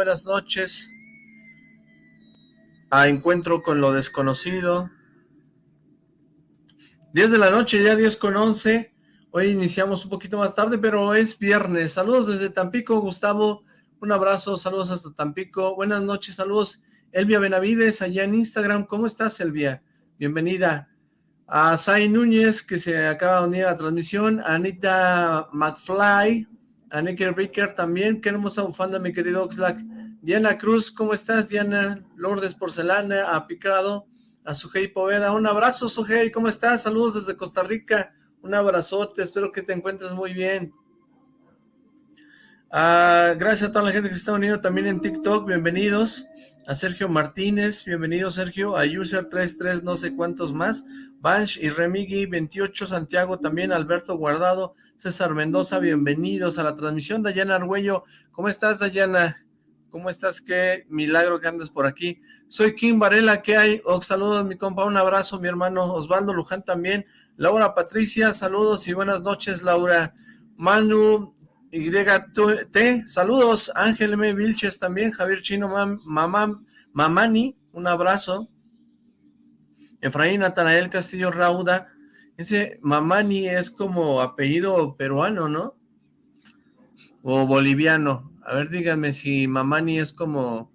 buenas noches. A Encuentro con lo Desconocido. 10 de la noche, ya 10 con 11. Hoy iniciamos un poquito más tarde, pero es viernes. Saludos desde Tampico, Gustavo. Un abrazo, saludos hasta Tampico. Buenas noches, saludos. Elvia Benavides, allá en Instagram. ¿Cómo estás, Elvia? Bienvenida. A Sai Núñez, que se acaba de unir a la transmisión. Anita McFly. A Nicky también. Qué hermosa bufanda, mi querido Oxlack. Diana Cruz, ¿cómo estás, Diana? Lourdes Porcelana, a Picado, a Sujei Poveda. Un abrazo, Sujei, ¿cómo estás? Saludos desde Costa Rica. Un abrazote, espero que te encuentres muy bien. Ah, gracias a toda la gente que está uniendo también en TikTok, bienvenidos. A Sergio Martínez, bienvenido Sergio. A User33, no sé cuántos más. Bansh y Remigi 28, Santiago también, Alberto Guardado, César Mendoza, bienvenidos a la transmisión. Dayana Argüello, ¿cómo estás Dayana? ¿Cómo estás? Qué milagro que andes por aquí. Soy Kim Varela, ¿qué hay? Os saludos mi compa, un abrazo mi hermano Osvaldo Luján también. Laura Patricia, saludos y buenas noches, Laura. Manu YT, saludos. Ángel M. Vilches también, Javier Chino, Mamá, Mamani, un abrazo. Efraín Natanael Castillo Rauda, ese Mamani es como apellido peruano, ¿no? O boliviano. A ver, díganme si Mamani es como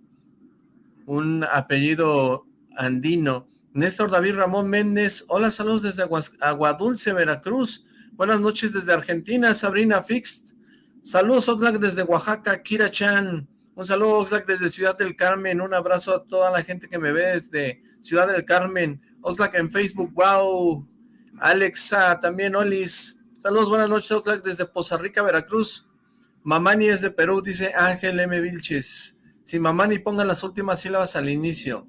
un apellido andino. Néstor David Ramón Méndez, hola, saludos desde Aguadulce, Veracruz. Buenas noches desde Argentina, Sabrina Fixed. Saludos, Oxlack, desde Oaxaca, Kira Chan. Un saludo, Oxlack, desde Ciudad del Carmen. Un abrazo a toda la gente que me ve desde Ciudad del Carmen. Oxlack en Facebook, wow. Alexa, también, Olis. Saludos, buenas noches, Oxlack, desde Poza Rica, Veracruz. Mamani es de Perú, dice Ángel M. Vilches. Si Mamani pongan las últimas sílabas al inicio.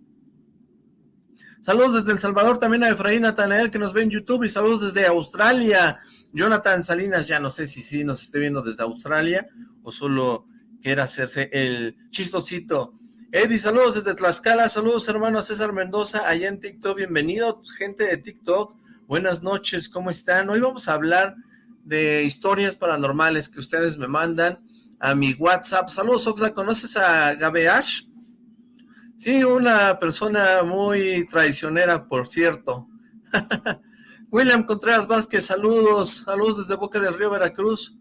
Saludos desde El Salvador también a Efraín Natanael que nos ve en YouTube y saludos desde Australia. Jonathan Salinas, ya no sé si sí nos esté viendo desde Australia o solo quiera hacerse el chistosito. Eddie, saludos desde Tlaxcala, saludos hermano César Mendoza, allá en TikTok, bienvenido gente de TikTok, buenas noches, ¿cómo están? Hoy vamos a hablar de historias paranormales que ustedes me mandan a mi WhatsApp. Saludos Oxla, ¿conoces a Gabeash? Sí, una persona muy traicionera, por cierto. William Contreras Vázquez, saludos, saludos desde Boca del Río, Veracruz.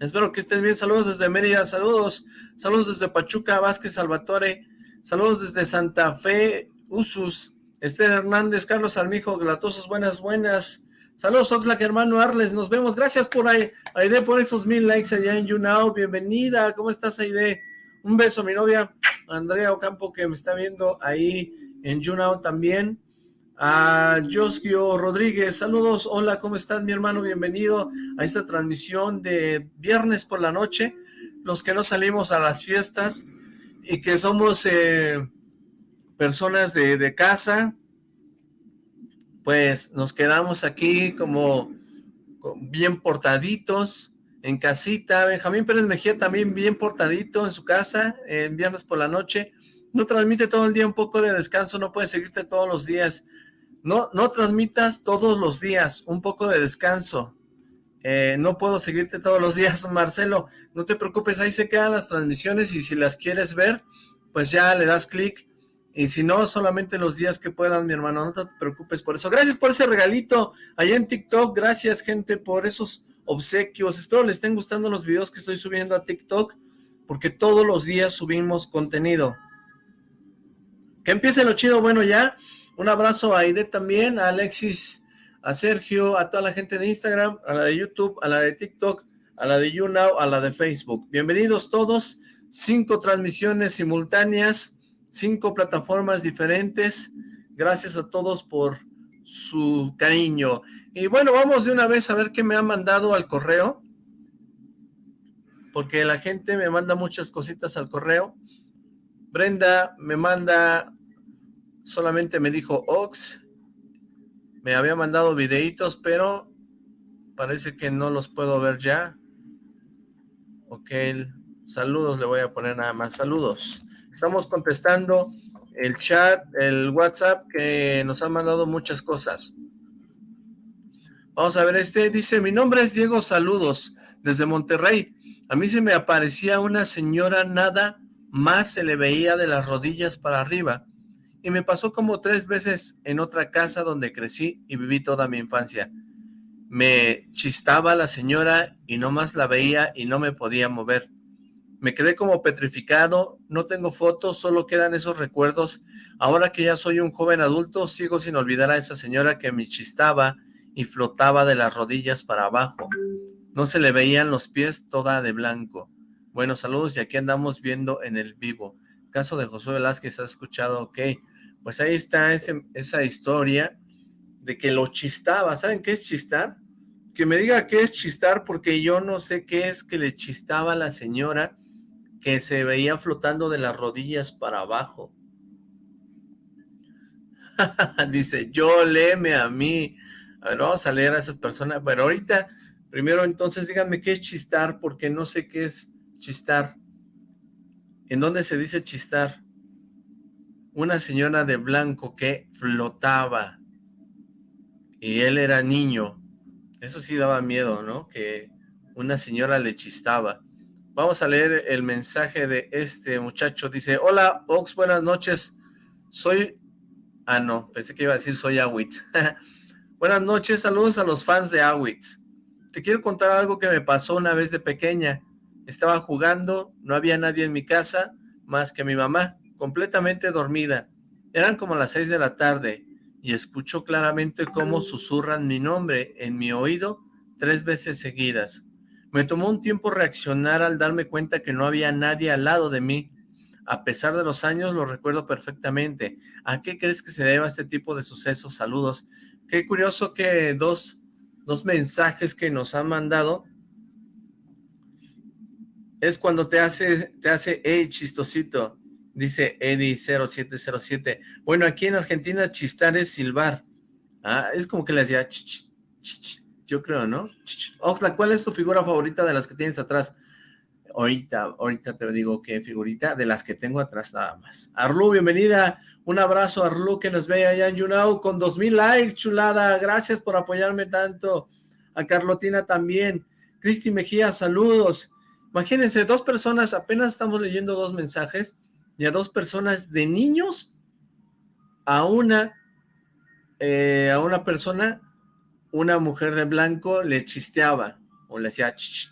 Espero que estén bien, saludos desde Mérida, saludos, saludos desde Pachuca, Vázquez Salvatore, saludos desde Santa Fe, Usus, Esther Hernández, Carlos Armijo, Glatosos, buenas, buenas. Saludos Oxlack, hermano Arles, nos vemos, gracias por ahí, Aide, por esos mil likes allá en YouNow, bienvenida, ¿cómo estás Aide? Un beso a mi novia, Andrea Ocampo, que me está viendo ahí en YouNow también. A Josquio Rodríguez, saludos, hola, ¿cómo estás mi hermano? Bienvenido a esta transmisión de viernes por la noche, los que no salimos a las fiestas y que somos eh, personas de, de casa, pues nos quedamos aquí como bien portaditos, en casita, Benjamín Pérez Mejía también bien portadito en su casa, en viernes por la noche, no transmite todo el día un poco de descanso, no puede seguirte todos los días, no, no transmitas todos los días un poco de descanso, eh, no puedo seguirte todos los días, Marcelo, no te preocupes, ahí se quedan las transmisiones y si las quieres ver, pues ya le das clic, y si no, solamente los días que puedan, mi hermano, no te preocupes por eso. Gracias por ese regalito allá en TikTok, gracias gente por esos obsequios. Espero les estén gustando los videos que estoy subiendo a TikTok, porque todos los días subimos contenido. Que empiece lo chido, bueno ya. Un abrazo a Aide también, a Alexis, a Sergio, a toda la gente de Instagram, a la de YouTube, a la de TikTok, a la de YouNow, a la de Facebook. Bienvenidos todos, cinco transmisiones simultáneas, cinco plataformas diferentes. Gracias a todos por su cariño. Y bueno, vamos de una vez a ver qué me ha mandado al correo. Porque la gente me manda muchas cositas al correo. Brenda me manda, solamente me dijo Ox. Me había mandado videitos, pero parece que no los puedo ver ya. Ok, saludos le voy a poner nada más, saludos. Estamos contestando el chat, el WhatsApp, que nos han mandado muchas cosas. Vamos a ver, este dice, mi nombre es Diego Saludos, desde Monterrey. A mí se me aparecía una señora nada más se le veía de las rodillas para arriba. Y me pasó como tres veces en otra casa donde crecí y viví toda mi infancia. Me chistaba la señora y no más la veía y no me podía mover. Me quedé como petrificado, no tengo fotos, solo quedan esos recuerdos. Ahora que ya soy un joven adulto, sigo sin olvidar a esa señora que me chistaba y flotaba de las rodillas para abajo. No se le veían los pies toda de blanco. Bueno, saludos y aquí andamos viendo en el vivo. Caso de Josué Velázquez, ¿has escuchado? Ok, pues ahí está esa historia de que lo chistaba. ¿Saben qué es chistar? Que me diga qué es chistar porque yo no sé qué es que le chistaba a la señora que se veía flotando de las rodillas para abajo. Dice, yo léeme a mí. A ver, vamos a leer a esas personas. Pero ahorita, primero entonces díganme qué es chistar porque no sé qué es chistar. ¿En dónde se dice chistar? Una señora de blanco que flotaba y él era niño. Eso sí daba miedo, ¿no? Que una señora le chistaba. Vamos a leer el mensaje de este muchacho. Dice, hola Ox, buenas noches. Soy... Ah, no, pensé que iba a decir soy Awitz. buenas noches, saludos a los fans de Awitz. Te quiero contar algo que me pasó una vez de pequeña. Estaba jugando, no había nadie en mi casa más que mi mamá, completamente dormida. Eran como las seis de la tarde y escucho claramente cómo susurran mi nombre en mi oído tres veces seguidas. Me tomó un tiempo reaccionar al darme cuenta que no había nadie al lado de mí. A pesar de los años, lo recuerdo perfectamente. ¿A qué crees que se deba este tipo de sucesos? Saludos. Qué curioso que dos, dos mensajes que nos han mandado es cuando te hace, te hace, chistosito, dice Eddie0707. Bueno, aquí en Argentina chistar es silbar. Ah, es como que le hacía yo creo, ¿no? Oxla, ¿cuál es tu figura favorita de las que tienes atrás? Ahorita, ahorita te digo qué figurita de las que tengo atrás nada más. Arlu, bienvenida. Un abrazo, Arlu, que nos ve allá en YouNow con dos mil likes, chulada. Gracias por apoyarme tanto. A Carlotina también. Cristi Mejía, saludos. Imagínense, dos personas, apenas estamos leyendo dos mensajes, y a dos personas de niños, a una, eh, a una persona, una mujer de blanco le chisteaba, o le hacía ch,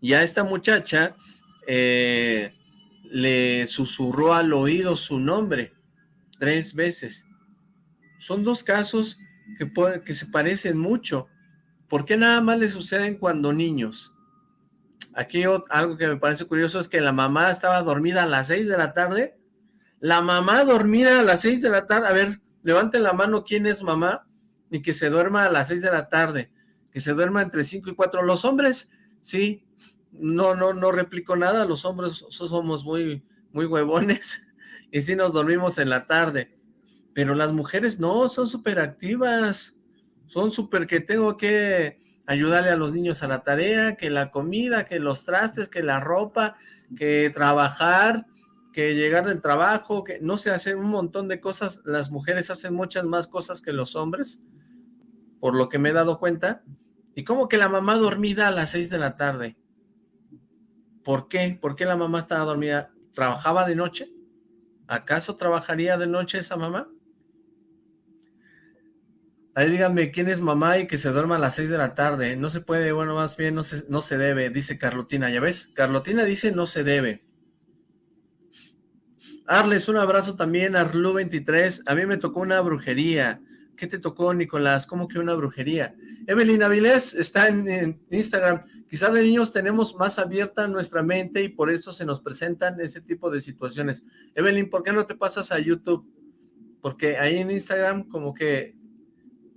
y a esta muchacha eh, le susurró al oído su nombre tres veces. Son dos casos que, que se parecen mucho, ¿Por qué nada más le suceden cuando niños? Aquí algo que me parece curioso es que la mamá estaba dormida a las 6 de la tarde. La mamá dormida a las 6 de la tarde. A ver, levanten la mano quién es mamá y que se duerma a las 6 de la tarde. Que se duerma entre 5 y 4. Los hombres, sí, no, no, no replico nada. Los hombres somos muy, muy huevones y sí nos dormimos en la tarde. Pero las mujeres no, son súper activas son súper que tengo que ayudarle a los niños a la tarea, que la comida, que los trastes, que la ropa, que trabajar, que llegar del trabajo, que no se hacen un montón de cosas, las mujeres hacen muchas más cosas que los hombres, por lo que me he dado cuenta, y como que la mamá dormida a las seis de la tarde, ¿por qué? ¿Por qué la mamá estaba dormida? ¿Trabajaba de noche? ¿Acaso trabajaría de noche esa mamá? Ahí díganme quién es mamá y que se duerma a las 6 de la tarde. No se puede, bueno, más bien no se, no se debe, dice Carlotina. ¿Ya ves? Carlotina dice no se debe. Arles, un abrazo también, Arlu23. A mí me tocó una brujería. ¿Qué te tocó, Nicolás? ¿Cómo que una brujería? Evelyn Avilés está en, en Instagram. Quizás de niños tenemos más abierta nuestra mente y por eso se nos presentan ese tipo de situaciones. Evelyn, ¿por qué no te pasas a YouTube? Porque ahí en Instagram como que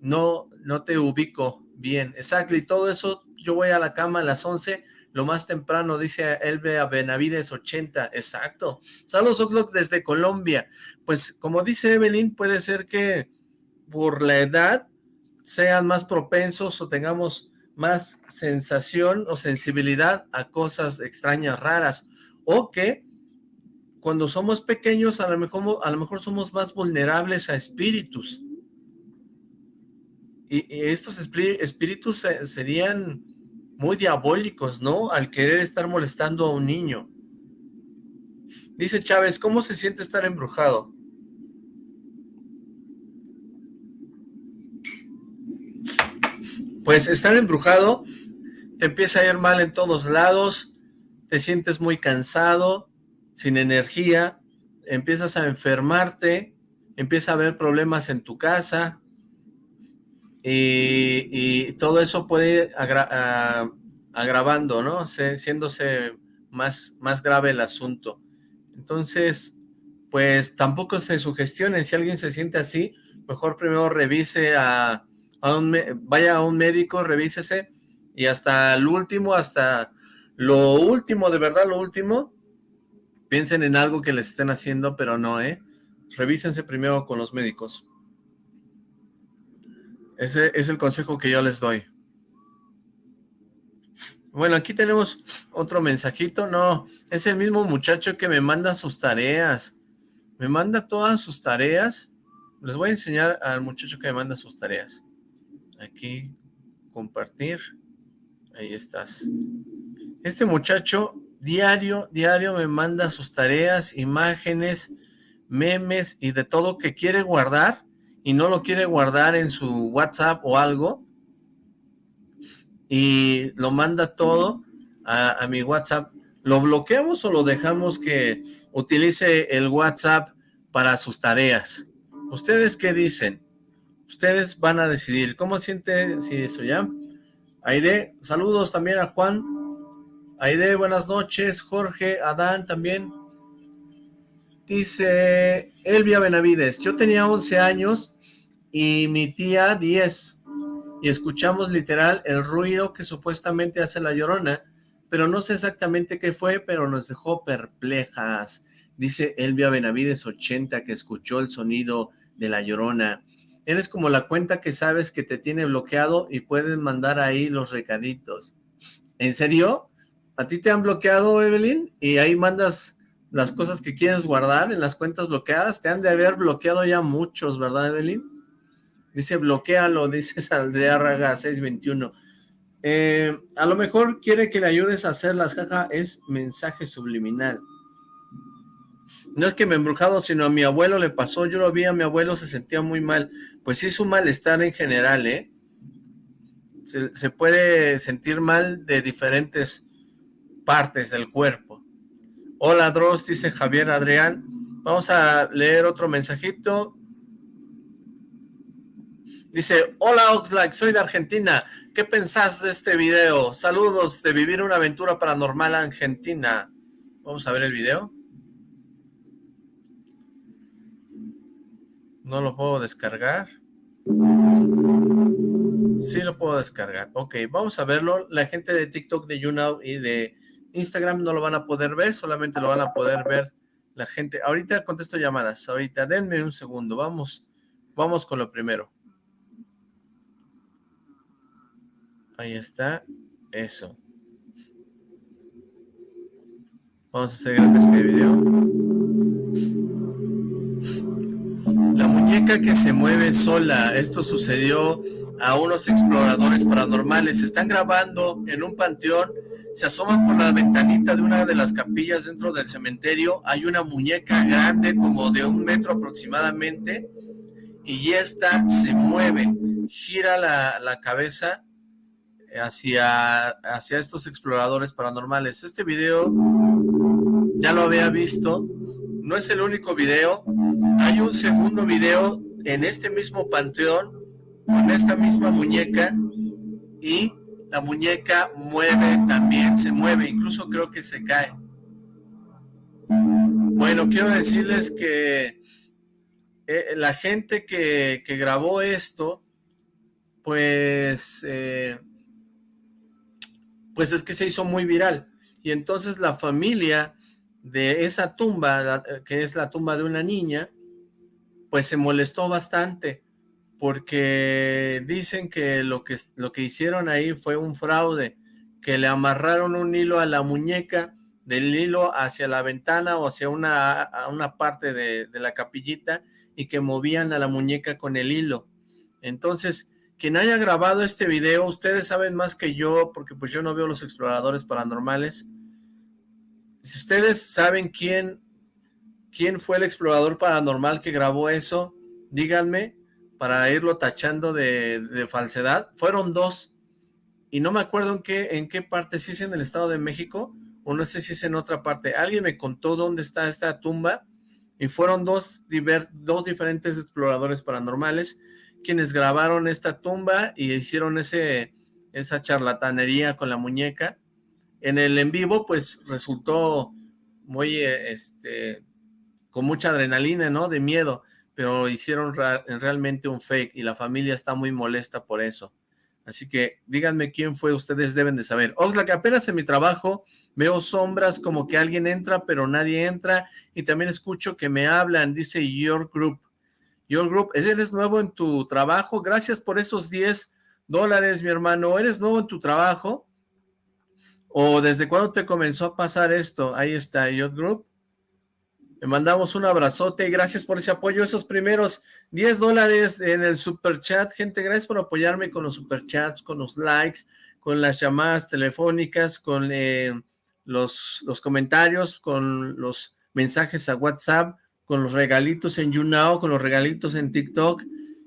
no, no te ubico bien. Exacto, y todo eso, yo voy a la cama a las 11, lo más temprano, dice Elbe Benavides 80, exacto. Saludos, Oxlock, desde Colombia. Pues, como dice Evelyn, puede ser que por la edad sean más propensos o tengamos más sensación o sensibilidad a cosas extrañas, raras, o que cuando somos pequeños a lo mejor, a lo mejor somos más vulnerables a espíritus, y, estos espíritus serían muy diabólicos, ¿no? Al querer estar molestando a un niño. Dice Chávez, ¿cómo se siente estar embrujado? Pues estar embrujado, te empieza a ir mal en todos lados, te sientes muy cansado, sin energía, empiezas a enfermarte, empieza a haber problemas en tu casa, y, todo eso puede ir agravando, ¿no? siéndose más, más grave el asunto. Entonces, pues tampoco se sugestionen, si alguien se siente así, mejor primero revise a, un, vaya a un médico, revísese, y hasta el último, hasta lo último, de verdad lo último, piensen en algo que les estén haciendo, pero no, ¿eh? Revísense primero con los médicos. Ese es el consejo que yo les doy. Bueno, aquí tenemos otro mensajito. No, es el mismo muchacho que me manda sus tareas. Me manda todas sus tareas. Les voy a enseñar al muchacho que me manda sus tareas. Aquí, compartir. Ahí estás. Este muchacho diario, diario me manda sus tareas, imágenes, memes y de todo que quiere guardar y no lo quiere guardar en su WhatsApp o algo y lo manda todo a, mi WhatsApp, ¿lo bloqueamos o lo dejamos que utilice el WhatsApp para sus tareas? ¿Ustedes qué dicen? Ustedes van a decidir. ¿Cómo siente si eso ya? Aide, saludos también a Juan. Aide, buenas noches. Jorge, Adán también. Dice Elvia Benavides, yo tenía 11 años y mi tía 10 y escuchamos literal el ruido que supuestamente hace la llorona, pero no sé exactamente qué fue, pero nos dejó perplejas. Dice Elvia Benavides 80 que escuchó el sonido de la llorona. Eres como la cuenta que sabes que te tiene bloqueado y puedes mandar ahí los recaditos. ¿En serio? ¿A ti te han bloqueado, Evelyn? Y ahí mandas las cosas que quieres guardar en las cuentas bloqueadas. Te han de haber bloqueado ya muchos, ¿verdad, Evelyn? Dice, bloquealo, dice Saldreárraga 621. Eh, a lo mejor quiere que le ayudes a hacer las cajas, es mensaje subliminal. No es que me embrujado, sino a mi abuelo le pasó, yo lo vi a mi abuelo, se sentía muy mal. Pues sí es un malestar en general, ¿eh? Se, se puede sentir mal de diferentes partes del cuerpo. Hola Dross, dice Javier Adrián. Vamos a leer otro mensajito. Dice, hola Oxlack, soy de Argentina. ¿Qué pensás de este video? Saludos de vivir una aventura paranormal argentina. Vamos a ver el video. No lo puedo descargar. Sí lo puedo descargar. Ok, vamos a verlo. La gente de TikTok, de YouNow y de Instagram no lo van a poder ver. Solamente lo van a poder ver la gente. Ahorita contesto llamadas. Ahorita, denme un segundo. Vamos, vamos con lo primero. Ahí está. Eso. Vamos a seguir en este video. La muñeca que se mueve sola. Esto sucedió a unos exploradores paranormales. Están grabando en un panteón. Se asoman por la ventanita de una de las capillas dentro del cementerio. Hay una muñeca grande como de un metro aproximadamente. Y esta se mueve. Gira la, la cabeza hacia, hacia estos exploradores paranormales. Este video ya lo había visto, no es el único video, hay un segundo video en este mismo panteón, con esta misma muñeca, y la muñeca mueve también, se mueve, incluso creo que se cae. Bueno, quiero decirles que eh, la gente que, que, grabó esto, pues... Eh, pues es que se hizo muy viral. Y entonces la familia de esa tumba, que es la tumba de una niña, pues se molestó bastante, porque dicen que lo que, lo que hicieron ahí fue un fraude, que le amarraron un hilo a la muñeca, del hilo hacia la ventana o hacia una, una parte de, de la capillita, y que movían a la muñeca con el hilo. Entonces, quien haya grabado este video, ustedes saben más que yo, porque pues yo no veo los exploradores paranormales. Si ustedes saben quién, quién fue el explorador paranormal que grabó eso, díganme para irlo tachando de, falsedad. Fueron dos, y no me acuerdo en qué, en qué parte, si es en el Estado de México, o no sé si es en otra parte. Alguien me contó dónde está esta tumba, y fueron dos, dos diferentes exploradores paranormales, quienes grabaron esta tumba y hicieron ese, esa charlatanería con la muñeca. En el en vivo, pues, resultó muy, este, con mucha adrenalina, ¿no? De miedo, pero hicieron realmente un fake y la familia está muy molesta por eso. Así que díganme quién fue, ustedes deben de saber. Oxlack, apenas en mi trabajo veo sombras como que alguien entra, pero nadie entra. Y también escucho que me hablan, dice Your Group. Your Group, ¿eres nuevo en tu trabajo? Gracias por esos 10 dólares, mi hermano. ¿Eres nuevo en tu trabajo? ¿O desde cuándo te comenzó a pasar esto? Ahí está, Your Group. Le mandamos un abrazote, gracias por ese apoyo, esos primeros 10 dólares en el super chat, gente, gracias por apoyarme con los super chats, con los likes, con las llamadas telefónicas, con eh, los, los comentarios, con los mensajes a WhatsApp, con los regalitos en YouNow, con los regalitos en TikTok,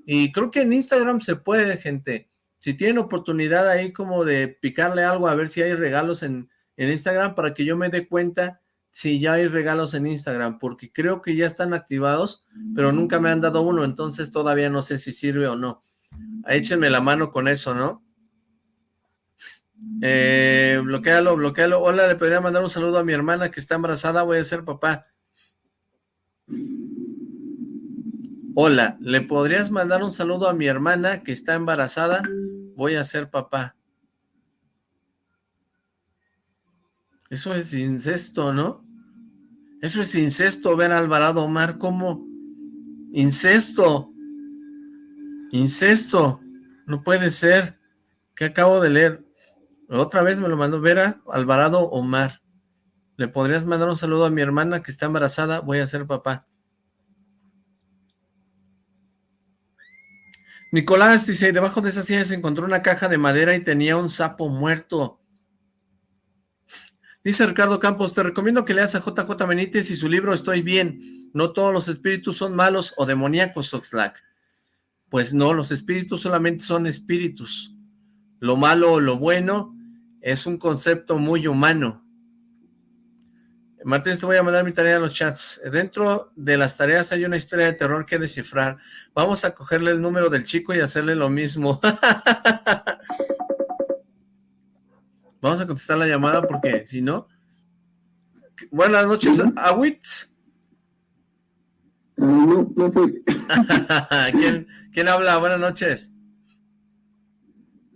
y creo que en Instagram se puede, gente. Si tienen oportunidad ahí como de picarle algo a ver si hay regalos en, en Instagram para que yo me dé cuenta si ya hay regalos en Instagram, porque creo que ya están activados, pero nunca me han dado uno, entonces todavía no sé si sirve o no. Échenme la mano con eso, ¿no? Eh, bloquealo, bloquealo. Hola, le podría mandar un saludo a mi hermana que está embarazada, voy a ser papá. Hola, ¿le podrías mandar un saludo a mi hermana que está embarazada? Voy a ser papá. Eso es incesto, ¿no? Eso es incesto, ver Alvarado Omar como incesto. Incesto. No puede ser. ¿Qué acabo de leer? Otra vez me lo mandó Vera Alvarado Omar. ¿Le podrías mandar un saludo a mi hermana que está embarazada? Voy a ser papá. Nicolás dice, debajo de esa silla se encontró una caja de madera y tenía un sapo muerto. Dice Ricardo Campos, te recomiendo que leas a JJ Benítez y su libro Estoy Bien. No todos los espíritus son malos o demoníacos, Oxlack. Pues no, los espíritus solamente son espíritus. Lo malo o lo bueno es un concepto muy humano. Martín, te voy a mandar mi tarea en los chats. Dentro de las tareas hay una historia de terror que descifrar. Vamos a cogerle el número del chico y hacerle lo mismo. Vamos a contestar la llamada porque si no... Buenas noches, Awitz. No, no ¿Quién, ¿Quién habla? Buenas noches.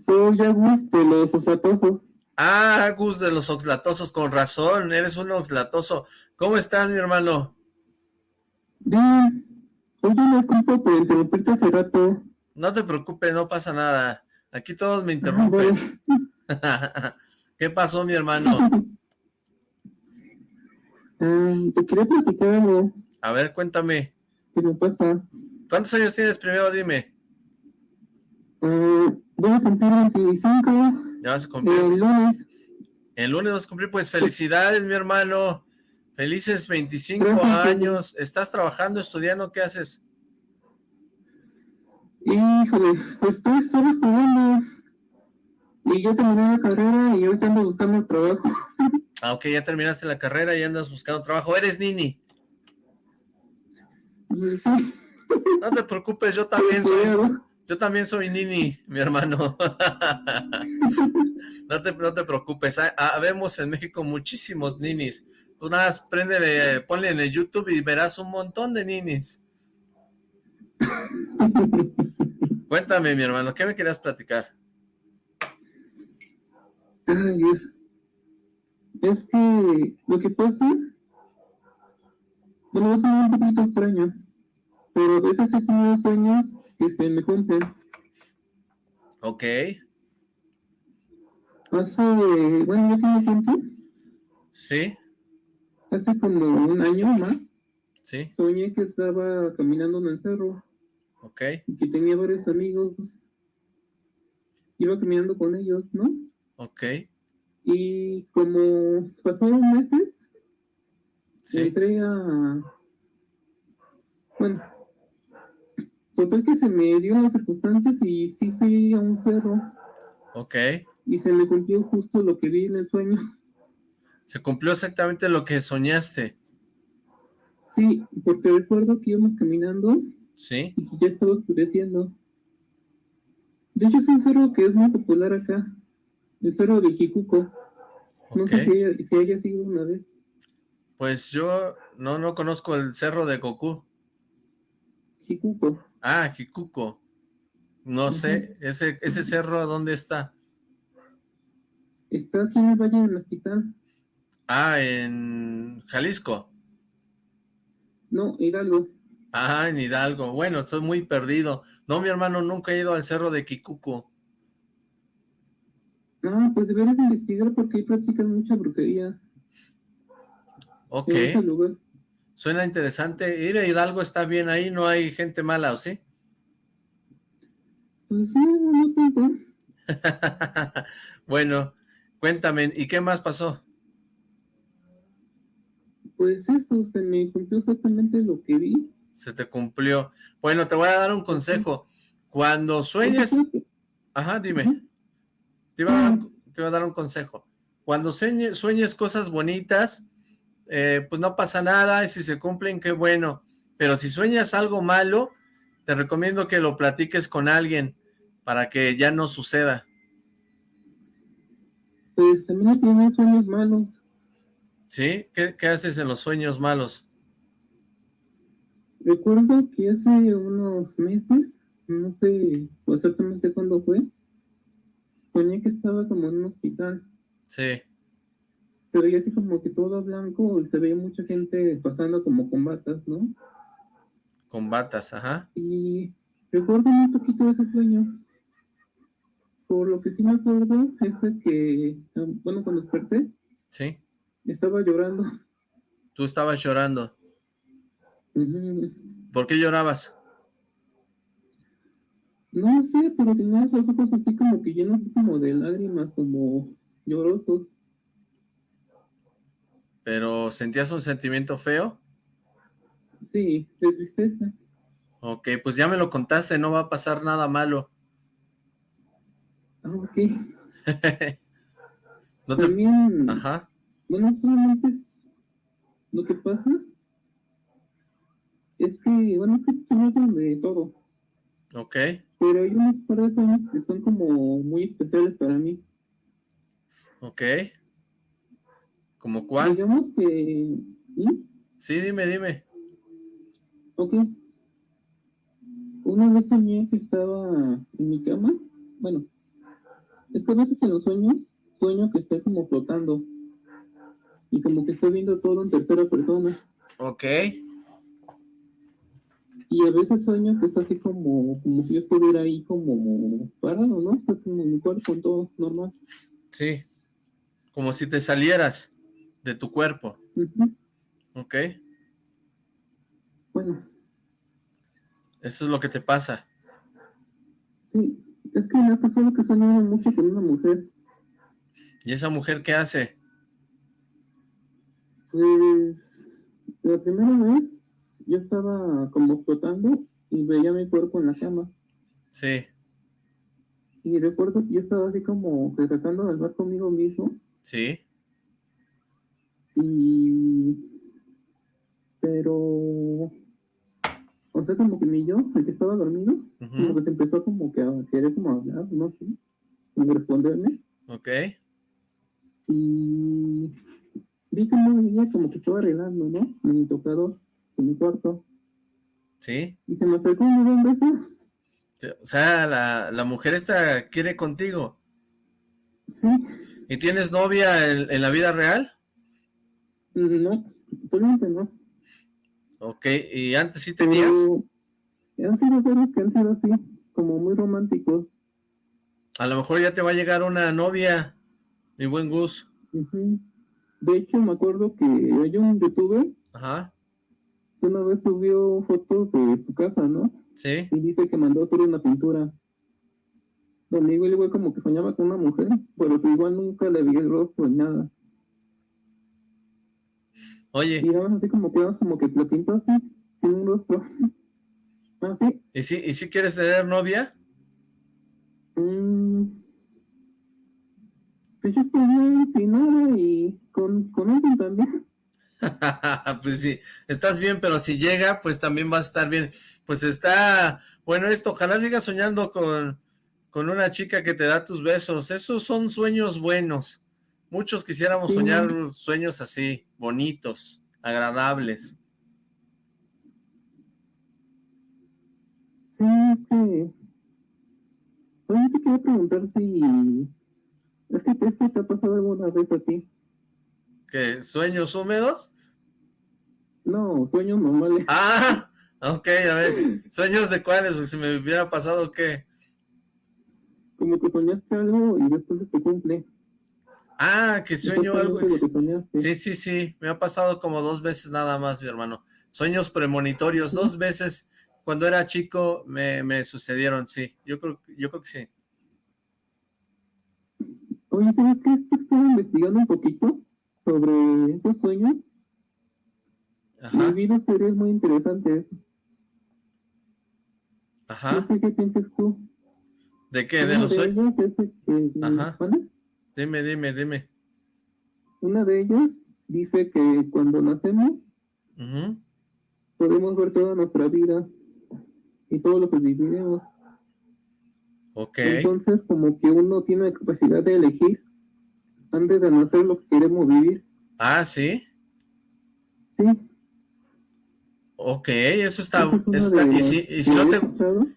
Soy Agus de los oxlatosos. Ah, Agus de los oxlatosos, con razón, eres un oxlatoso. ¿Cómo estás, mi hermano? Bien. Oye, disculpa por interrumpirte hace rato. No te preocupes, no pasa nada. Aquí todos me interrumpen. ¿Qué pasó, mi hermano? Um, te quería platicar algo. A ver, cuéntame. ¿Qué me pasa? ¿Cuántos años tienes primero? Dime. Uh, voy a cumplir 25. ¿Ya vas a cumplir? El lunes. El lunes vas a cumplir, pues felicidades, mi hermano. Felices 25 años. ¿Estás trabajando, estudiando? ¿Qué haces? Híjole, pues estoy, estoy estudiando. Y ya terminé la carrera y ahorita ando buscando trabajo. Ah, ok, ya terminaste la carrera y andas buscando trabajo. ¿Eres Nini? Sí. No te preocupes, yo también soy... Yo también soy Nini, mi hermano. no, te, no te preocupes. Habemos en México muchísimos ninis. Tú nada más prende, ponle en el YouTube y verás un montón de ninis. Cuéntame, mi hermano, ¿qué me querías platicar? Ay, es, es que lo que pasa, bueno, es un poquito extraño, pero a veces he tenido sueños que se me cumplen. Ok. Hace, bueno, ya tiene tiempo. Sí. Hace como un año más. Sí. Soñé que estaba caminando en el cerro. Ok. Y que tenía varios amigos iba caminando con ellos, ¿no? Ok. Y como pasaron meses, entré a... Bueno, total que se me dio las circunstancias y sí fui a un cerro. Ok. Y se me cumplió justo lo que vi en el sueño. Se cumplió exactamente lo que soñaste. Sí, porque recuerdo que íbamos caminando. Sí. Y ya estaba oscureciendo. De hecho, es un cerro que es muy popular acá. El cerro de Jicuco. No sé si, si haya sido una vez. Pues yo no, no conozco el cerro de Goku. Jicuco. Ah, Jicuco. No sé, ese, ese cerro, ¿dónde está? Está aquí en el Valle de Mezquitán. Ah, en Jalisco. No, Hidalgo. Ah, en Hidalgo. Bueno, estoy muy perdido. No, mi hermano, nunca he ido al cerro de Kikuko. Ah, pues deberías investigar porque ahí practican mucha brujería. Ok. Suena interesante. Ir a Hidalgo está bien ahí, no hay gente mala, ¿o sí? Pues no, no tanto. bueno, cuéntame, ¿y qué más pasó? Pues eso, se me cumplió exactamente lo que vi. Se te cumplió. Bueno, te voy a dar un consejo. Cuando sueñes... Ajá, dime. Te iba a dar un, consejo. Cuando sueñes, cosas bonitas, eh, pues no pasa nada, y si se cumplen, qué bueno. Pero si sueñas algo malo, te recomiendo que lo platiques con alguien para que ya no suceda. Pues también tienes sueños malos. ¿Sí? ¿Qué, haces en los sueños malos? Recuerdo que hace unos meses, no sé exactamente cuándo fue, soñé que estaba como en un hospital. Sí. Se veía así como que todo blanco y se veía mucha gente pasando como con batas, ¿no? Con batas, ajá. Y recuerdo un poquito ese sueño. Por lo que sí me acuerdo es de que, bueno, cuando desperté, sí. estaba llorando. Tú estabas llorando. ¿Por qué llorabas? No sé, pero tenías los ojos así como que llenos como de lágrimas, como llorosos. ¿Pero sentías un sentimiento feo? Sí, de tristeza. Ok, pues ya me lo contaste, no va a pasar nada malo. Ah, ok. no También, Ajá. bueno, solamente es lo que pasa es que, bueno, es que se hacen de todo. Ok. Pero hay unos par de sueños que son como muy especiales para mí. Ok. ¿Como cuál? Digamos que... Sí, dime, dime. Ok. Una vez soñé que estaba en mi cama. Bueno, es que a veces en los sueños, sueño que estoy como flotando. Y como que estoy viendo todo en tercera persona. Ok. Y a veces sueño que es así como, como si yo estuviera ahí como parado, ¿no? O sea, como mi cuerpo, todo normal. Sí. Como si te salieras de tu cuerpo. Ok. Bueno. Eso es lo que te pasa. Sí. Es que me ha pasado que soñado mucho con una mujer. ¿Y esa mujer qué hace? Pues la primera vez yo estaba como flotando y veía mi cuerpo en la cama. Sí. Y recuerdo que yo estaba así como tratando de hablar conmigo mismo. Sí. Y... Pero o sea, como que mi yo, el que estaba dormido, que se empezó como que a querer como hablar, no sé, como responderme. Ok. Y vi como ella como que estaba arreglando, ¿no? En mi tocador, en mi cuarto. Sí. Y se me acercó y me dio un beso. O sea, la, la mujer esta quiere contigo. Sí. ¿Y tienes novia en, en la vida real? No, totalmente no. Ok, ¿y antes sí tenías? han sido seres que han sido así, como muy románticos. A lo mejor ya te va a llegar una novia, mi buen Gus. De hecho, me acuerdo que hay un youtuber Ajá. que una vez subió fotos de su casa, ¿no? Sí. Y dice que mandó hacer una pintura. donde igual, igual como que soñaba con una mujer, pero que igual nunca le vi el rostro ni nada. Oye. Y así como que, como que lo pintó así, sin un rostro. así. ¿Ah, ¿Y si, ¿Y si quieres tener novia? Mm, pues yo estoy bien sin nada y con, con alguien también. pues sí, estás bien, pero si llega, pues también va a estar bien. Pues está, bueno esto, ojalá sigas soñando con, con una chica que te da tus besos. Esos son sueños buenos. Muchos quisiéramos soñar sueños así, bonitos, agradables. Sí, es que... Oye, te quería preguntar si... Es que esto te ha pasado alguna vez a ti. ¿Qué? ¿Sueños húmedos? No, sueños normales. Ah, ok, a ver. ¿Sueños de cuáles? Si me hubiera pasado, ¿qué? Como que soñaste algo y después se te cumple. Ah, que sueño algo. Sí, sí, sí. Me ha pasado como dos veces nada más, mi hermano. Sueños premonitorios, dos veces cuando era chico me, me sucedieron, sí. Yo creo, yo creo que sí. Oye, ¿sabes qué? Estaba investigando un poquito sobre esos sueños. Ajá. Y vi dos teorías muy interesantes. Ajá. No sé qué piensas tú. ¿De qué? ¿De los sueños? Ajá. Dime, dime, dime. Una de ellas dice que cuando nacemos podemos ver toda nuestra vida y todo lo que vivimos. Ok. Entonces, como que uno tiene la capacidad de elegir antes de nacer lo que queremos vivir. Ah, ¿sí? Sí. Ok, eso está... y, si, y, si no te,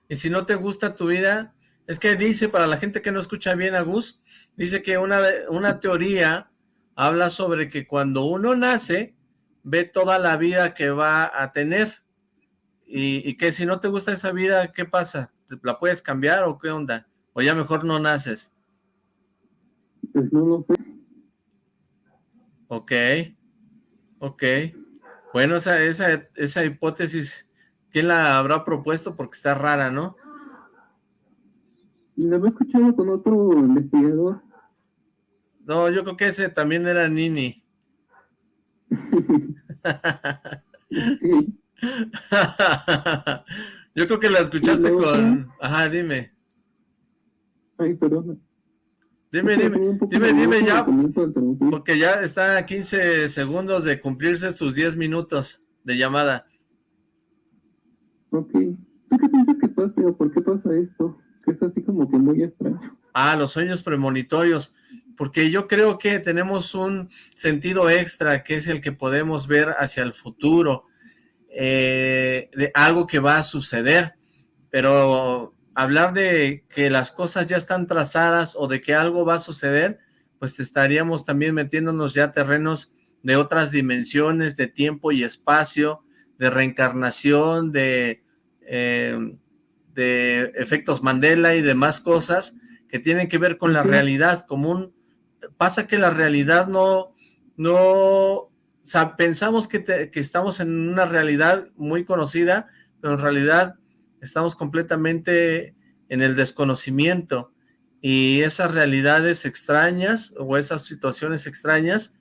y si no te gusta tu vida, es que dice, para la gente que no escucha bien a Gus, dice que una, una teoría habla sobre que cuando uno nace, ve toda la vida que va a tener. Y, y, que si no te gusta esa vida, ¿qué pasa? ¿La puedes cambiar o qué onda? ¿O ya mejor no naces? Pues no lo sé. Ok, ok. Bueno, esa, esa, esa hipótesis, ¿quién la habrá propuesto? Porque está rara, ¿no? La había escuchado con otro investigador. No, yo creo que ese también era Nini. yo creo que la escuchaste con... Ajá, dime. Ay, perdón. Dime, dime, dime, dime ya, porque ya está a 15 segundos de cumplirse sus 10 minutos de llamada. Ok. ¿Tú qué piensas que pasa o por qué pasa esto? Es así como que muy extraño. Ah, los sueños premonitorios, porque yo creo que tenemos un sentido extra, que es el que podemos ver hacia el futuro, eh, de algo que va a suceder, pero hablar de que las cosas ya están trazadas o de que algo va a suceder, pues estaríamos también metiéndonos ya terrenos de otras dimensiones, de tiempo y espacio, de reencarnación, de... Eh, de efectos Mandela y demás cosas que tienen que ver con la realidad común. Pasa que la realidad no, no, pensamos que, que estamos en una realidad muy conocida, pero en realidad estamos completamente en el desconocimiento y esas realidades extrañas o esas situaciones extrañas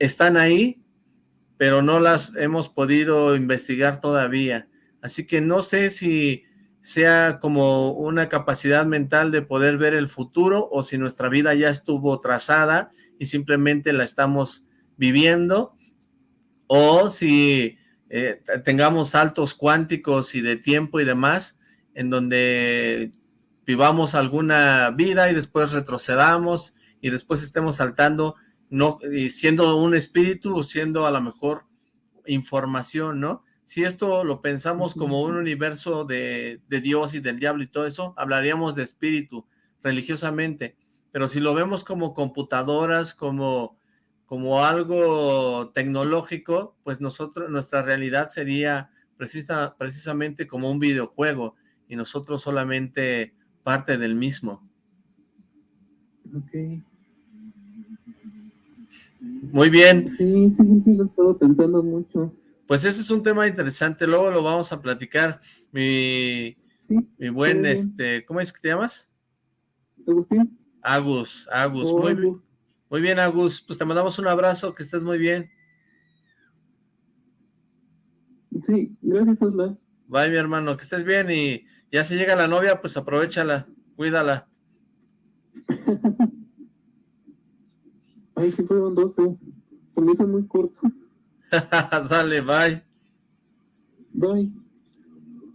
están ahí, pero no las hemos podido investigar todavía. Así que no sé si sea como una capacidad mental de poder ver el futuro o si nuestra vida ya estuvo trazada y simplemente la estamos viviendo o si eh, tengamos saltos cuánticos y de tiempo y demás en donde vivamos alguna vida y después retrocedamos y después estemos saltando no siendo un espíritu o siendo a lo mejor información, ¿no? Si esto lo pensamos como un universo de, Dios y del diablo y todo eso, hablaríamos de espíritu religiosamente, pero si lo vemos como computadoras, como, como algo tecnológico, pues nosotros, nuestra realidad sería precisa, precisamente como un videojuego y nosotros solamente parte del mismo. Ok. Muy bien. Sí, sí, sí, lo he estado pensando mucho. Pues ese es un tema interesante, luego lo vamos a platicar. Mi, mi buen, este, ¿cómo es que te llamas? Agustín. Agus, Agus, muy, bien. muy bien Agus, pues te mandamos un abrazo, que estés muy bien. Sí, gracias Osla. Bye mi hermano, que estés bien y ya si llega la novia, pues aprovechala, cuídala. Ay, sí fueron 12, se me hizo muy corto. Sale, bye. Bye.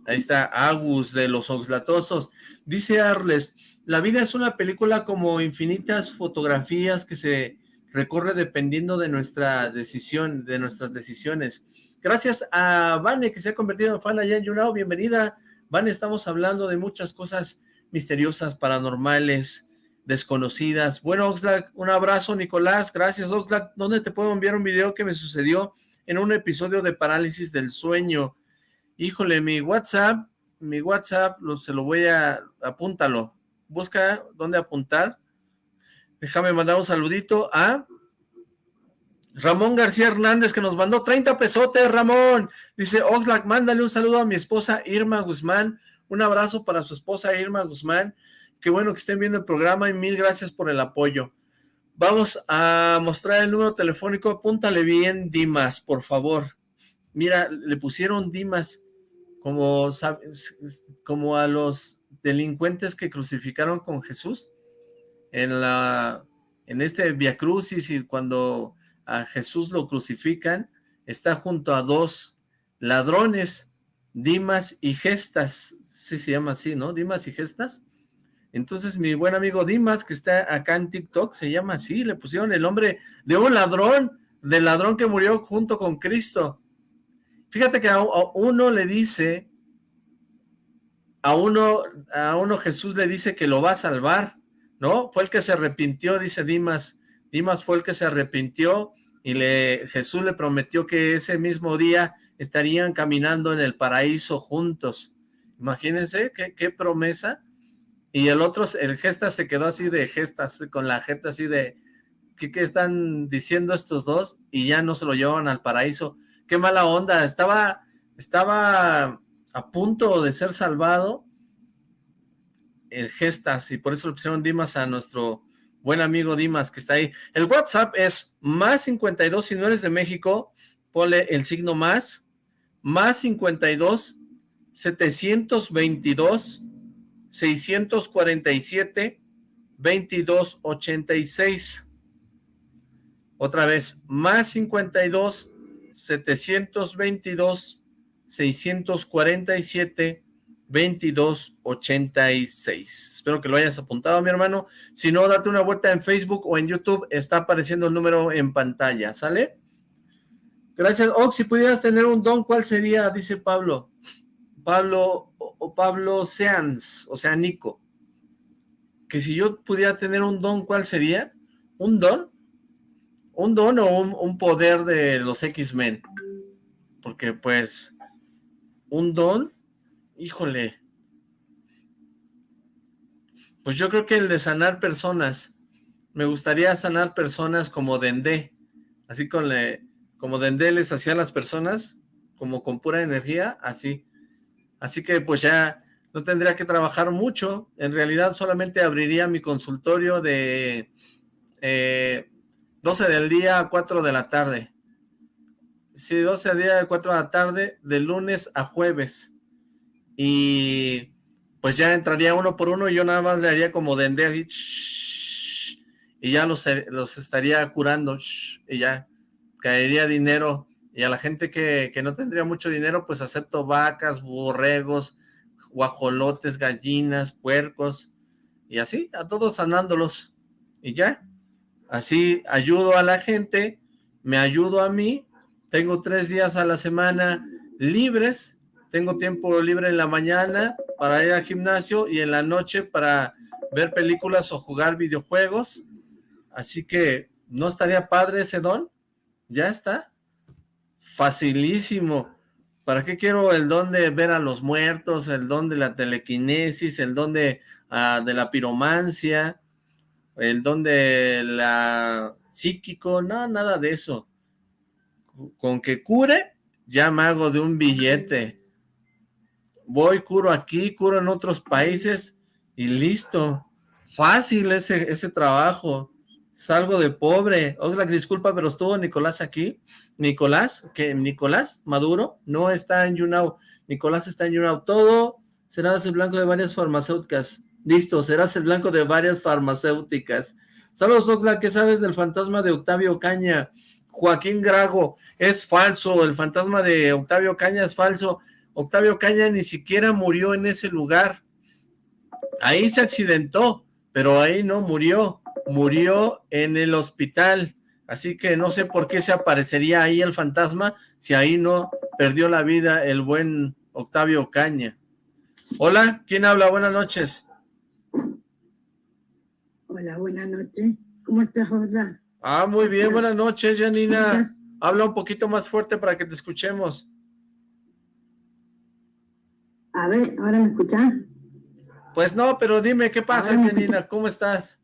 Ahí está Agus de los Oxlatosos. Dice Arles, la vida es una película como infinitas fotografías que se recorre dependiendo de nuestra decisión, de nuestras decisiones. Gracias a Vane que se ha convertido en fan allá en Yunao, bienvenida. Vane, estamos hablando de muchas cosas misteriosas, paranormales, desconocidas. Bueno, Oxlack, un abrazo, Nicolás. Gracias, Oxlack. ¿Dónde te puedo enviar un video que me sucedió en un episodio de parálisis del sueño? Híjole, mi WhatsApp, mi WhatsApp, se lo voy a, apúntalo. Busca dónde apuntar. Déjame mandar un saludito a Ramón García Hernández, que nos mandó 30 pesotes, Ramón. Dice, Oxlack, mándale un saludo a mi esposa Irma Guzmán. Un abrazo para su esposa Irma Guzmán. Qué bueno que estén viendo el programa y mil gracias por el apoyo. Vamos a mostrar el número telefónico. Apúntale bien, Dimas, por favor. Mira, le pusieron Dimas como, como a los delincuentes que crucificaron con Jesús en la en este Via Crucis y cuando a Jesús lo crucifican, está junto a dos ladrones, Dimas y Gestas, sí se llama así, ¿no? Dimas y Gestas. Entonces mi buen amigo Dimas, que está acá en TikTok, se llama así, le pusieron el nombre de un ladrón, del ladrón que murió junto con Cristo. Fíjate que a, uno le dice, a uno, a uno Jesús le dice que lo va a salvar, ¿no? Fue el que se arrepintió, dice Dimas. Dimas fue el que se arrepintió y le, Jesús le prometió que ese mismo día estarían caminando en el paraíso juntos. Imagínense qué, qué promesa. Y el otro, el gesta se quedó así de gestas, con la jeta así de, ¿qué, ¿qué, están diciendo estos dos? Y ya no se lo llevan al paraíso qué mala onda, estaba, estaba a punto de ser salvado el Gestas, y por eso le pusieron Dimas a nuestro buen amigo Dimas que está ahí. El WhatsApp es más 52, si no eres de México, ponle el signo más, más 52, 722, 647, 2286. Otra vez, más 52, 722 647 2286. Espero que lo hayas apuntado, mi hermano. Si no, date una vuelta en Facebook o en YouTube. Está apareciendo el número en pantalla, ¿sale? Gracias. Ox, si pudieras tener un don, ¿cuál sería? Dice Pablo. Pablo o Pablo Seans, o sea, Nico. Que si yo pudiera tener un don, ¿cuál sería? ¿Un don? un don o un, poder de los X-Men. Porque pues, un don, híjole. Pues yo creo que el de sanar personas. Me gustaría sanar personas como Dendé. Así con le, como Dendé les hacía a las personas, como con pura energía, así. Así que pues ya no tendría que trabajar mucho. En realidad solamente abriría mi consultorio de... Eh, 12 del día a 4 de la tarde. Sí, 12 del día a 4 de la tarde, de lunes a jueves. Y pues ya entraría uno por uno y yo nada más le haría como dende así, y ya los, los estaría curando, y ya caería dinero. Y a la gente que, que no tendría mucho dinero, pues acepto vacas, borregos, guajolotes, gallinas, puercos, y así, a todos sanándolos. Y ya, Así ayudo a la gente, me ayudo a mí, tengo tres días a la semana libres, tengo tiempo libre en la mañana para ir al gimnasio y en la noche para ver películas o jugar videojuegos. Así que, ¿no estaría padre ese don? Ya está. Facilísimo. ¿Para qué quiero el don de ver a los muertos, el don de la telequinesis, el don de, ah, de la piromancia? el don de la psíquico, no, nada de eso. Con que cure, ya me hago de un billete. Voy, curo aquí, curo en otros países y listo. Fácil ese, ese trabajo. Salgo de pobre. Oxlack, disculpa, pero estuvo Nicolás aquí. Nicolás, que Nicolás Maduro no está en YouNow. Nicolás está en YouNow. Todo serás el blanco de varias farmacéuticas. Listo, serás el blanco de varias farmacéuticas. Saludos, Oxlack, ¿qué sabes del fantasma de Octavio Caña? Joaquín Grago, es falso, el fantasma de Octavio Caña es falso. Octavio Caña ni siquiera murió en ese lugar. Ahí se accidentó, pero ahí no murió. Murió en el hospital. Así que no sé por qué se aparecería ahí el fantasma si ahí no perdió la vida el buen Octavio Caña. Hola, ¿quién habla? Buenas noches. Hola, buenas noches. ¿Cómo estás, Hola? Ah, muy bien, buenas noches, Janina. Habla un poquito más fuerte para que te escuchemos. A ver, ¿ahora me escuchas? Pues no, pero dime, ¿qué pasa, Janina? ¿Cómo estás?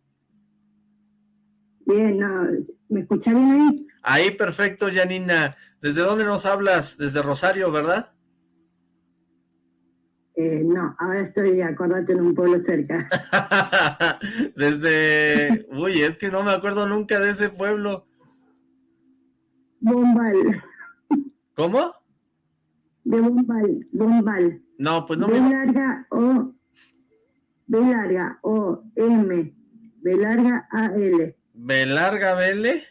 Bien, no, ¿me escuchas bien ahí? Ahí, perfecto, Janina. ¿Desde dónde nos hablas? Desde Rosario, ¿verdad? Eh, no, ahora estoy, acordate, en un pueblo cerca. Desde... Uy, es que no me acuerdo nunca de ese pueblo. Bombal. ¿Cómo? De Bombal, Bombal. No, pues no B larga O, B larga O, M, B larga A, L. ¿B larga B, L?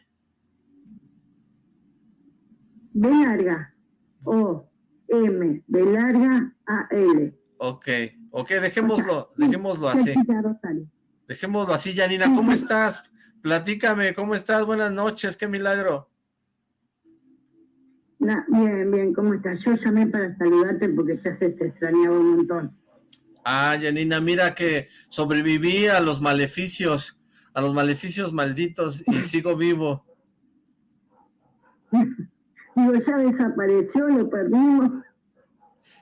B larga O, M, B larga A, L. Ok, ok, dejémoslo, dejémoslo así. Dejémoslo así, Janina. ¿Cómo estás? Platícame, ¿cómo estás? Buenas noches, qué milagro. bien, bien, ¿cómo estás? Yo llamé para saludarte porque ya se te extrañaba un montón. Ah, Janina, mira que sobreviví a los maleficios, a los maleficios malditos y sigo vivo. Digo, ya desapareció, lo perdimos.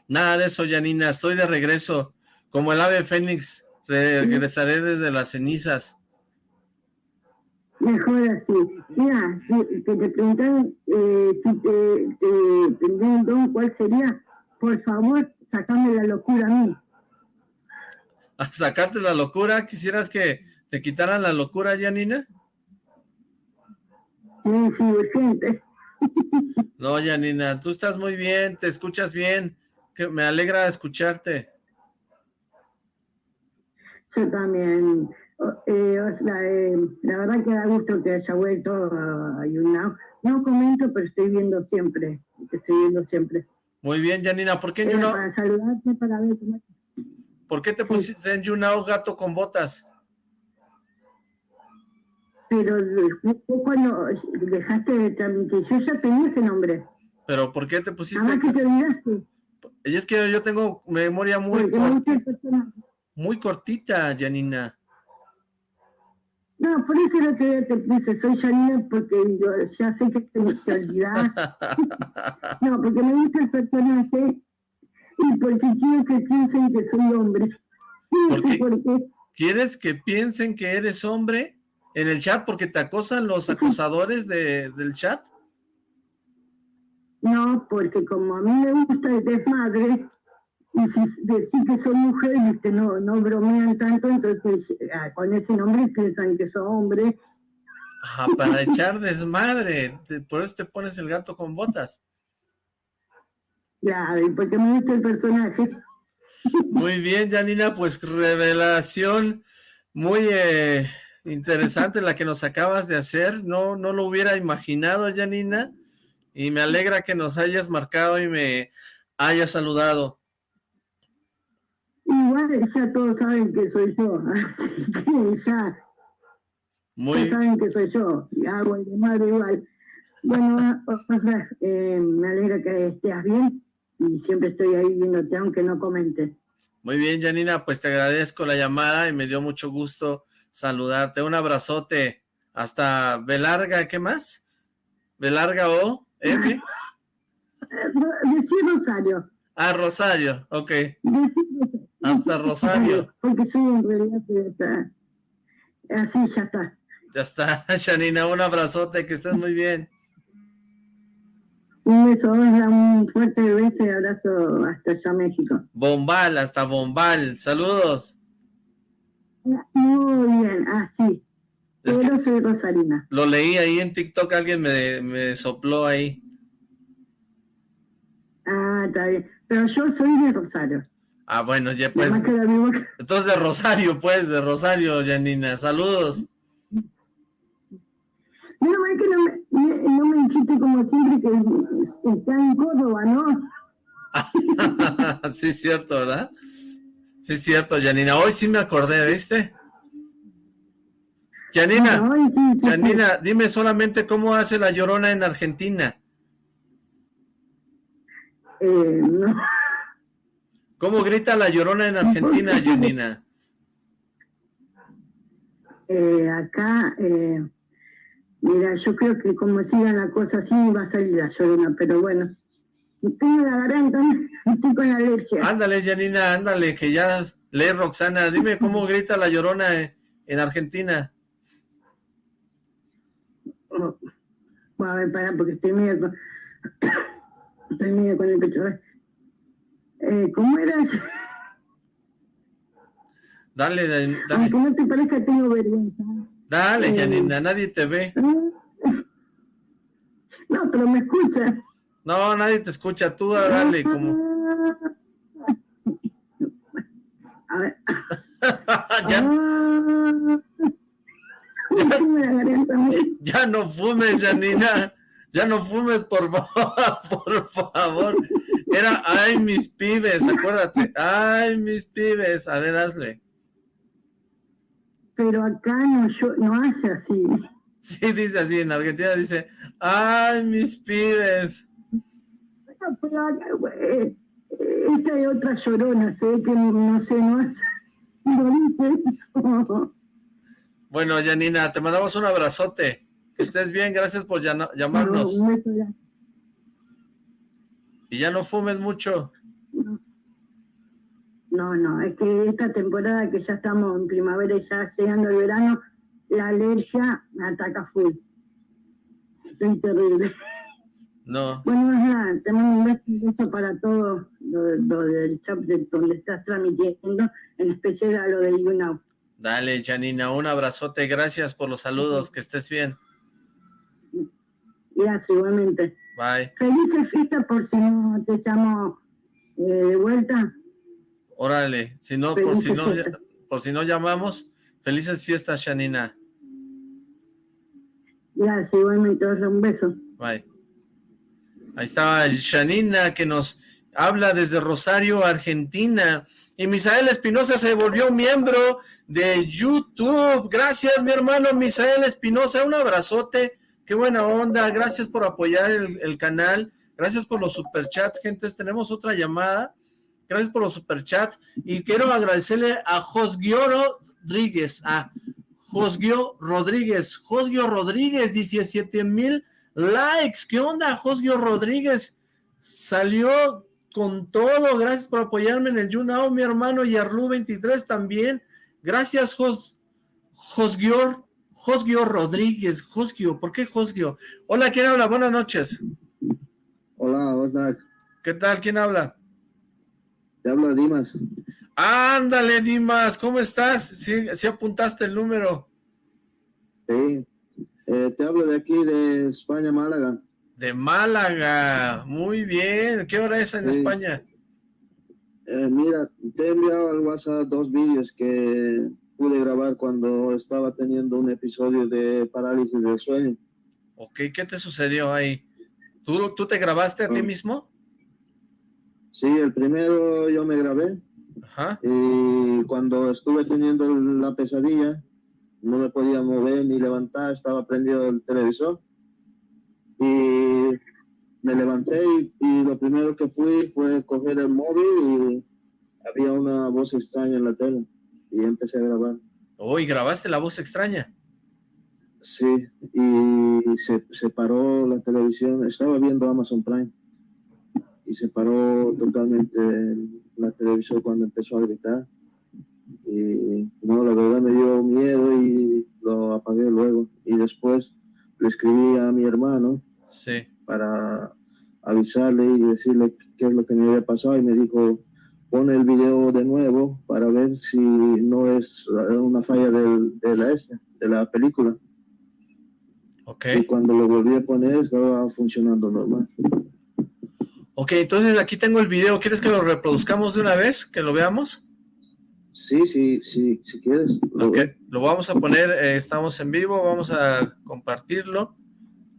Nada de eso, Janina, estoy de regreso. Como el ave fénix, regresaré desde las cenizas. Mejor así. Mira, que te preguntan eh, si te, te tendría un don, ¿cuál sería? Por favor, sacame la locura a mí. ¿A sacarte la locura? ¿Quisieras que te quitaran la locura, Janina? Sí, sí, urgente. No, Janina, tú estás muy bien, te escuchas bien, que me alegra escucharte. Yo también. Eh, eh, la verdad que da gusto que haya vuelto a YouNow. No comento, pero estoy viendo siempre. Estoy viendo siempre. Muy bien, Janina. ¿Por qué en YouNow? Para saludarte, para ver cómo ¿Por qué te pusiste en YouNow gato con botas? Pero cuando dejaste de transmitir, yo ya tenía ese nombre. ¿Pero por qué te pusiste? Ah, que te olvidaste. Y es que yo tengo memoria muy cortita, muy cortita, Janina. No, por eso lo que te puse, soy Janina porque yo ya sé que te, te olvidás. no, porque me gusta el personaje y porque quiero que piensen que soy hombre. ¿Quieres que piensen que eres hombre? En el chat porque te acosan los acosadores de, del chat? No, porque como a mí me gusta el desmadre, y si decir que soy mujer y que no, no bromean tanto, entonces ah, con ese nombre piensan que soy hombre. Ajá, para echar desmadre, por eso te pones el gato con botas. Claro, porque me gusta el personaje. Muy bien, Janina, pues revelación muy eh, interesante la que nos acabas de hacer, no, no lo hubiera imaginado, Janina, y me alegra que nos hayas marcado y me hayas saludado. Igual ya todos saben que soy yo, ya, Muy... saben que soy yo, y hago el madre igual. Bueno, o sea, eh, me alegra que estés bien y siempre estoy ahí viéndote, aunque no comente. Muy bien, Janina, pues te agradezco la llamada y me dio mucho gusto saludarte. Un abrazote hasta Belarga, ¿qué más? Belarga o M. Decir Rosario. Ah, Rosario, ok. Hasta Rosario. Porque soy en realidad así ya está. Ya está, Janina, un abrazote, que estés muy bien. Un beso, un fuerte beso y abrazo hasta allá México. Bombal, hasta Bombal, saludos. No, soy rosarina. Lo leí ahí en TikTok, alguien me, me sopló ahí. Ah, está bien. Pero yo soy de Rosario. Ah, bueno, ya pues. Entonces de Rosario, pues, de Rosario, Janina. Saludos. Menos mal que no me, no me dijiste como siempre que está en Córdoba, ¿no? sí, es cierto, ¿verdad? Sí, es cierto, Janina. Hoy sí me acordé, ¿viste? Janina, Janina, dime solamente cómo hace la llorona en Argentina. Eh, no. ¿Cómo grita la llorona en Argentina, Janina? Eh, acá, eh, mira, yo creo que como siga la cosa así va a salir la llorona, pero bueno. Tengo la garganta, estoy con alergia. Ándale, Janina, ándale, que ya lee Roxana. Dime cómo grita la llorona en Argentina. Oh, a ver, para, porque estoy medio con, estoy medio con el pecho. Eh, ¿Cómo era? Dale, dale. Aunque no te parezca, tengo vergüenza. Dale, eh, Janina, nadie te ve. No, pero me escucha. No, nadie te escucha, tú dale como... A ver. ya... Ya, no fumes, Janina. Ya no fumes, por favor, por favor. Era, ay, mis pibes, acuérdate. Ay, mis pibes. A ver, hazle. Pero acá no, yo, no hace así. Sí, dice así. En Argentina dice, ay, mis pibes. Esta es otra llorona, sé que no sé, no hace. No dice bueno, Janina, te mandamos un abrazote. Que estés bien, gracias por llamarnos. y ya no fumes mucho. No, no, es que esta temporada que ya estamos en primavera y ya llegando el verano, la alergia me ataca full. Estoy terrible. No. Bueno, nada, te mando un beso, para todo lo, del chat donde estás transmitiendo, en especial a lo de YouNow. Dale, Janina, un abrazote. Gracias por los saludos. Que estés bien. Gracias, igualmente. Bye. Felices fiestas por si no te llamo eh, de vuelta. Órale, si no, por si no, por si no llamamos, felices fiestas, Janina. Gracias, igualmente. Un beso. Bye. Ahí estaba Janina que nos habla desde Rosario, Argentina. Y Misael Espinosa se volvió miembro de YouTube. Gracias, mi hermano Misael Espinosa. Un abrazote. Qué buena onda. Gracias por apoyar el, canal. Gracias por los superchats, gentes. Tenemos otra llamada. Gracias por los superchats. Y quiero agradecerle a Josgio Rodríguez. A Josgio Rodríguez. Josgio Rodríguez, 17 mil likes. ¿Qué onda, Josgio Rodríguez? Salió con todo. Gracias por apoyarme en el YouNow, mi hermano, y Arlu23 también. Gracias, Jos, Josgio, Josgio Rodríguez. Josgio, ¿por qué Josgio? Hola, ¿quién habla? Buenas noches. Hola, hola. ¿Qué tal? ¿Quién habla? Te habla Dimas. Ándale, Dimas, ¿cómo estás? ¿Sí, apuntaste el número? Sí, eh, te hablo de aquí, de España, Málaga. De Málaga, muy bien. ¿Qué hora es en España? Eh, mira, te he enviado al WhatsApp dos vídeos que pude grabar cuando estaba teniendo un episodio de parálisis del sueño. Ok, ¿qué te sucedió ahí? ¿Tú, tú te grabaste a ti ah. mismo? Sí, el primero yo me grabé. Ajá. Y cuando estuve teniendo la pesadilla, no me podía mover ni levantar, estaba prendido el televisor. Y me levanté y, lo primero que fui fue coger el móvil y había una voz extraña en la tele y empecé a grabar. Oh, ¿y grabaste la voz extraña? Sí, y se, se paró la televisión, estaba viendo Amazon Prime y se paró totalmente la televisión cuando empezó a gritar. Y no, la verdad me dio miedo y lo apagué luego. Y después le escribí a mi hermano sí. para avisarle y decirle qué es lo que me había pasado y me dijo, pon el video de nuevo para ver si no es una falla de, la, de la película. Y cuando lo volví a poner estaba funcionando normal. Ok, entonces aquí tengo el video. ¿Quieres que lo reproduzcamos de una vez? ¿Que lo veamos? Sí, sí, sí, si quieres. ok, lo vamos a poner, eh, estamos en vivo, vamos a compartirlo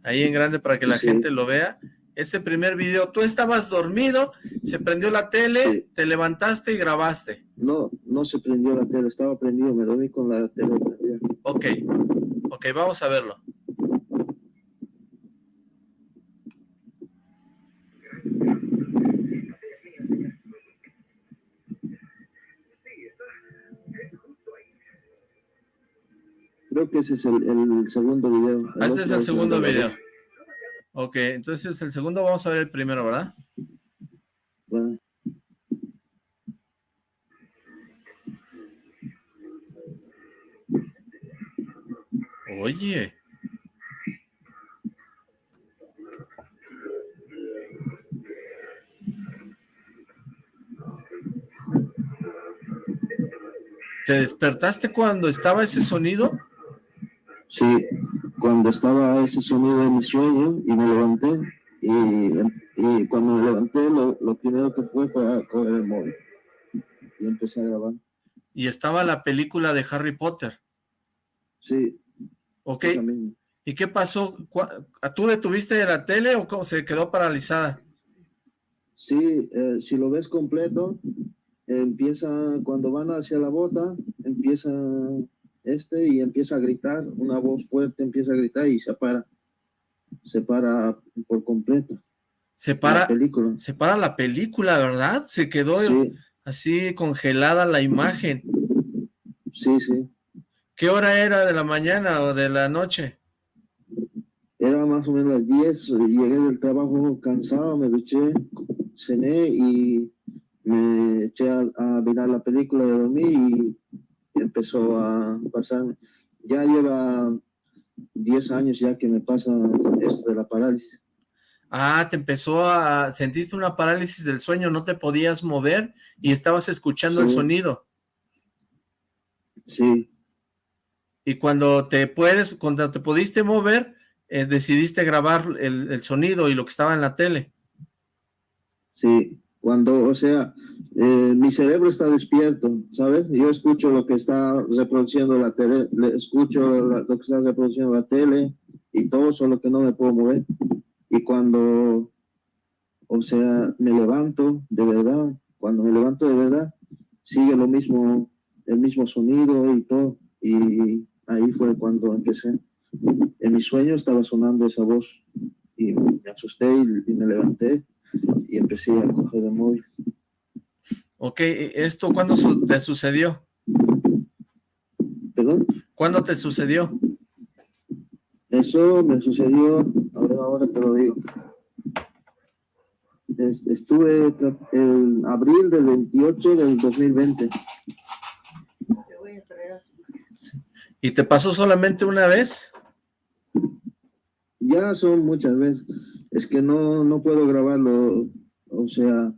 ahí en grande para que la gente lo vea. Ese primer video, tú estabas dormido, se prendió la tele, te levantaste y grabaste. No, no se prendió la tele, estaba prendido, me dormí con la tele prendida. Ok, ok, vamos a verlo. Creo que ese es el, segundo video. Ah, este es el segundo video. Ok, entonces el segundo vamos a ver el primero, ¿verdad? Bueno. Oye. ¿Te despertaste cuando estaba ese sonido? Sí, cuando estaba ese sonido de mi sueño y me levanté y, cuando me levanté lo, primero que fue fue a coger el móvil y empecé a grabar. ¿Y estaba la película de Harry Potter? Sí. Ok. ¿Y qué pasó? ¿Tú detuviste la tele o cómo se quedó paralizada? Sí, eh, si lo ves completo, empieza, cuando van hacia la bota, empieza este y empieza a gritar, una voz fuerte empieza a gritar y se para, se para por completo. Se para la película, se para la película, ¿verdad? Se quedó así congelada la imagen. Sí, sí. ¿Qué hora era de la mañana o de la noche? Era más o menos las 10, llegué del trabajo cansado, me duché, cené y me eché a, a mirar la película de dormir y empezó a pasar, ya lleva 10 años ya que me pasa esto de la parálisis. Ah, te empezó a, sentiste una parálisis del sueño, no te podías mover y estabas escuchando el sonido. Sí. Y cuando te puedes, cuando te pudiste mover, eh, decidiste grabar el, el, sonido y lo que estaba en la tele. Sí, cuando, o sea, eh, mi cerebro está despierto, ¿sabes? Yo escucho lo que está reproduciendo la tele, escucho lo que está reproduciendo la tele y todo, solo que no me puedo mover. Y cuando, o sea, me levanto de verdad, cuando me levanto de verdad, sigue lo mismo, el mismo sonido y todo. Y ahí fue cuando empecé. En mi sueño estaba sonando esa voz y me asusté y, y me levanté y empecé a coger el móvil. Ok, ¿esto cuándo te sucedió? ¿Perdón? ¿Cuándo te sucedió? Eso me sucedió, ahora, ahora te lo digo. Estuve en abril del 28 del 2020. ¿Y te pasó solamente una vez? Ya son muchas veces. Es que no, no puedo grabarlo, o sea,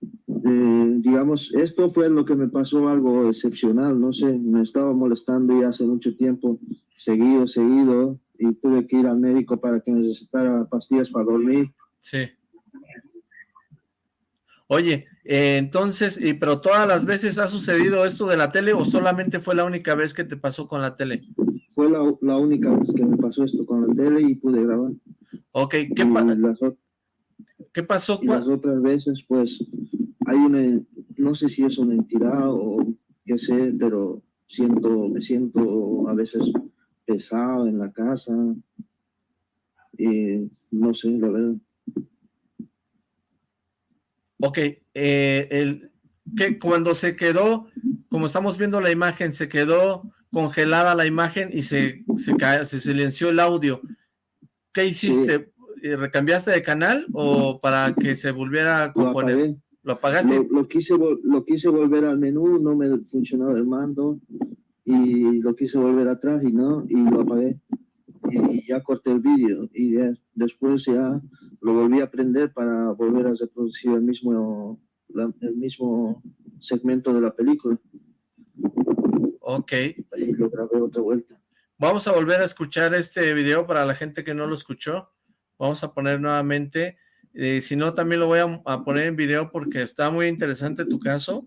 eh, digamos, esto fue lo que me pasó algo excepcional, no sé, me estaba molestando ya hace mucho tiempo, seguido, seguido, y tuve que ir al médico para que necesitara pastillas para dormir. Sí. Oye, eh, entonces, y, pero todas las veces ha sucedido esto de la tele o solamente fue la única vez que te pasó con la tele? Fue la, la única vez que me pasó esto con la tele y pude grabar. Ok, ¿qué, pasó? ¿Qué pasó? las otras veces, pues, hay una, no sé si es una entidad o qué sé, pero siento, me siento a veces pesado en la casa, y no sé, la verdad. Ok, eh, el, que cuando se quedó, como estamos viendo la imagen, se quedó congelada la imagen y se, se, se silenció el audio. ¿Qué hiciste? ¿Recambiaste de canal o para que se volviera a componer? ¿Lo apagaste? Lo, quise, lo quise volver al menú, no me funcionaba el mando y lo quise volver atrás y no, y lo apagué. Y, ya corté el vídeo y después ya lo volví a prender para volver a reproducir el mismo, el mismo segmento de la película. Ok. Y lo grabé otra vuelta. Vamos a volver a escuchar este video para la gente que no lo escuchó. Vamos a poner nuevamente. Eh, si no, también lo voy a, poner en video porque está muy interesante tu caso.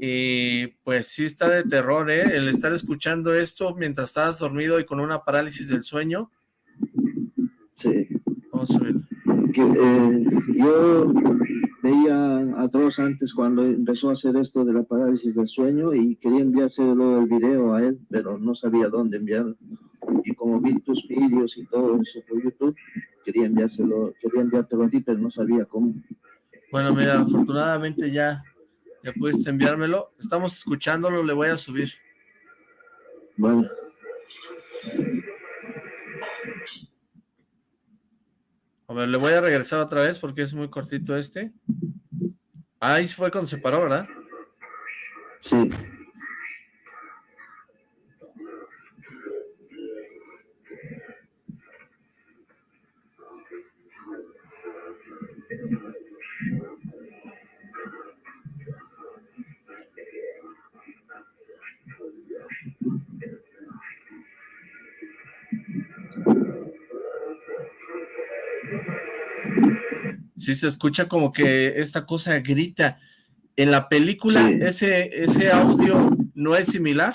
Y pues sí está de terror, ¿eh? El estar escuchando esto mientras estabas dormido y con una parálisis del sueño. Sí. Vamos a ver. Eh, yo veía a Dross antes cuando empezó a hacer esto de la parálisis del sueño y quería enviárselo el video a él, pero no sabía dónde enviarlo. Y como vi tus vídeos y todo eso por YouTube, quería enviárselo, quería enviártelo a ti, pero no sabía cómo. Bueno, mira, afortunadamente ya, ya pudiste enviármelo. Estamos escuchándolo, le voy a subir. Bueno. A ver, le voy a regresar otra vez porque es muy cortito este. Ahí fue cuando se paró, ¿verdad? Sí. Sí, se escucha como que esta cosa grita. ¿En la película ese, ese audio no es similar?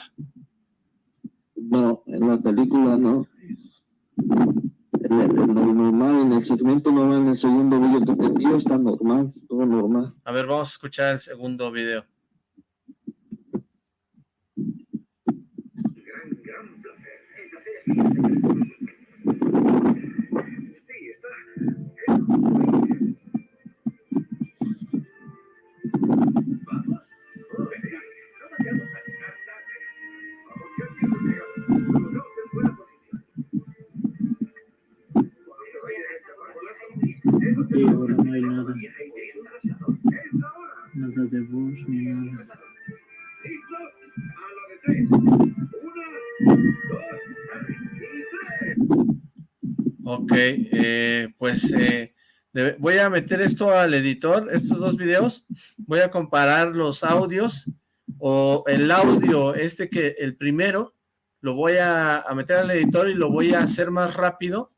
No, en la película no. En el, normal, en el segmento normal, en el segundo video que te dio está normal, todo normal. A ver, vamos a escuchar el segundo video. Y eh, pues eh, voy a meter esto al editor, estos dos videos, voy a comparar los audios o el audio este que el primero lo voy a, a meter al editor y lo voy a hacer más rápido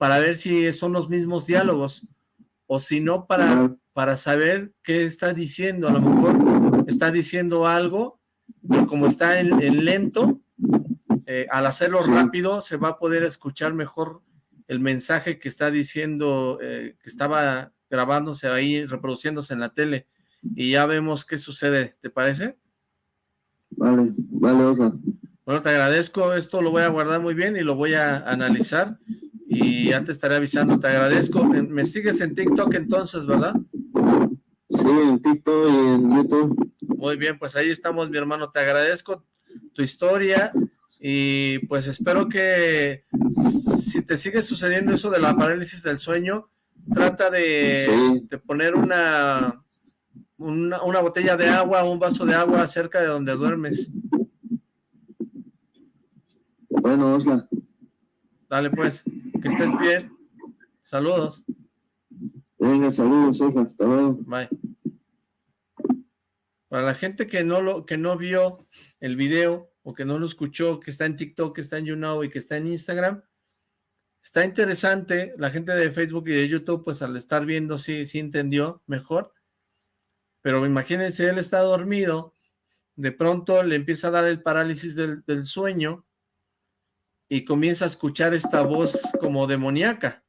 para ver si son los mismos diálogos. O si no para, para saber qué está diciendo. A lo mejor está diciendo algo, pero como está en, lento, eh, al hacerlo rápido se va a poder escuchar mejor el mensaje que está diciendo, eh, que estaba grabándose ahí, reproduciéndose en la tele, y ya vemos qué sucede, ¿te parece? Vale, vale, Bueno, te agradezco, esto lo voy a guardar muy bien y lo voy a analizar, y ya te estaré avisando, te agradezco. ¿Me sigues en TikTok entonces, verdad? Sí, en TikTok y en YouTube. Muy bien, pues ahí estamos, mi hermano. Te agradezco tu historia y pues espero que si te sigue sucediendo eso de la parálisis del sueño, trata de, poner una, una, una botella de agua, un vaso de agua cerca de donde duermes. Bueno, Osla. Dale pues. Que estés bien. Saludos. Venga, saludos, Hasta luego. Bye. Para la gente que no lo que no vio el video que no lo escuchó, que está en TikTok, que está en YouNow y que está en Instagram, está interesante. La gente de Facebook y de YouTube, pues al estar viendo, sí, sí entendió mejor. Pero imagínense, él está dormido, de pronto le empieza a dar el parálisis del, sueño y comienza a escuchar esta voz como demoníaca.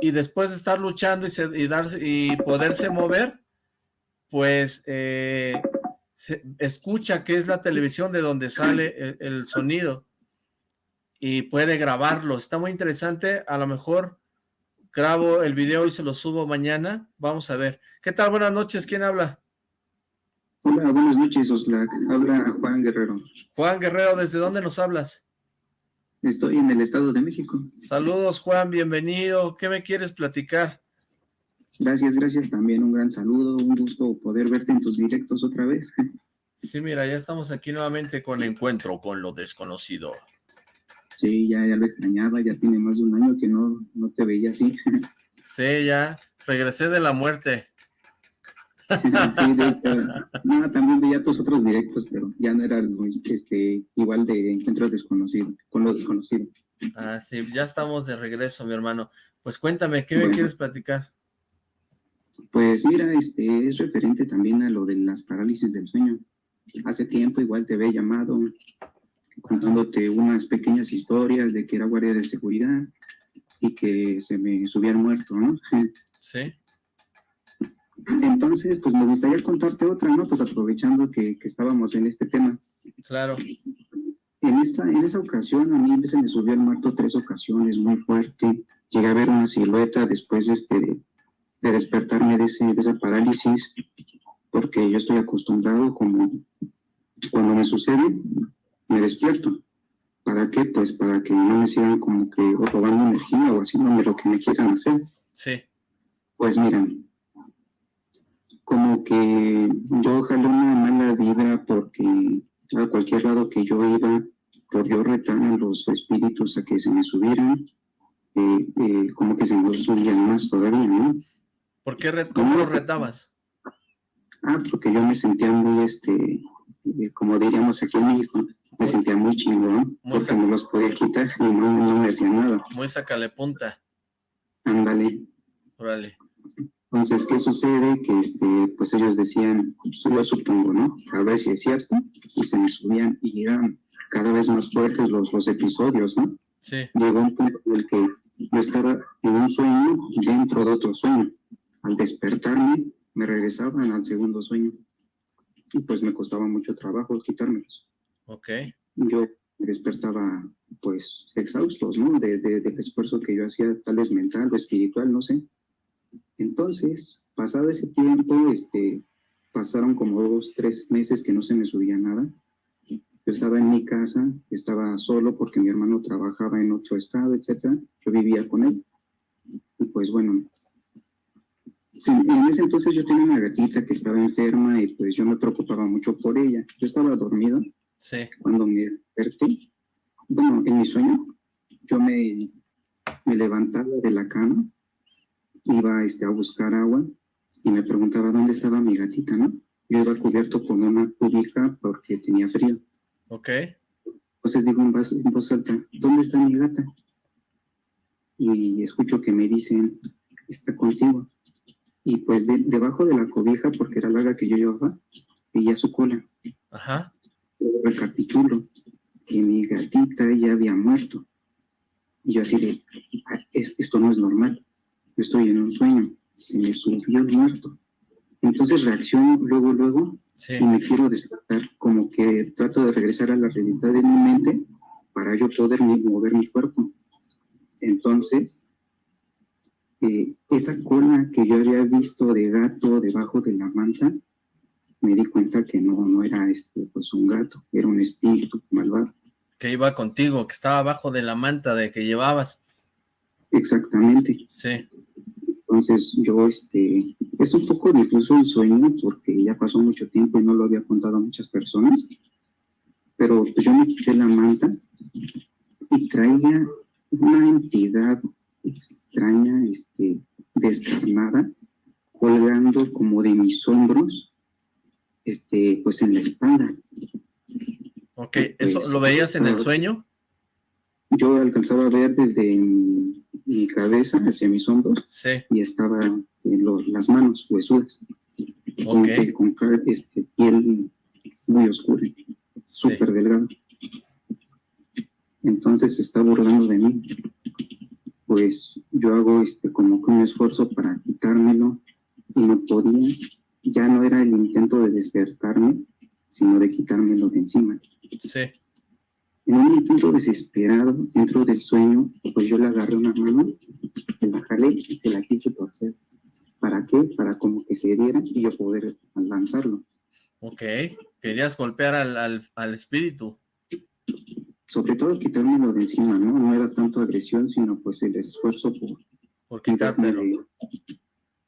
Y después de estar luchando y, y poderse mover, pues eh, se escucha que es la televisión de donde sale el, sonido y puede grabarlo. Está muy interesante. A lo mejor grabo el video y se lo subo mañana. Vamos a ver. ¿Qué tal? Buenas noches. ¿Quién habla? Hola, buenas noches, Oslac. Habla Juan Guerrero. Juan Guerrero, ¿desde dónde nos hablas? Estoy en el Estado de México. Saludos, Juan, bienvenido. ¿Qué me quieres platicar? Gracias, gracias. También un gran saludo, un gusto poder verte en tus directos otra vez. Sí, mira, ya estamos aquí nuevamente con Encuentro con lo Desconocido. Sí, ya, ya lo extrañaba, ya tiene más de un año que no, no te veía así. Sí, ya, regresé de la muerte. sí, no, también veía tus otros directos, pero ya no era este, igual de encuentros desconocidos, con lo desconocido. Ah, sí, ya estamos de regreso, mi hermano. Pues cuéntame, ¿qué me quieres platicar? Pues mira, este es referente también a lo de las parálisis del sueño. Hace tiempo igual te había llamado contándote unas pequeñas historias de que era guardia de seguridad y que se me subía el muerto, ¿no? Sí. Entonces, pues me gustaría contarte otra, ¿no? Pues aprovechando que, que estábamos en este tema. Claro. En, esta, en esa ocasión a mí se me subió el muerto tres ocasiones, muy fuerte. Llegué a ver una silueta después este, de, de despertarme de, ese, de esa parálisis, porque yo estoy acostumbrado como cuando me sucede, me despierto. ¿Para qué? Pues para que no me sigan como que robando energía o haciéndome lo que me quieran hacer. Sí. Pues miren, como que yo jalé una mala vibra porque a cualquier lado que yo iba, por yo retar a los espíritus a que se me subieran, eh, eh, como que se me subían más todavía, ¿no? ¿Por qué cómo lo retabas? Ah, porque yo me sentía muy, este, eh, como diríamos aquí en México, me sentía muy chingón, porque me los podía quitar y no, no me decía nada. Muy sacale punta. Ándale. Órale. Entonces, ¿qué sucede? Que este, pues ellos decían, pues, yo supongo, ¿no? A ver si es cierto, y se me subían y eran cada vez más fuertes los, los episodios, ¿no? Sí. Llegó un punto en el que yo estaba en un sueño dentro de otro sueño. Al despertarme, me regresaban al segundo sueño. Y pues me costaba mucho trabajo quitármelos. Ok. Yo me despertaba, pues, exhaustos, ¿no? De, de, del esfuerzo que yo hacía, tal vez mental o espiritual, no sé entonces, pasado ese tiempo, este, pasaron como dos, tres meses que no se me subía nada. Yo estaba en mi casa, estaba solo porque mi hermano trabajaba en otro estado, etcétera. Yo vivía con él. Y pues bueno, en ese entonces yo tenía una gatita que estaba enferma y pues yo me preocupaba mucho por ella. Yo estaba dormido sí. cuando me desperté. Bueno, en mi sueño, yo me, me levantaba de la cama iba este, a buscar agua y me preguntaba dónde estaba mi gatita, ¿no? Yo iba cubierto con una cubija porque tenía frío. Ok. Entonces digo en voz, en voz alta, ¿dónde está mi gata? Y escucho que me dicen, está contigo. Y pues debajo de la cobija, porque era larga que yo llevaba, veía su cola. Ajá. Luego recapitulo que mi gatita ya había muerto. Y yo así de, ah, esto no es normal yo estoy en un sueño, se me subió el muerto. Entonces reacciono luego, luego, y me quiero despertar, como que trato de regresar a la realidad de mi mente para yo poder mover mi cuerpo. Entonces, eh, esa cola que yo había visto de gato debajo de la manta, me di cuenta que no, no era este, pues un gato, era un espíritu malvado. Que iba contigo, que estaba abajo de la manta de que llevabas. Exactamente. Sí. Entonces yo, este, es un poco difuso el sueño porque ya pasó mucho tiempo y no lo había contado a muchas personas, pero yo me quité la manta y traía una entidad extraña, este, descarnada, colgando como de mis hombros, este, pues en la espalda. Ok, ¿eso pues, lo veías en el sueño? Yo alcanzaba a ver desde mi cabeza hacia mis hombros y estaba en las manos huesudas. Okay. Con, este, piel muy oscura, súper delgada. Entonces se está burlando de mí. Pues yo hago este, como que un esfuerzo para quitármelo y no podía. Ya no era el intento de despertarme, sino de quitármelo de encima. Sí. En un intento desesperado dentro del sueño, pues yo le agarré una mano, se la jalé y se la quise torcer. ¿Para qué? Para como que se diera y yo poder lanzarlo. Ok, querías golpear al, al, espíritu. Sobre todo quitármelo de encima, ¿no? No era tanto agresión, sino pues el esfuerzo por... Por quitármelo.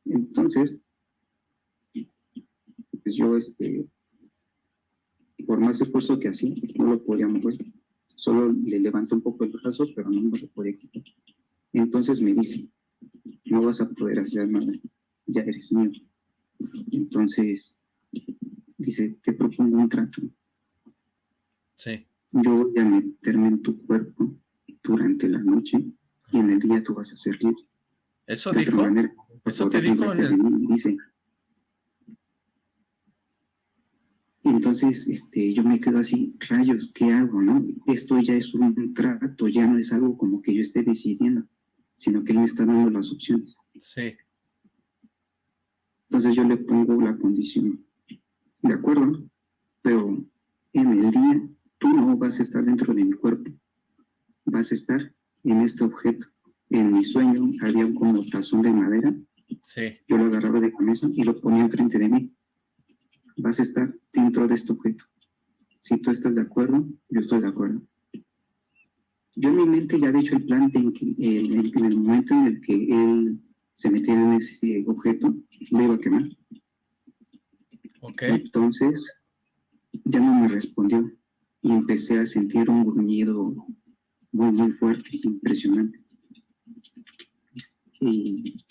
Entonces, pues yo, este, por más esfuerzo que hacía, no lo podía mover. Solo le levanté un poco el brazo, pero no me lo podía quitar. Entonces me dice, no vas a poder hacer nada, ya eres mío. Entonces, dice, te propongo un trato. Sí. Yo voy a meterme en tu cuerpo durante la noche y en el día tú vas a ser libre. ¿Eso dijo? ¿Eso te dijo en el...? Dice, entonces este, yo me quedo así, rayos, ¿qué hago? no? Esto ya es un trato, ya no es algo como que yo esté decidiendo, sino que él me está dando las opciones. Sí. Entonces yo le pongo la condición, de acuerdo, pero en el día tú no vas a estar dentro de mi cuerpo, vas a estar en este objeto. En mi sueño había un como tazón de madera, sí. yo lo agarraba de cabeza y lo ponía enfrente de mí vas a estar dentro de este objeto. Si tú estás de acuerdo, yo estoy de acuerdo. Yo en mi mente ya había hecho el plan de que en, el, momento en el que él se metiera en ese objeto, le iba a quemar. Okay. Entonces, ya no me respondió y empecé a sentir un gruñido muy, muy fuerte, impresionante. Y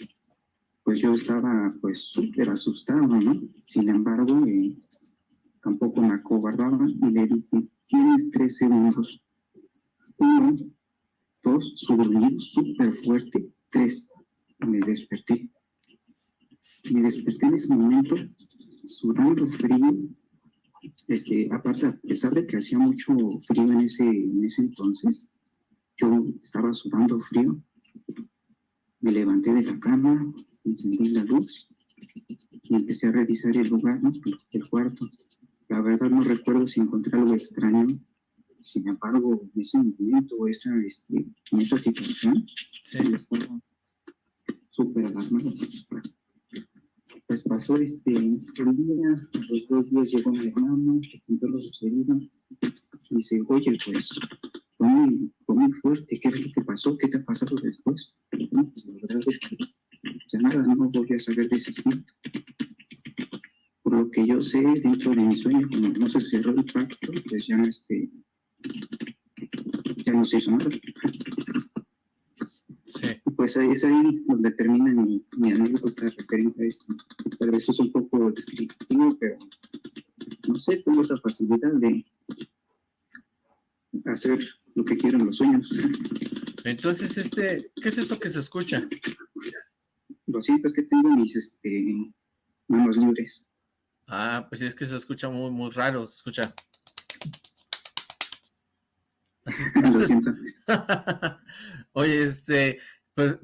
pues yo estaba pues súper asustado, ¿no? Sin embargo, eh, tampoco me acobardaba y le dije, tienes tres segundos. Uno, dos, su súper fuerte. Tres, me desperté. Me desperté en ese momento, sudando frío. Este, aparte, a pesar de que hacía mucho frío en ese, en ese entonces, yo estaba sudando frío. Me levanté de la cama, encendí la luz y empecé a revisar el lugar, ¿no? el cuarto. La verdad no recuerdo si encontré algo extraño. Sin embargo, en ese momento, esa, este, en esa situación, sí. estaba súper alarmado. Pues pasó este, el día, los dos días llegó mi hermano, que contó lo sucedido. Y dice, oye, pues, fue muy, fue muy fuerte, ¿qué es lo que pasó? ¿Qué te ha pasado después? No, pues la verdad es que ya nada, no volví a saber de ese espíritu. Por lo que yo sé, dentro de mi sueño, como no se cerró el pacto, pues ya, este, ya no se hizo nada. Pues ahí es ahí donde termina mi, mi anécdota referente a esto. Tal vez es un poco descriptivo, pero no sé, tengo esa facilidad de hacer lo que quiero en los sueños. Entonces, este, ¿qué es eso que se escucha? Lo siento, es que tengo mis este, manos libres. Ah, pues es que se escucha muy, muy raro, se escucha. Lo siento. Oye, este,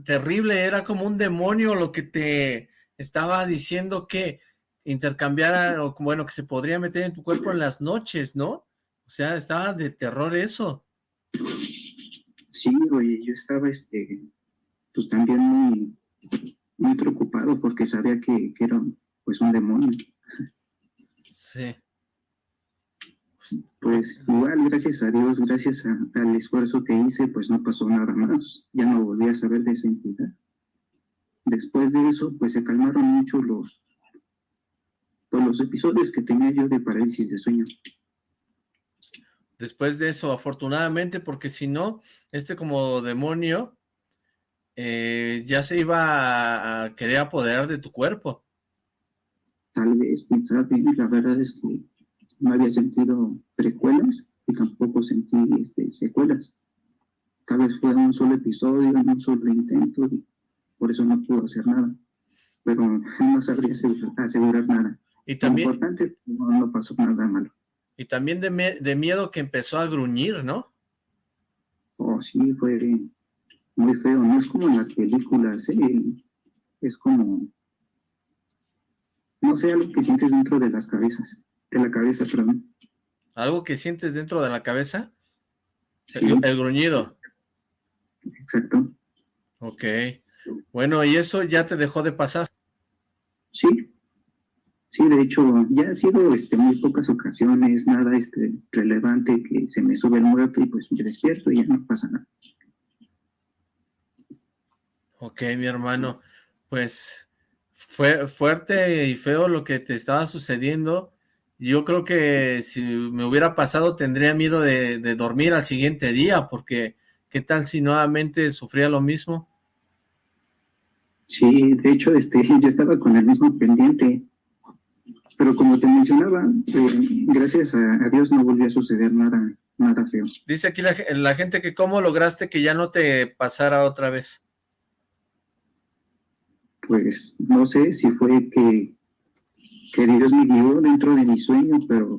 terrible, era como un demonio lo que te estaba diciendo que intercambiara, o bueno, que se podría meter en tu cuerpo en las noches, ¿no? O sea, estaba de terror eso. Sí, oye, yo estaba, este, pues también muy, muy preocupado porque sabía que, era pues un demonio. Sí. Pues igual, gracias a Dios, gracias al esfuerzo que hice, pues no pasó nada más. Ya no volví a saber de esa entidad. Después de eso, pues se calmaron mucho los, pues, los episodios que tenía yo de parálisis de sueño. Después de eso, afortunadamente, porque si no, este como demonio eh, ya se iba a, querer apoderar de tu cuerpo. Tal vez, la verdad es que no había sentido precuelas y tampoco sentí este, secuelas. Tal vez fue un solo episodio, un solo intento y por eso no pudo hacer nada. Pero no sabría asegurar nada. Y también... Lo importante es que no, pasó nada malo. Y también de, de miedo que empezó a gruñir, ¿no? Oh, sí, fue muy feo, no es como en las películas, ¿eh? es como, no sé, algo que sientes dentro de las cabezas, la cabeza, perdón. ¿Algo que sientes dentro de la cabeza? El, gruñido. Exacto. Ok. Bueno, ¿y eso ya te dejó de pasar? Sí. Sí, de hecho, ya ha sido este, muy pocas ocasiones, nada este, relevante que se me sube el muerto y pues me despierto y ya no pasa nada. Ok, mi hermano, pues fue fuerte y feo lo que te estaba sucediendo. Yo creo que si me hubiera pasado tendría miedo de, dormir al siguiente día, porque ¿qué tal si nuevamente sufría lo mismo? Sí, de hecho, este, yo estaba con el mismo pendiente. pero como te mencionaba, eh, gracias a, Dios no volvió a suceder nada, nada feo. Dice aquí la, la, gente que cómo lograste que ya no te pasara otra vez. Pues no sé si fue que, que Dios me guió dentro de mi sueño, pero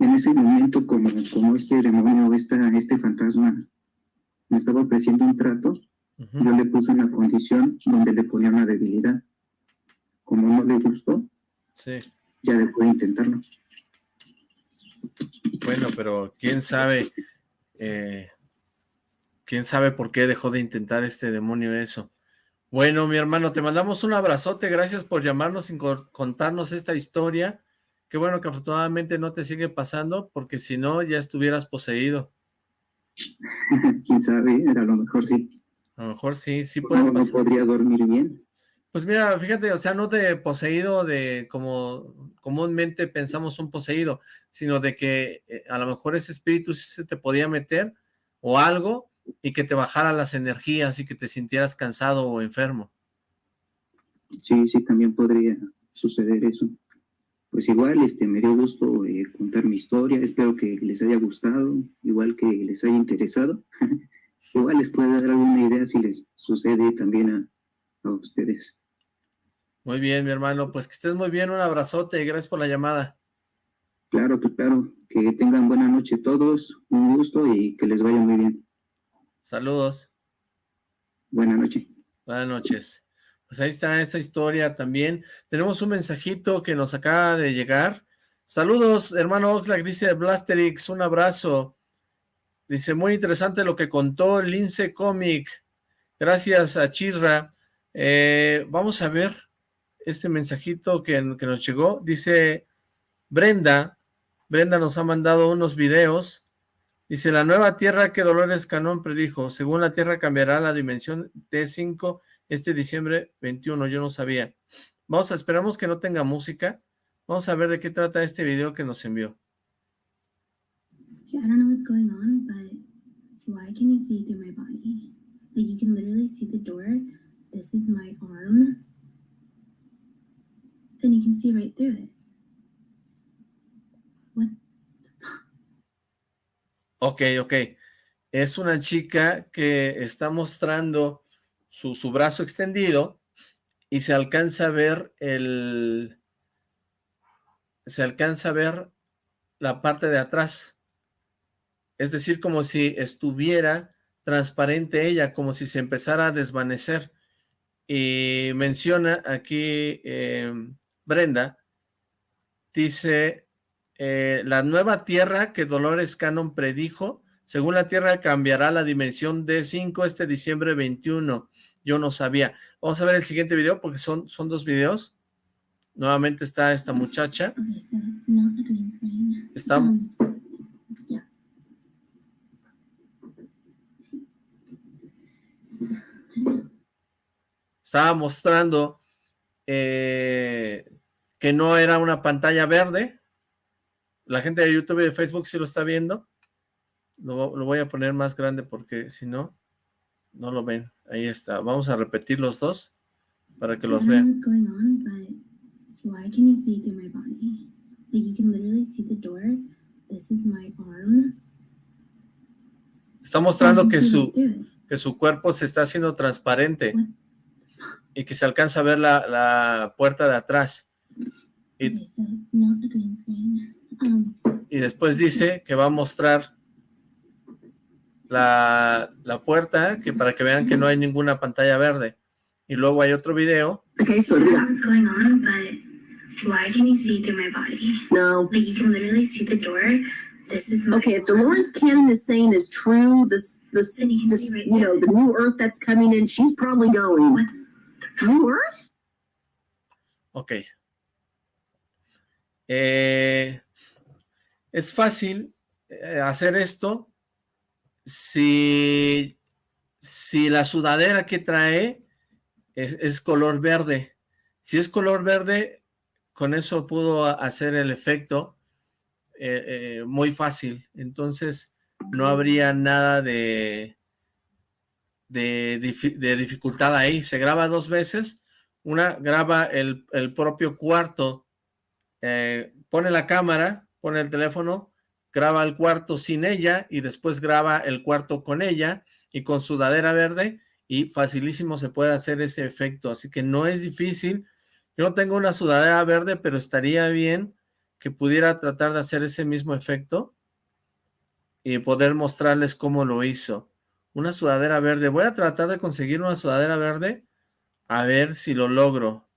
en ese momento como, como este demonio, esta, este fantasma me estaba ofreciendo un trato, yo le puse una condición donde le ponía una debilidad. Como no le gustó, sí ya dejó de intentarlo. Bueno, pero quién sabe, eh, quién sabe por qué dejó de intentar este demonio eso. Bueno, mi hermano, te mandamos un abrazote, gracias por llamarnos y contarnos esta historia. Qué bueno que afortunadamente no te sigue pasando, porque si no, ya estuvieras poseído. Quién sabe, a lo mejor sí. A lo mejor sí, sí puede no, No podría dormir bien. Pues mira, fíjate, o sea, no de poseído de como comúnmente pensamos un poseído, sino de que eh, a lo mejor ese espíritu sí se te podía meter o algo y que te bajara las energías y que te sintieras cansado o enfermo. Sí, sí, también podría suceder eso. Pues igual, este, me dio gusto eh, contar mi historia, espero que les haya gustado, igual que les haya interesado. igual les puede dar alguna idea si les sucede también a ustedes. Muy bien, mi hermano. Pues que estés muy bien. Un abrazote y gracias por la llamada. Claro, pues claro. Que tengan buena noche todos. Un gusto y que les vaya muy bien. Saludos. Buenas noches. Buenas noches. Pues ahí está esta historia también. Tenemos un mensajito que nos acaba de llegar. Saludos, hermano Oxlack, dice Blasterix, un abrazo. Dice, muy interesante lo que contó Lince Comic. Gracias a Chirra. Eh, vamos a ver este mensajito que, nos llegó. Dice Brenda, Brenda nos ha mandado unos videos. Dice, la nueva tierra que Dolores Canón predijo. Según la tierra cambiará la dimensión T5 este diciembre 21. Yo no sabía. Vamos a, esperamos que no tenga música. Vamos a ver de qué trata este video que nos envió. I don't know what's going on, but why can you see through my body? Like you can literally see the door. This is my arm. then you can see right through it. What? Ok, ok. Es una chica que está mostrando su, su brazo extendido y se alcanza a ver el... Se alcanza a ver la parte de atrás. Es decir, como si estuviera transparente ella, como si se empezara a desvanecer. Y menciona aquí eh, Brenda, dice, eh, la nueva tierra que Dolores Cannon predijo, según la tierra cambiará la dimensión de 5 este diciembre 21. Yo no sabía. Vamos a ver el siguiente video porque son, son dos videos. Nuevamente está esta muchacha. Está... Estaba mostrando eh, que no era una pantalla verde. La gente de YouTube y de Facebook sí lo está viendo. Lo, voy a poner más grande porque si no, no lo ven. Ahí está. Vamos a repetir los dos para que los vean. Está mostrando que su, que su cuerpo se está haciendo transparente y que se alcanza a ver la, la puerta de atrás. Y, después dice que va a mostrar la, la, puerta que para que vean que no hay ninguna pantalla verde. Y luego hay otro video. Okay, so what's going on, but why can you see through my body? No. Like you can literally see the door. This is my Okay, if the Lawrence Cannon is saying is true, this this, you, this, right you know, the new earth that's coming in, she's probably going. What? New earth? Okay. Eh, es fácil eh, hacer esto si, si la sudadera que trae es, color verde. Si es color verde, con eso pudo hacer el efecto eh, muy fácil. Entonces, no habría nada de, de, dificultad ahí. Se graba dos veces. Una graba el, el propio cuarto eh, pone la cámara, pone el teléfono, graba el cuarto sin ella y después graba el cuarto con ella y con sudadera verde y facilísimo se puede hacer ese efecto, así que no es difícil. Yo no tengo una sudadera verde, pero estaría bien que pudiera tratar de hacer ese mismo efecto y poder mostrarles cómo lo hizo. Una sudadera verde. Voy a tratar de conseguir una sudadera verde a ver si lo logro.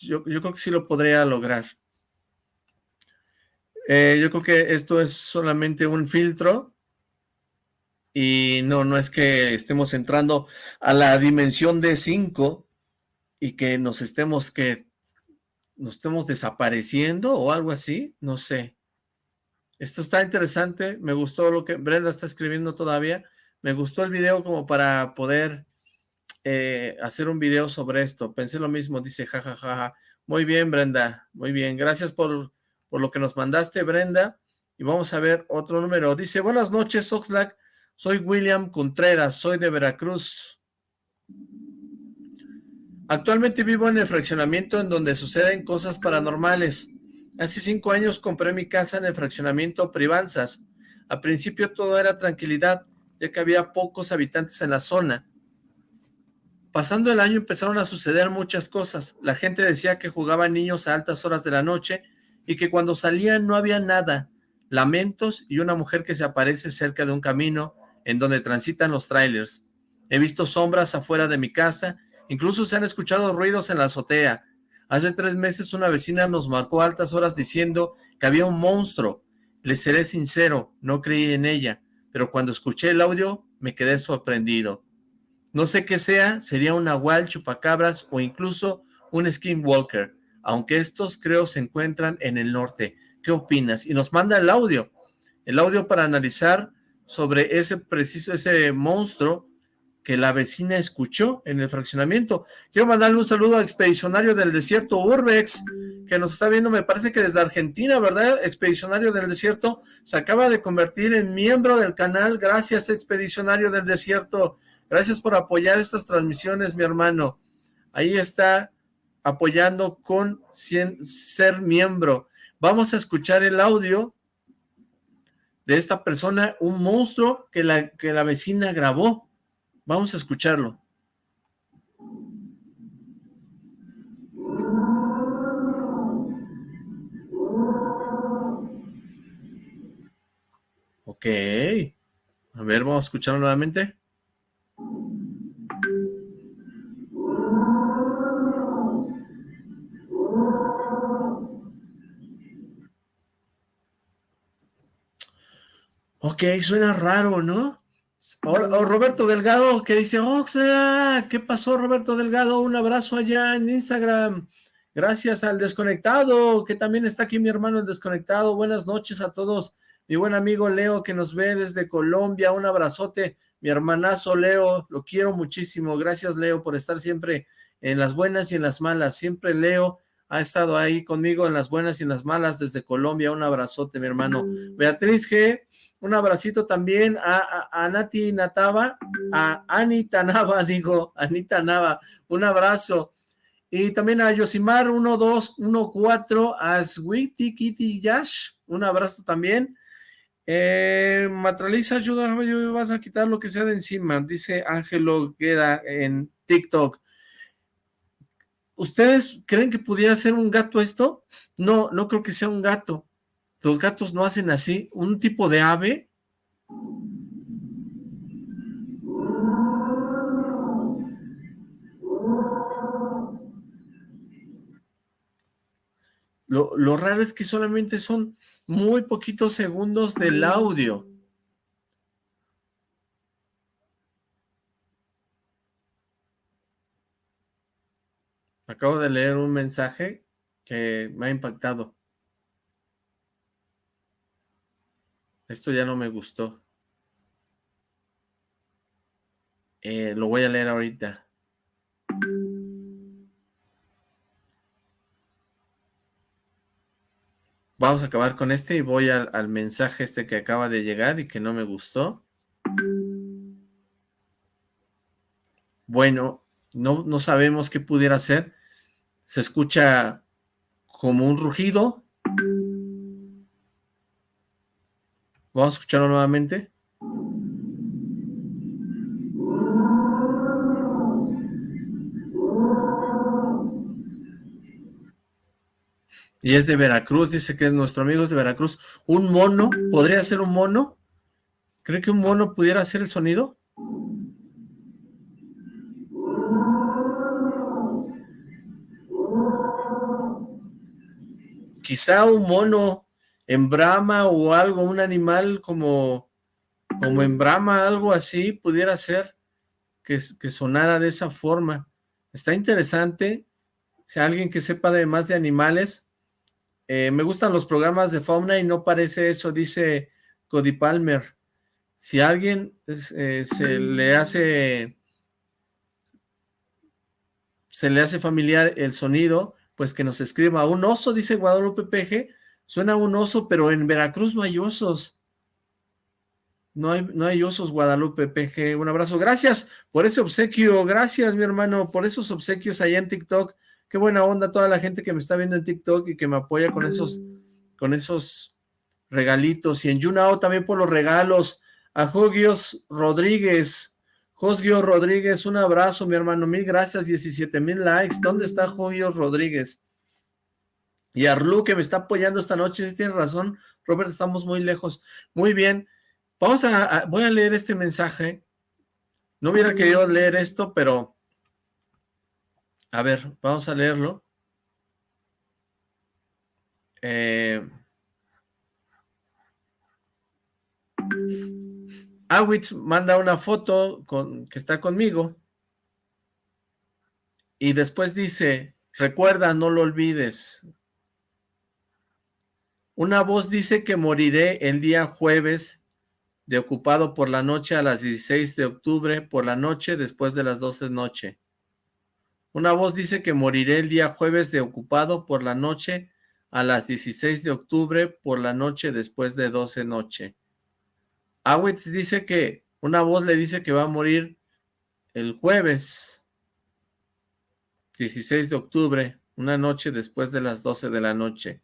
Yo, creo que sí lo podría lograr. Eh, yo creo que esto es solamente un filtro y no, no es que estemos entrando a la dimensión de 5 y que nos estemos que nos estemos desapareciendo o algo así, no sé. Esto está interesante, me gustó lo que Brenda está escribiendo todavía, me gustó el video como para poder eh, hacer un video sobre esto, pensé lo mismo, dice jajaja, muy bien Brenda, muy bien, gracias por, por lo que nos mandaste Brenda, y vamos a ver otro número, dice, buenas noches Oxlack, soy William Contreras, soy de Veracruz. Actualmente vivo en el fraccionamiento en donde suceden cosas paranormales. Hace cinco años compré mi casa en el fraccionamiento Privanzas. Al principio todo era tranquilidad, ya que había pocos habitantes en la zona. Pasando el año empezaron a suceder muchas cosas. La gente decía que jugaban niños a altas horas de la noche y que cuando salían no había nada. Lamentos y una mujer que se aparece cerca de un camino en donde transitan los trailers. He visto sombras afuera de mi casa, incluso se han escuchado ruidos en la azotea. Hace tres meses una vecina nos marcó altas horas diciendo que había un monstruo. Le seré sincero, no creí en ella, pero cuando escuché el audio me quedé sorprendido. No sé qué sea, sería un nahual, chupacabras o incluso un skinwalker, aunque estos creo se encuentran en el norte. ¿Qué opinas? Y nos manda el audio. El audio para analizar sobre ese preciso, ese monstruo que la vecina escuchó en el fraccionamiento. Quiero mandarle un saludo a Expedicionario del Desierto Urbex, que nos está viendo, me parece que desde Argentina, ¿verdad? Expedicionario del Desierto se acaba de convertir en miembro del canal. Gracias, Expedicionario del Desierto. Gracias por apoyar estas transmisiones, mi hermano. Ahí está apoyando con ser miembro. Vamos a escuchar el audio de esta persona, un monstruo que la, que la vecina grabó. Vamos a escucharlo. Ok. A ver, vamos a escucharlo nuevamente. Ok, suena raro, ¿no? O, Roberto Delgado que dice, Oxa, ¿qué pasó Roberto Delgado? Un abrazo allá en Instagram. Gracias al desconectado, que también está aquí mi hermano el desconectado. Buenas noches a todos. Mi buen amigo Leo que nos ve desde Colombia. Un abrazote. Mi hermanazo Leo, lo quiero muchísimo. Gracias Leo por estar siempre en las buenas y en las malas. Siempre Leo ha estado ahí conmigo en las buenas y en las malas desde Colombia. Un abrazote, mi hermano. Beatriz G un abracito también a, a, Nati Natava, a Anita Nava, digo, Anita Nava, un abrazo. Y también a Yosimar 1214, a Sweetie Kitty Yash, un abrazo también. Eh, Matraliza, ayuda, vas a quitar lo que sea de encima, dice Ángelo Queda en TikTok. ¿Ustedes creen que pudiera ser un gato esto? No, no creo que sea un gato. Los gatos no hacen así. Un tipo de ave. Lo, lo, raro es que solamente son muy poquitos segundos del audio. Acabo de leer un mensaje que me ha impactado. Esto ya no me gustó. Eh, lo voy a leer ahorita. Vamos a acabar con este y voy al, mensaje este que acaba de llegar y que no me gustó. Bueno, no, no sabemos qué pudiera ser. Se escucha como un rugido Vamos a escucharlo nuevamente. Y es de Veracruz, dice que nuestro amigo es de Veracruz. ¿Un mono? ¿Podría ser un mono? ¿Cree que un mono pudiera hacer el sonido? Quizá un mono en brama o algo, un animal como, como en brama, algo así, pudiera ser que, sonara de esa forma. Está interesante. Si alguien que sepa de más de animales, eh, me gustan los programas de fauna y no parece eso, dice Cody Palmer. Si alguien eh, se le hace se le hace familiar el sonido, pues que nos escriba. Un oso, dice Guadalupe Peje, suena un oso, pero en Veracruz no hay osos. No hay, no hay osos, Guadalupe PG. Un abrazo. Gracias por ese obsequio. Gracias, mi hermano, por esos obsequios allá en TikTok. Qué buena onda toda la gente que me está viendo en TikTok y que me apoya con esos, con esos regalitos. Y en Junao también por los regalos. A Jogios Rodríguez. Josgio Rodríguez, un abrazo, mi hermano. Mil gracias, 17 mil likes. ¿Dónde está Jogios Rodríguez? Y Arlu, que me está apoyando esta noche. Sí, tiene razón, Robert, estamos muy lejos. Muy bien. Vamos a, voy a leer este mensaje. No hubiera querido leer esto, pero a ver, vamos a leerlo. Eh, Awitz manda una foto con, que está conmigo y después dice, recuerda, no lo olvides. Una voz dice que moriré el día jueves de ocupado por la noche a las 16 de octubre por la noche después de las 12 de noche. Una voz dice que moriré el día jueves de ocupado por la noche a las 16 de octubre por la noche después de 12 noche. Awitz dice que una voz le dice que va a morir el jueves 16 de octubre, una noche después de las 12 de la noche.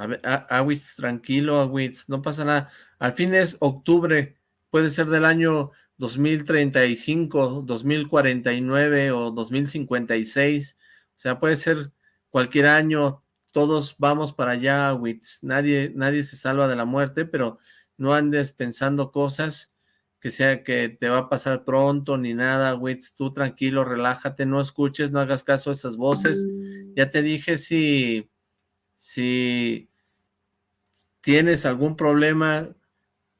A ver, Awitz, tranquilo, Awitz, no pasa nada. Al fin es octubre, puede ser del año 2035, 2049 o 2056, o sea, puede ser cualquier año, todos vamos para allá, Wits. Nadie, nadie se salva de la muerte, pero no andes pensando cosas que sea que te va a pasar pronto ni nada, Wits. Tú tranquilo, relájate, no escuches, no hagas caso a esas voces. Ya te dije si, si tienes algún problema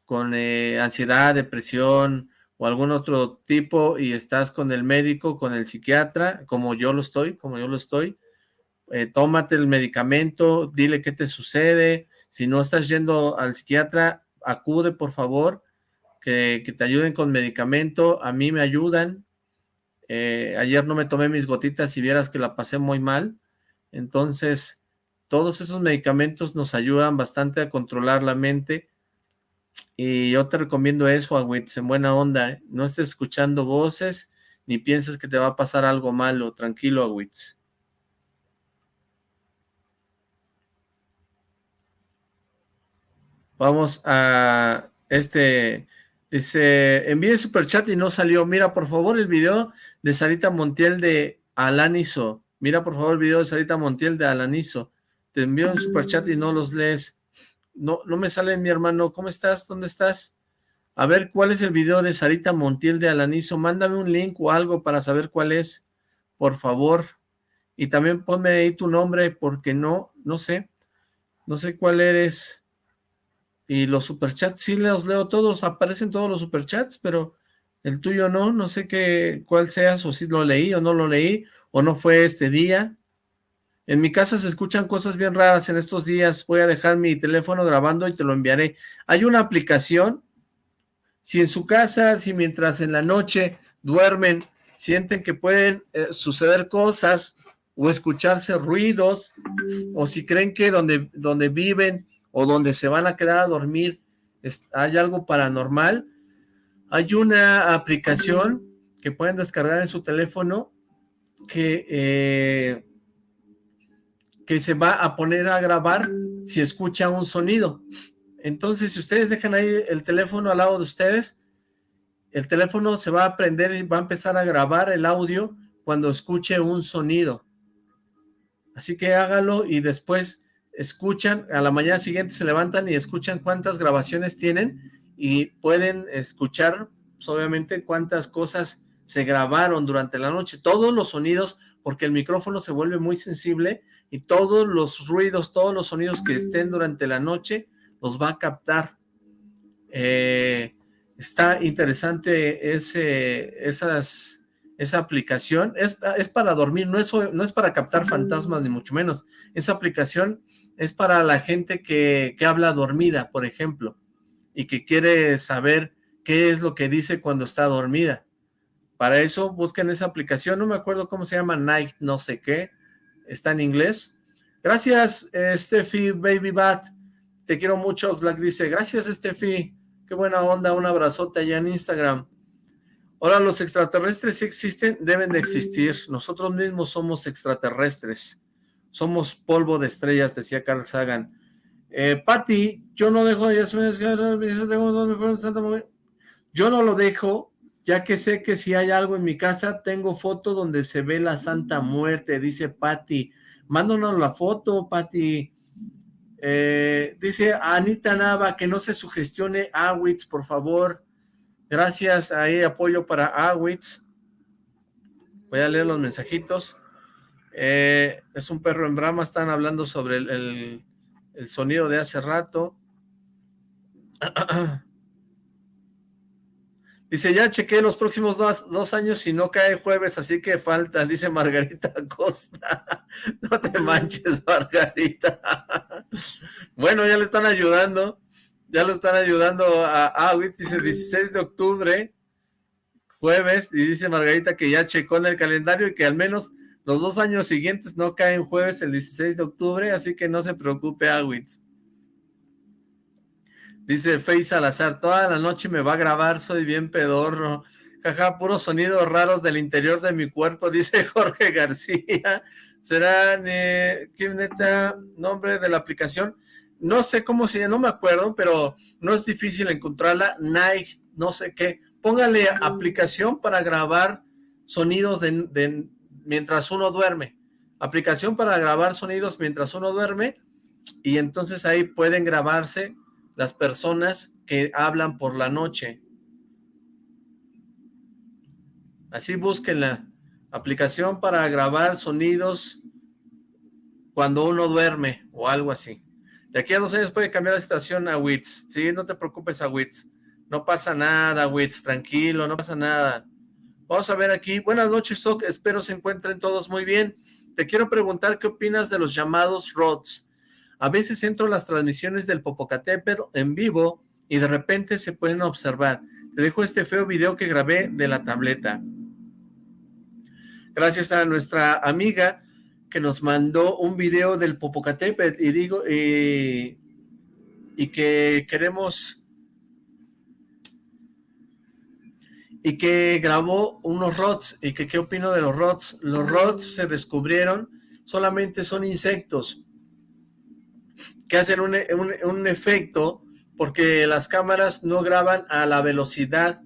con eh, ansiedad, depresión, o algún otro tipo y estás con el médico, con el psiquiatra, como yo lo estoy, como yo lo estoy, eh, tómate el medicamento, dile qué te sucede, si no estás yendo al psiquiatra, acude por favor, que, te ayuden con medicamento, a mí me ayudan, eh, ayer no me tomé mis gotitas y vieras que la pasé muy mal, entonces todos esos medicamentos nos ayudan bastante a controlar la mente, y yo te recomiendo eso, Agüitz, en buena onda. ¿eh? No estés escuchando voces ni pienses que te va a pasar algo malo. Tranquilo, Agüitz. Vamos a este... Dice, envíe chat y no salió. Mira, por favor, el video de Sarita Montiel de Alanizo. Mira, por favor, el video de Sarita Montiel de Alanizo. Te envío un chat y no los lees. No, no me sale mi hermano. ¿Cómo estás? ¿Dónde estás? A ver, ¿cuál es el video de Sarita Montiel de Alanizo? Mándame un link o algo para saber cuál es, por favor. Y también ponme ahí tu nombre, porque no, no sé. No sé cuál eres. Y los superchats, sí los leo todos, aparecen todos los superchats, pero el tuyo no, no sé qué, cuál seas, o si lo leí o no lo leí, o no fue este día. En mi casa se escuchan cosas bien raras en estos días. Voy a dejar mi teléfono grabando y te lo enviaré. Hay una aplicación. Si en su casa, si mientras en la noche duermen, sienten que pueden eh, suceder cosas o escucharse ruidos, o si creen que donde, donde viven o donde se van a quedar a dormir hay algo paranormal, hay una aplicación que pueden descargar en su teléfono que eh, que se va a poner a grabar si escucha un sonido. Entonces, si ustedes dejan ahí el teléfono al lado de ustedes, el teléfono se va a prender y va a empezar a grabar el audio cuando escuche un sonido. Así que hágalo y después escuchan, a la mañana siguiente se levantan y escuchan cuántas grabaciones tienen y pueden escuchar, pues, obviamente, cuántas cosas se grabaron durante la noche. Todos los sonidos, porque el micrófono se vuelve muy sensible y todos los ruidos, todos los sonidos que estén durante la noche, los va a captar. Eh, está interesante ese, esas, esa aplicación. Es, para dormir, no es, no es para captar fantasmas, ni mucho menos. Esa aplicación es para la gente que, que habla dormida, por ejemplo, y que quiere saber qué es lo que dice cuando está dormida. Para eso busquen esa aplicación, no me acuerdo cómo se llama, Night no sé qué, está en inglés. Gracias, eh, Steffi Baby Bat, te quiero mucho, Oxlack dice, gracias Steffi, qué buena onda, un abrazote allá en Instagram. Ahora, los extraterrestres sí existen, deben de existir, nosotros mismos somos extraterrestres, somos polvo de estrellas, decía Carl Sagan. Eh, Patti, yo no dejo, yo no lo dejo ya que sé que si hay algo en mi casa, tengo foto donde se ve la Santa Muerte, dice Patti. Mándanos la foto, Patti. Eh, dice Anita Nava que no se sugestione Awitz, por favor. Gracias, ahí apoyo para Awitz. Voy a leer los mensajitos. Eh, es un perro en brama, están hablando sobre el, el sonido de hace rato. Dice, ya chequé los próximos dos, años y no cae jueves, así que falta, dice Margarita Costa. No te manches, Margarita. Bueno, ya le están ayudando. Ya lo están ayudando a Awit, dice 16 de octubre, jueves, y dice Margarita que ya checó en el calendario y que al menos los dos años siguientes no caen jueves el 16 de octubre, así que no se preocupe, Awitz. Dice Fey Salazar, toda la noche me va a grabar, soy bien pedorro. Jaja, puros sonidos raros del interior de mi cuerpo, dice Jorge García. ¿Será, qué neta, nombre de la aplicación? No sé cómo se llama, no me acuerdo, pero no es difícil encontrarla. Night, no sé qué. Póngale aplicación para grabar sonidos de, mientras uno duerme. Aplicación para grabar sonidos mientras uno duerme y entonces ahí pueden grabarse las personas que hablan por la noche. Así busquen la aplicación para grabar sonidos cuando uno duerme o algo así. De aquí a dos años puede cambiar la situación a WITS. Sí, no te preocupes a WITS. No pasa nada, WITS. Tranquilo, no pasa nada. Vamos a ver aquí. Buenas noches, Sok. Espero se encuentren todos muy bien. Te quiero preguntar qué opinas de los llamados ROTS. A veces entro a las transmisiones del Popocatépetl en vivo y de repente se pueden observar. Te dejo este feo video que grabé de la tableta. Gracias a nuestra amiga que nos mandó un video del Popocatépetl y digo, y que queremos y que grabó unos rods y que qué opino de los rods. Los rods se descubrieron, solamente son insectos, que hacen un, efecto porque las cámaras no graban a la velocidad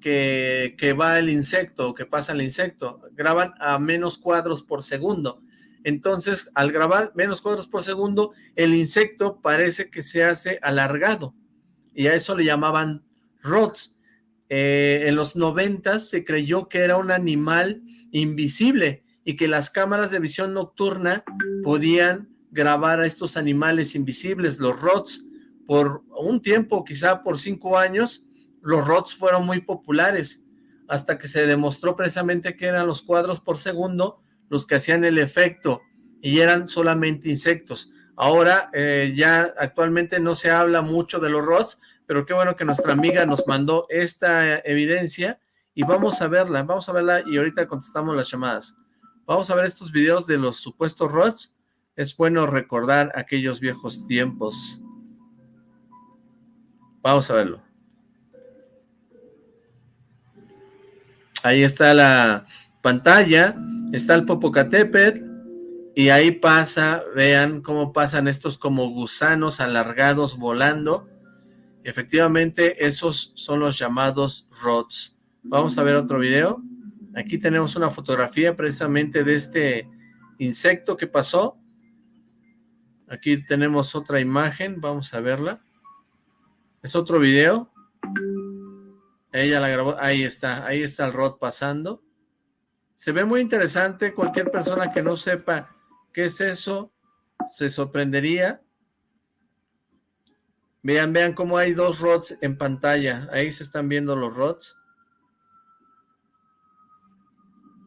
que, va el insecto, que pasa el insecto, graban a menos cuadros por segundo. Entonces, al grabar menos cuadros por segundo, el insecto parece que se hace alargado, y a eso le llamaban rods. Eh, en los noventas se creyó que era un animal invisible, y que las cámaras de visión nocturna podían grabar a estos animales invisibles, los ROTS. Por un tiempo, quizá por cinco años, los ROTS fueron muy populares, hasta que se demostró precisamente que eran los cuadros por segundo los que hacían el efecto, y eran solamente insectos. Ahora eh, ya actualmente no se habla mucho de los ROTS, pero qué bueno que nuestra amiga nos mandó esta evidencia, y vamos a verla, vamos a verla, y ahorita contestamos las llamadas. Vamos a ver estos videos de los supuestos ROTS, es bueno recordar aquellos viejos tiempos. Vamos a verlo. Ahí está la pantalla, está el Popocatépetl, y ahí pasa, vean cómo pasan estos como gusanos alargados volando, Efectivamente, esos son los llamados rods. Vamos a ver otro video. Aquí tenemos una fotografía precisamente de este insecto que pasó. Aquí tenemos otra imagen, vamos a verla. Es otro video. Ella la grabó, ahí está, ahí está el rod pasando. Se ve muy interesante, cualquier persona que no sepa qué es eso, se sorprendería. Vean, vean cómo hay dos rods en pantalla. Ahí se están viendo los rods.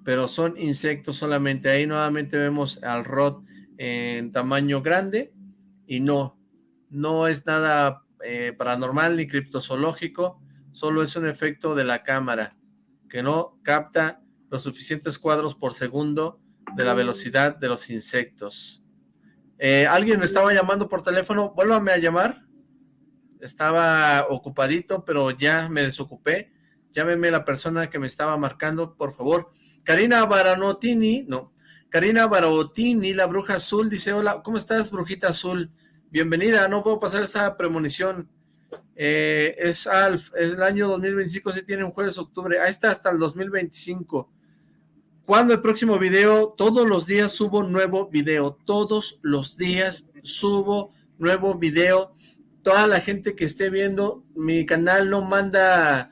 Pero son insectos solamente. Ahí nuevamente vemos al rod en tamaño grande. Y no, no es nada eh, paranormal ni criptozoológico. Solo es un efecto de la cámara que no capta los suficientes cuadros por segundo de la velocidad de los insectos. Eh, ¿Alguien me estaba llamando por teléfono? Vuélvame a llamar estaba ocupadito, pero ya me desocupé. Llámeme la persona que me estaba marcando, por favor. Karina Baranotini, no, Karina Barotini, la bruja azul, dice, hola, ¿cómo estás, brujita azul? Bienvenida, no puedo pasar esa premonición. Eh, es Alf, es el año 2025, si tiene un jueves octubre, ahí está hasta el 2025. ¿Cuándo el próximo video? Todos los días subo nuevo video, todos los días subo nuevo video toda la gente que esté viendo, mi canal no manda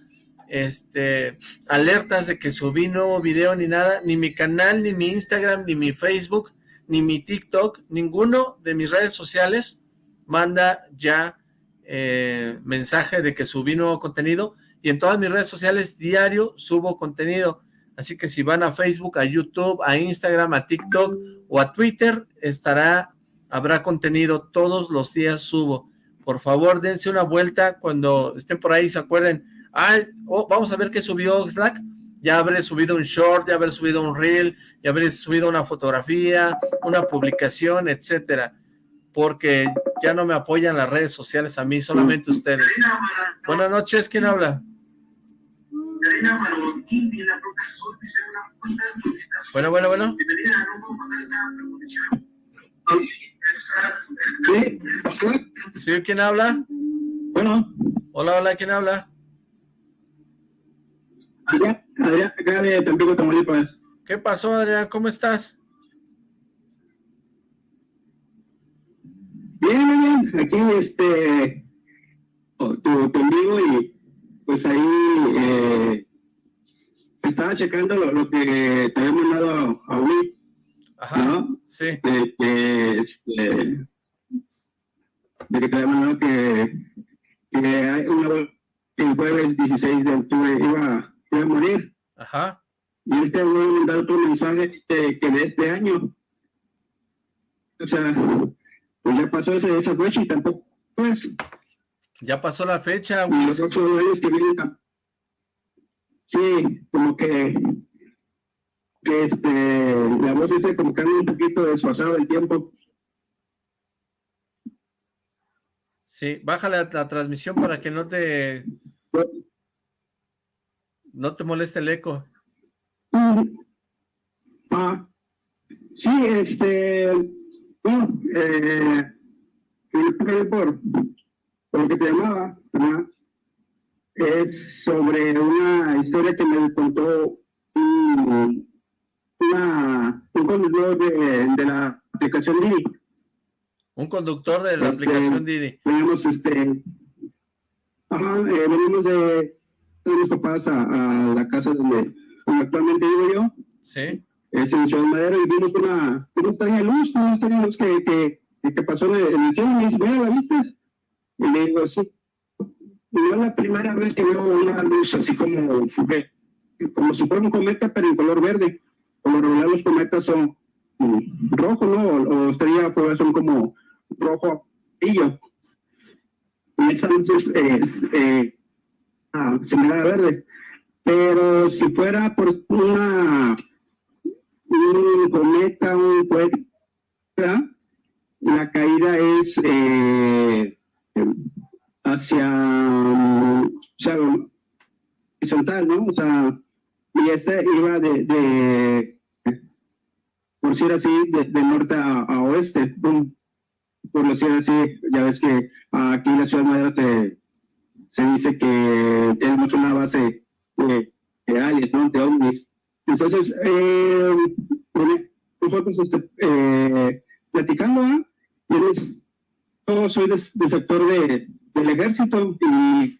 este alertas de que subí nuevo video ni nada, ni mi canal, ni mi Instagram, ni mi Facebook, ni mi TikTok, ninguno de mis redes sociales manda ya eh, mensaje de que subí nuevo contenido y en todas mis redes sociales diario subo contenido. Así que si van a Facebook, a YouTube, a Instagram, a TikTok o a Twitter, estará, habrá contenido, todos los días subo. Por favor dense una vuelta cuando estén por ahí, se acuerden, ay, oh, vamos a ver qué subió Slack, ya habré subido un short, ya habré subido un reel, ya habré subido una fotografía, una publicación, etcétera, porque ya no me apoyan las redes sociales a mí, solamente ustedes. Buenas noches, ¿quién habla? Bueno, bueno, bueno. Sí, ¿quién habla? Bueno. Hola, hola, ¿quién habla? Adrián, Adrián, acá de Tampico, Tamaulipas. ¿Qué pasó, Adrián? ¿Cómo estás? Bien, bien, bien. Aquí, este, tu, tu amigo y pues ahí eh, estaba checando lo, lo, que te había mandado a, a Ajá, ¿no? sí. De que, este, de que te había que, que hay una, el jueves 16 de octubre iba, iba a morir. Ajá. Y él te voy a mandar otro mensaje este, que de este año. O sea, pues ya pasó esa, esa fecha y tampoco, pues. Ya pasó la fecha, güey. Los otros que vienen, sí, como que que este, la voz dice como que un poquito desfasado el tiempo. Sí, bájale la, la transmisión para que no te no te moleste el eco. Ah, sí, este, bueno, eh, por, por lo que te llamaba, ¿verdad? es sobre una historia que me contó un, una, un conductor de, de, la aplicación Didi. Un conductor de la este, aplicación Didi. Venimos, este, ajá, eh, venimos de, de mis papás a, a, la casa donde, donde actualmente vivo yo. Sí. Es en Ciudad Madero y vimos una, una extraña luz, una extraña luz que, que, que pasó en el cielo y me dice, mira, ¿la viste? Y le digo, sí. Y es la primera vez que veo una luz así como, como si fuera un cometa, pero en color verde por lo regular los cometas son mm, rojos, ¿no? O, estrellas pues, son como rojo pillo. Y esa luz es eh, ah, similar a verde. Pero si fuera por una un cometa, un cohete, la caída es eh, hacia o sea, horizontal, ¿no? O sea, y ese iba de, de por decir así, de, norte a, oeste, por decir así, ya ves que aquí la ciudad madera te, se dice que tenemos una base de, de aliens, ¿no? de ovnis. Entonces, eh, nosotros este, eh, platicando, ¿eh? yo soy del sector de, del ejército y,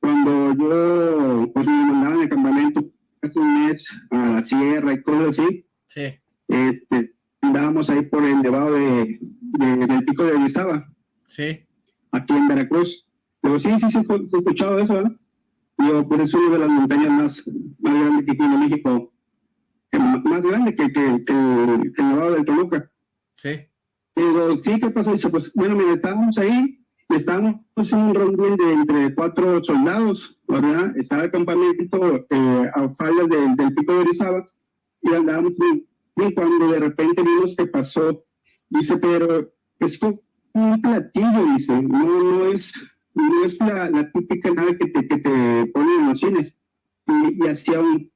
cuando yo pues, me mandaban de campamento hace un mes a la sierra y cosas así, sí. este, andábamos ahí por el nevado de, del pico de Orizaba. Sí. Aquí en Veracruz. Pero sí, sí, sí, he escuchado eso, ¿eh? Yo, pues es una de las montañas más, más grandes que tiene México, más grande que, que, que, el Nevado del Toluca. Sí. Pero sí, ¿qué pasó? Dice, pues bueno, mira, estábamos ahí, estábamos en un rondín de entre cuatro soldados, ¿verdad? Estaba el campamento eh, a faldas del pico de Orizaba y andábamos y cuando de repente vimos que pasó, dice, pero es como un platillo, dice, no, no es, no es la, la típica nave que te, que te ponen en los cines. Y, y hacía un...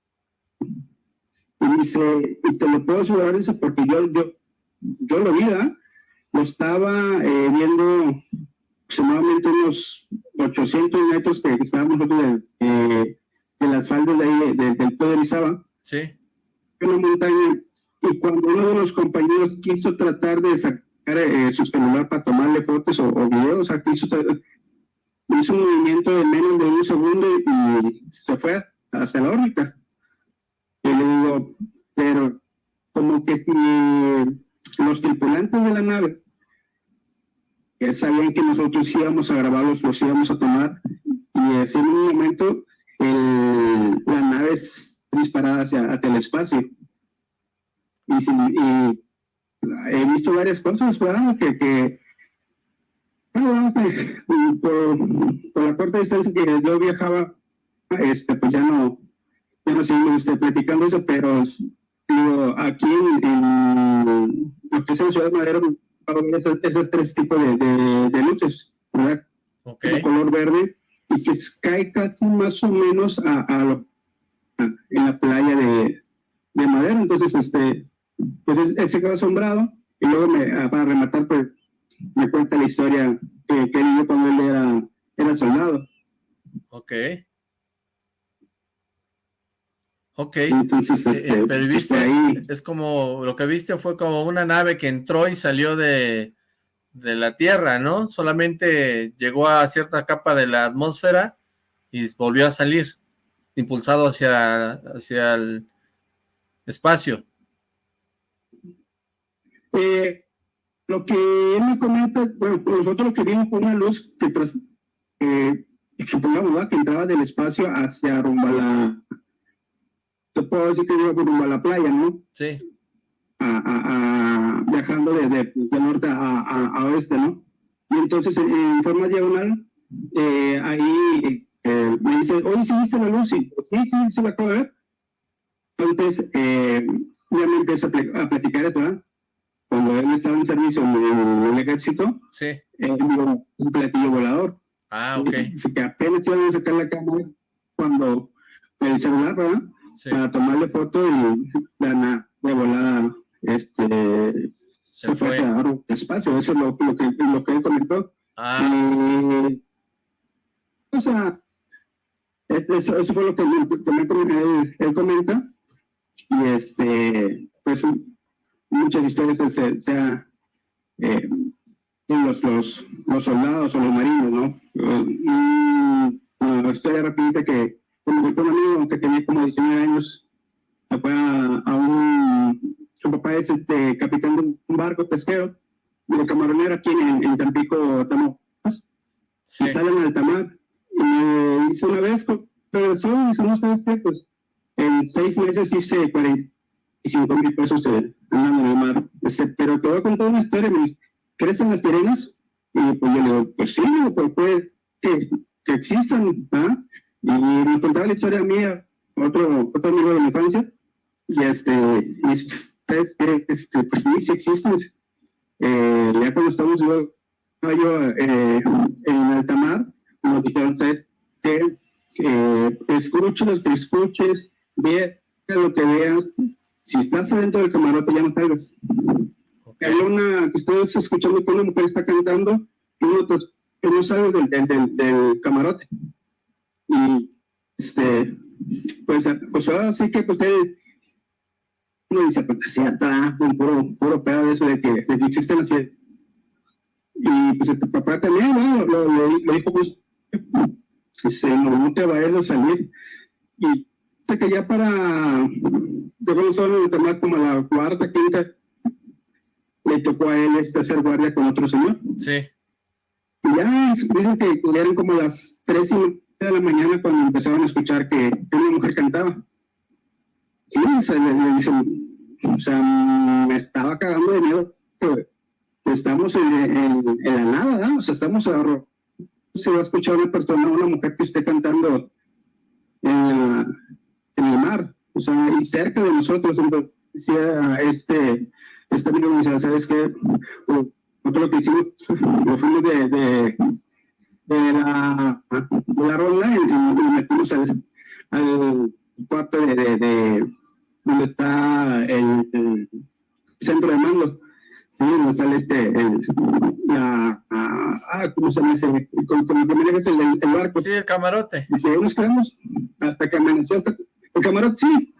Y dice, y te lo puedo asegurar, dice, porque yo, yo, yo lo vi, ¿verdad? Lo estaba eh, viendo aproximadamente unos 800 metros que estábamos nosotros de, eh, de las faldas de ahí, de, del Poder Izaba. Sí. Una montaña y cuando uno de los compañeros quiso tratar de sacar eh, su celular para tomarle fotos o, videos, o sea, quiso, hizo un movimiento de menos de un segundo y, se fue hacia la órbita. Y le digo, pero como que si los tripulantes de la nave sabían que nosotros íbamos a grabarlos, los íbamos a tomar, y en un momento la nave es disparada hacia, hacia el espacio y, he visto varias cosas, ¿verdad? Que, que por, por, la corta distancia que yo viajaba, este, pues ya no, ya no seguimos este, platicando eso, pero digo, aquí en, lo que es en Ciudad Madero, esos, esos tres tipos de, de, luces, ¿verdad? Okay. De color verde, y que cae casi más o menos a, a, lo, en la playa de, de Madero. Entonces, este, pues él, se quedó asombrado y luego me, ah, para rematar, pues me cuenta la historia que, que él vivió cuando él era, era soldado. Ok. Ok. Entonces, eh, este, pero pues, viste, ahí, es como, lo que viste fue como una nave que entró y salió de, de la Tierra, ¿no? Solamente llegó a cierta capa de la atmósfera y volvió a salir, impulsado hacia, hacia el espacio. Eh, lo que él me comenta, bueno, pues nosotros lo que vimos fue una luz que, eh, supongamos, que entraba del espacio hacia rumbo a la, te puedo decir que iba rumbo a la playa, ¿no? Sí. A, viajando de, de, de norte a, a, oeste, ¿no? Y entonces, en forma diagonal, eh, ahí eh, me dice, oye, ¿sí viste la luz? Y, sí, sí, se la acabo de ver. Entonces, eh, ya me empieza a, platicar esto, ¿verdad? Cuando él estaba en servicio en el, ejército, sí. él vio un platillo volador. Ah, ok. Así que apenas iban a sacar la cámara cuando el celular, ¿verdad? Sí. Para tomarle foto y la de volada este, se, fue hacia el espacio. Eso es lo, lo, que, lo que él comentó. Ah. Y, o sea, eso, eso, fue lo que, que él, él comenta. Y este, pues muchas historias se, sea eh, los, los, los, soldados o los marinos, ¿no? una historia rapidita que un, un amigo que tenía como 19 años fue a, un su papá es este capitán de un barco pesquero de camaronero aquí en, en Tampico, Tamaulipas sí. y salen al tamar y me dice una vez regresó y sabes qué, pues en seis meses hice 40 y 5 mil pesos en el mar. pero te voy a contar una historia, me dice, ¿crees en las sirenas? Y pues yo le digo, pues sí, pues puede que, que existan, ¿ah? Y me contaba la historia mía, otro, otro amigo de mi infancia, y este, y este, pues sí, sí existen. Eh, ya cuando estamos yo, yo eh, en alta mar, nos dijeron, ¿sabes qué? Eh, escucha los que escuches, ve lo que veas, si estás adentro del camarote, ya no salgas. Okay. Hay una que ustedes escuchando que una mujer está cantando y uno no salgo del, del, del, camarote. Y, este, pues, pues ahora sí que, pues, usted, uno dice, pues, así está, un puro, puro pedo de eso de que, de que existen así. Y, pues, el papá también, ¿no? Lo, lo, lo dijo, pues, dice, no, no te vayas a salir. Y, que ya para, de solo de tomar como la cuarta, quinta, le tocó a él este hacer guardia con otro señor. Sí. Y ya dicen que eran como las tres y media de la mañana cuando empezaron a escuchar que una mujer cantaba. Sí, se le, dicen, o sea, me estaba cagando de miedo. Estamos en, en, la nada, o sea, estamos a, se va a escuchar una persona, una mujer que esté cantando en, en el mar, o sea, y cerca de nosotros, decía este, este amigo, decía, ¿sabes qué? Nosotros lo que hicimos, lo fuimos de, de, de la, de la ronda y, y metimos al, al cuarto de, de, de, donde está el, el, centro de mando. Sí, donde está el, este, el, la, ah, ¿cómo se llama ese? Con, con el que manejas el, el, barco. Sí, el camarote. Y nos quedamos hasta que amaneció, hasta el camarote, sí.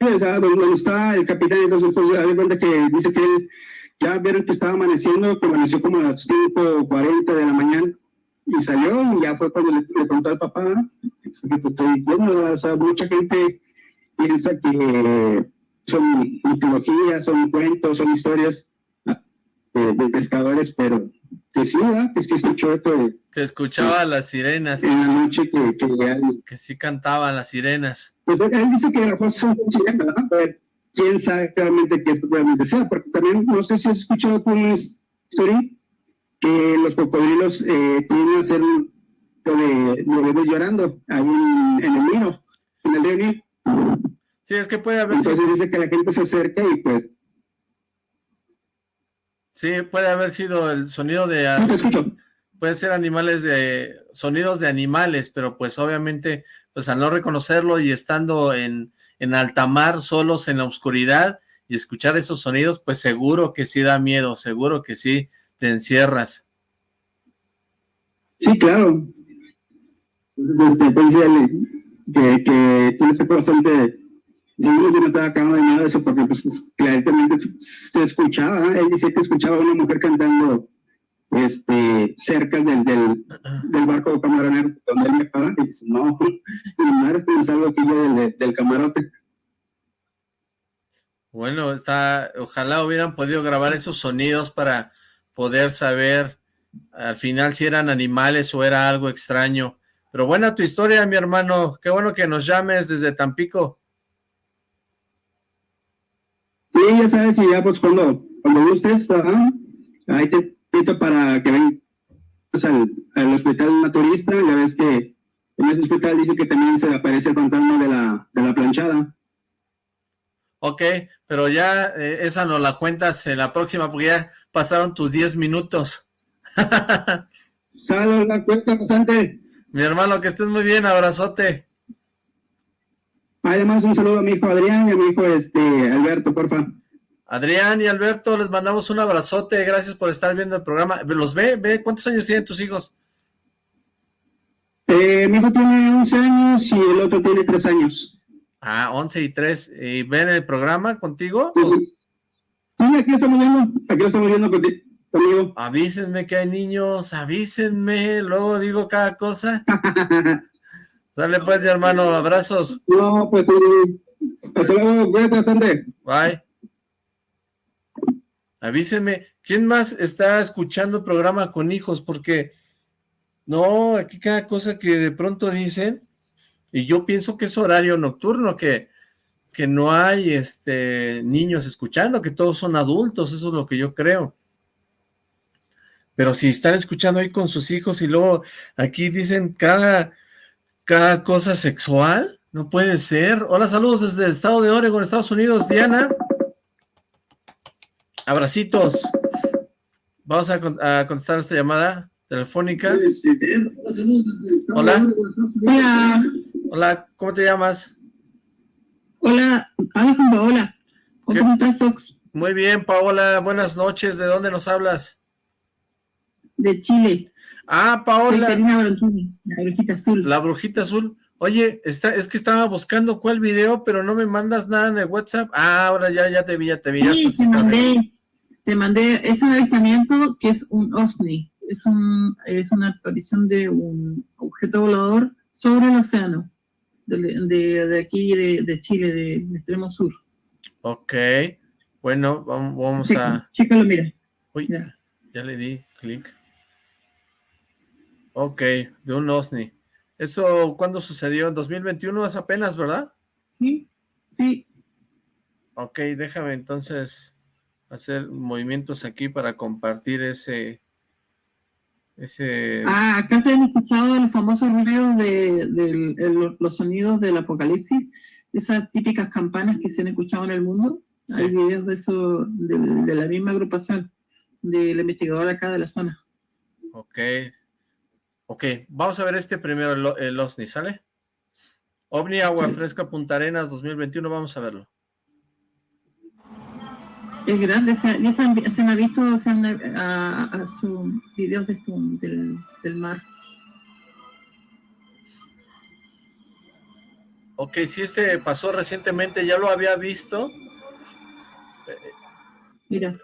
O sea, donde está el capitán, entonces, pues, de cuenta que dice que él ya vieron que estaba amaneciendo, que amaneció como a las 5.40 de la mañana y salió y ya fue cuando le, le preguntó al papá, que te estoy diciendo, o sea, mucha gente piensa que son mitologías, son cuentos, son historias de, de pescadores, pero que sí, ¿verdad? Que sí escuchó esto de... Que escuchaba las sirenas. En la noche que, que, que, sí cantaban las sirenas. Pues él dice que las son sirenas, ¿verdad? Pero quién sabe realmente qué esto realmente sea, porque también no sé si has escuchado una historia que los cocodrilos eh, tienen a hacer un de, de bebés llorando ahí en, en, el Nilo, en el río Nilo. Sí, es que puede haber... Entonces dice que la gente se acerca y pues Sí, puede haber sido el sonido de... Puede ser animales de... Sonidos de animales, pero pues obviamente, pues al no reconocerlo y estando en, en alta mar, solos en la oscuridad, y escuchar esos sonidos, pues seguro que sí da miedo, seguro que sí te encierras. Sí, claro. Entonces, este, pues, que, que tiene ese bastante yo no estaba acabando de nada de eso porque pues, claramente se, escuchaba, ¿eh? él dice que escuchaba a una mujer cantando este, cerca del, del, barco camaronero donde él me estaba, y dice, no, mi madre es algo aquí del, del camarote. Bueno, está, ojalá hubieran podido grabar esos sonidos para poder saber al final si eran animales o era algo extraño. Pero buena tu historia, mi hermano. Qué bueno que nos llames desde Tampico. Sí, ya sabes, y ya pues cuando, cuando gustes, ahí te invito para que vengas al, al hospital naturista, ya ves que en ese hospital dice que también se aparece el fantasma de la, de la planchada. Ok, pero ya eh, esa no la cuentas en la próxima porque ya pasaron tus 10 minutos. Sale la cuenta bastante. Mi hermano, que estés muy bien, abrazote. Además, un saludo a mi hijo Adrián y a mi hijo este, Alberto, porfa. Adrián y Alberto, les mandamos un abrazote, gracias por estar viendo el programa. ¿Los ve? ¿Ve? ¿Cuántos años tienen tus hijos? Eh, mi hijo tiene 11 años y el otro tiene 3 años. Ah, 11 y 3. ¿Y ven el programa contigo? Sí, sí aquí estamos viendo, aquí lo estamos viendo conmigo. Avísenme que hay niños, avísenme, luego digo cada cosa. Dale pues, mi hermano, abrazos. No, pues sí. Hasta luego, cuídate Bye. Avísenme, ¿quién más está escuchando el programa con hijos? Porque, no, aquí cada cosa que de pronto dicen, y yo pienso que es horario nocturno, que, que no hay este niños escuchando, que todos son adultos, eso es lo que yo creo. Pero si están escuchando ahí con sus hijos y luego aquí dicen cada cada cosa sexual, no puede ser. Hola, saludos desde el estado de Oregon, Estados Unidos, Diana. Abracitos. Vamos a, contestar esta llamada telefónica. Hola. Hola. Hola, ¿cómo te llamas? Hola, Paola. ¿Cómo estás, Muy bien, Paola, buenas noches. ¿De dónde nos hablas? de Chile. Ah, Paola. La brujita azul. La brujita azul. Oye, está, es que estaba buscando cuál video, pero no me mandas nada en el WhatsApp. Ah, ahora ya, ya te vi, ya te vi. Sí, te mandé, te mandé ese avistamiento que es un OSNI. Es, un, es una aparición de un objeto volador sobre el océano, de, de, aquí, de, de Chile, del extremo sur. Ok, bueno, vamos, vamos a... Chécalo, mira. Uy, ya le di clic. Ok, de un OSNI. ¿Eso cuándo sucedió? ¿En 2021 es apenas, verdad? Sí, sí. Ok, déjame entonces hacer movimientos aquí para compartir ese... ese... Ah, acá se han escuchado los famosos ruidos de, los sonidos del apocalipsis, esas típicas campanas que se han escuchado en el mundo. Hay videos de eso, de, de la misma agrupación, del investigador acá de la zona. Ok, Ok, vamos a ver este primero, el, OSNI, ¿sale? OVNI Agua Fresca Punta Arenas 2021, vamos a verlo. Es grande, ya se, me ha visto se han, a, a sus videos de, del, del mar. Ok, si este pasó recientemente, ya lo había visto. Mira.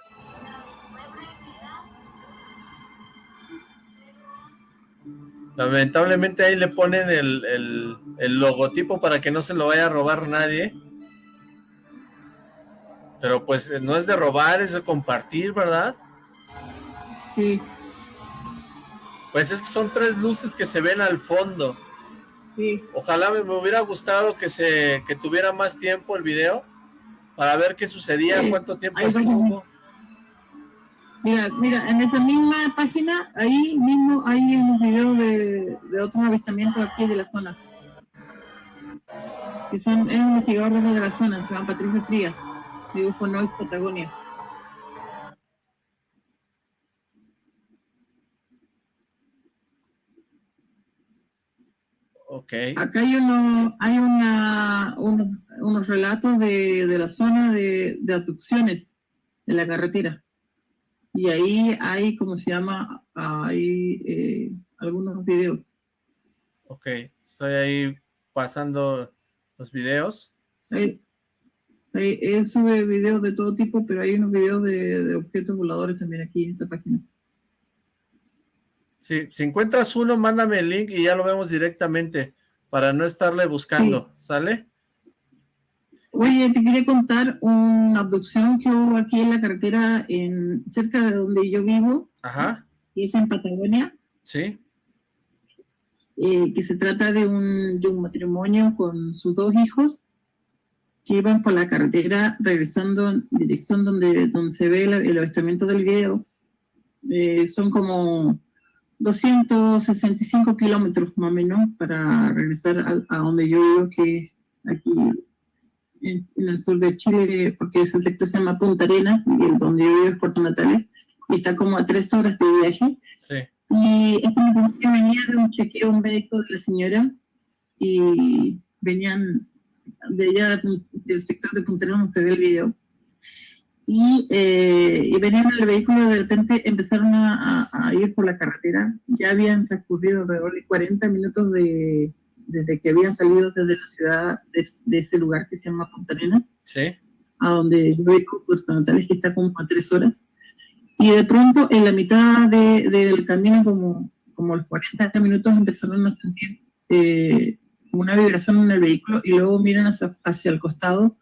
Lamentablemente ahí le ponen el, logotipo para que no se lo vaya a robar nadie. Pero pues no es de robar, es de compartir, ¿verdad? Sí. Pues es que son tres luces que se ven al fondo. Sí. Ojalá me, hubiera gustado que se que tuviera más tiempo el video para ver qué sucedía, cuánto tiempo estuvo. Mira, mira, en esa misma página, ahí mismo hay un video de, de otros avistamientos aquí de la zona. Que son, es un investigador de la zona, se llama Patricio Frías, de UFO Noise Patagonia. Okay. Acá hay uno, hay una, unos relatos de, de la zona de, de abducciones en la carretera y ahí hay, ¿cómo se llama? Hay eh, algunos videos. Ok, estoy ahí pasando los videos. Ahí, él sube videos de todo tipo, pero hay unos videos de, objetos voladores también aquí en esta página. Sí, si encuentras uno, mándame el link y ya lo vemos directamente para no estarle buscando, ¿sale? Oye, te quería contar una abducción que hubo aquí en la carretera en, cerca de donde yo vivo. Ajá. Que es en Patagonia. Sí. Eh, que se trata de un, de un, matrimonio con sus dos hijos que iban por la carretera regresando en dirección donde, donde se ve el, avistamiento del video. Eh, son como 265 kilómetros más o menos para regresar a, a donde yo vivo, que aquí en, el sur de Chile, porque ese sector se llama Punta Arenas, y el donde yo vivo es Puerto Natales, y está como a tres horas de viaje. Sí. Y este matrimonio venía de un chequeo médico de la señora, y venían de allá del sector de Punta Arenas, se ve el video, y, eh, y, venían en el vehículo, de repente empezaron a, a, ir por la carretera, ya habían transcurrido alrededor de 40 minutos de, desde que habían salido desde la ciudad, de, ese lugar que se llama Punta Arenas, a donde yo vivo, Puerto Natales, que está como a tres horas, y de pronto en la mitad de, del camino, como, como los 40 minutos, empezaron a sentir eh, una vibración en el vehículo y luego miran hacia, hacia el costado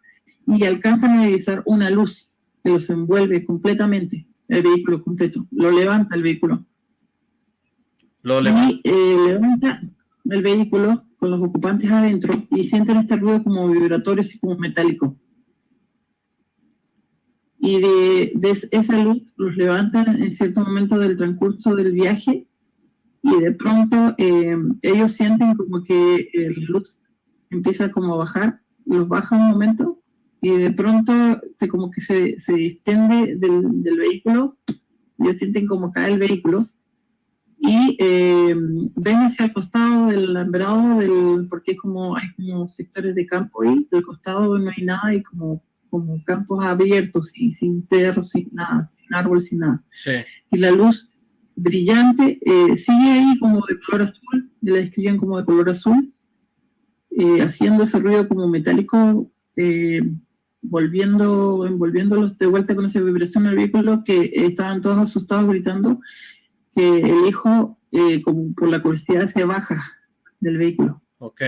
y alcanzan a divisar una luz que los envuelve completamente, el vehículo completo, lo levanta el vehículo. Lo levanta. Y eh, levanta el vehículo con los ocupantes adentro y sienten este ruido como vibratorio y como metálico. Y de, esa luz los levantan en cierto momento del transcurso del viaje y de pronto eh, ellos sienten como que la luz empieza como a bajar, los baja un momento y de pronto se como que se, se distende del, del vehículo, ellos sienten como cae el vehículo y eh, ven hacia el costado del alambrado, del, porque es como, hay como sectores de campo ahí, del costado no hay nada, y como, como campos abiertos, y sin cerros, sin nada, sin árboles, sin nada. Sí. Y la luz brillante, eh, sigue ahí como de color azul, la describían como de color azul, eh, haciendo ese ruido como metálico, eh, volviendo, envolviéndolos de vuelta con esa vibración del vehículo, que estaban todos asustados gritando que el hijo, como por la curiosidad, se baja del vehículo. Ok.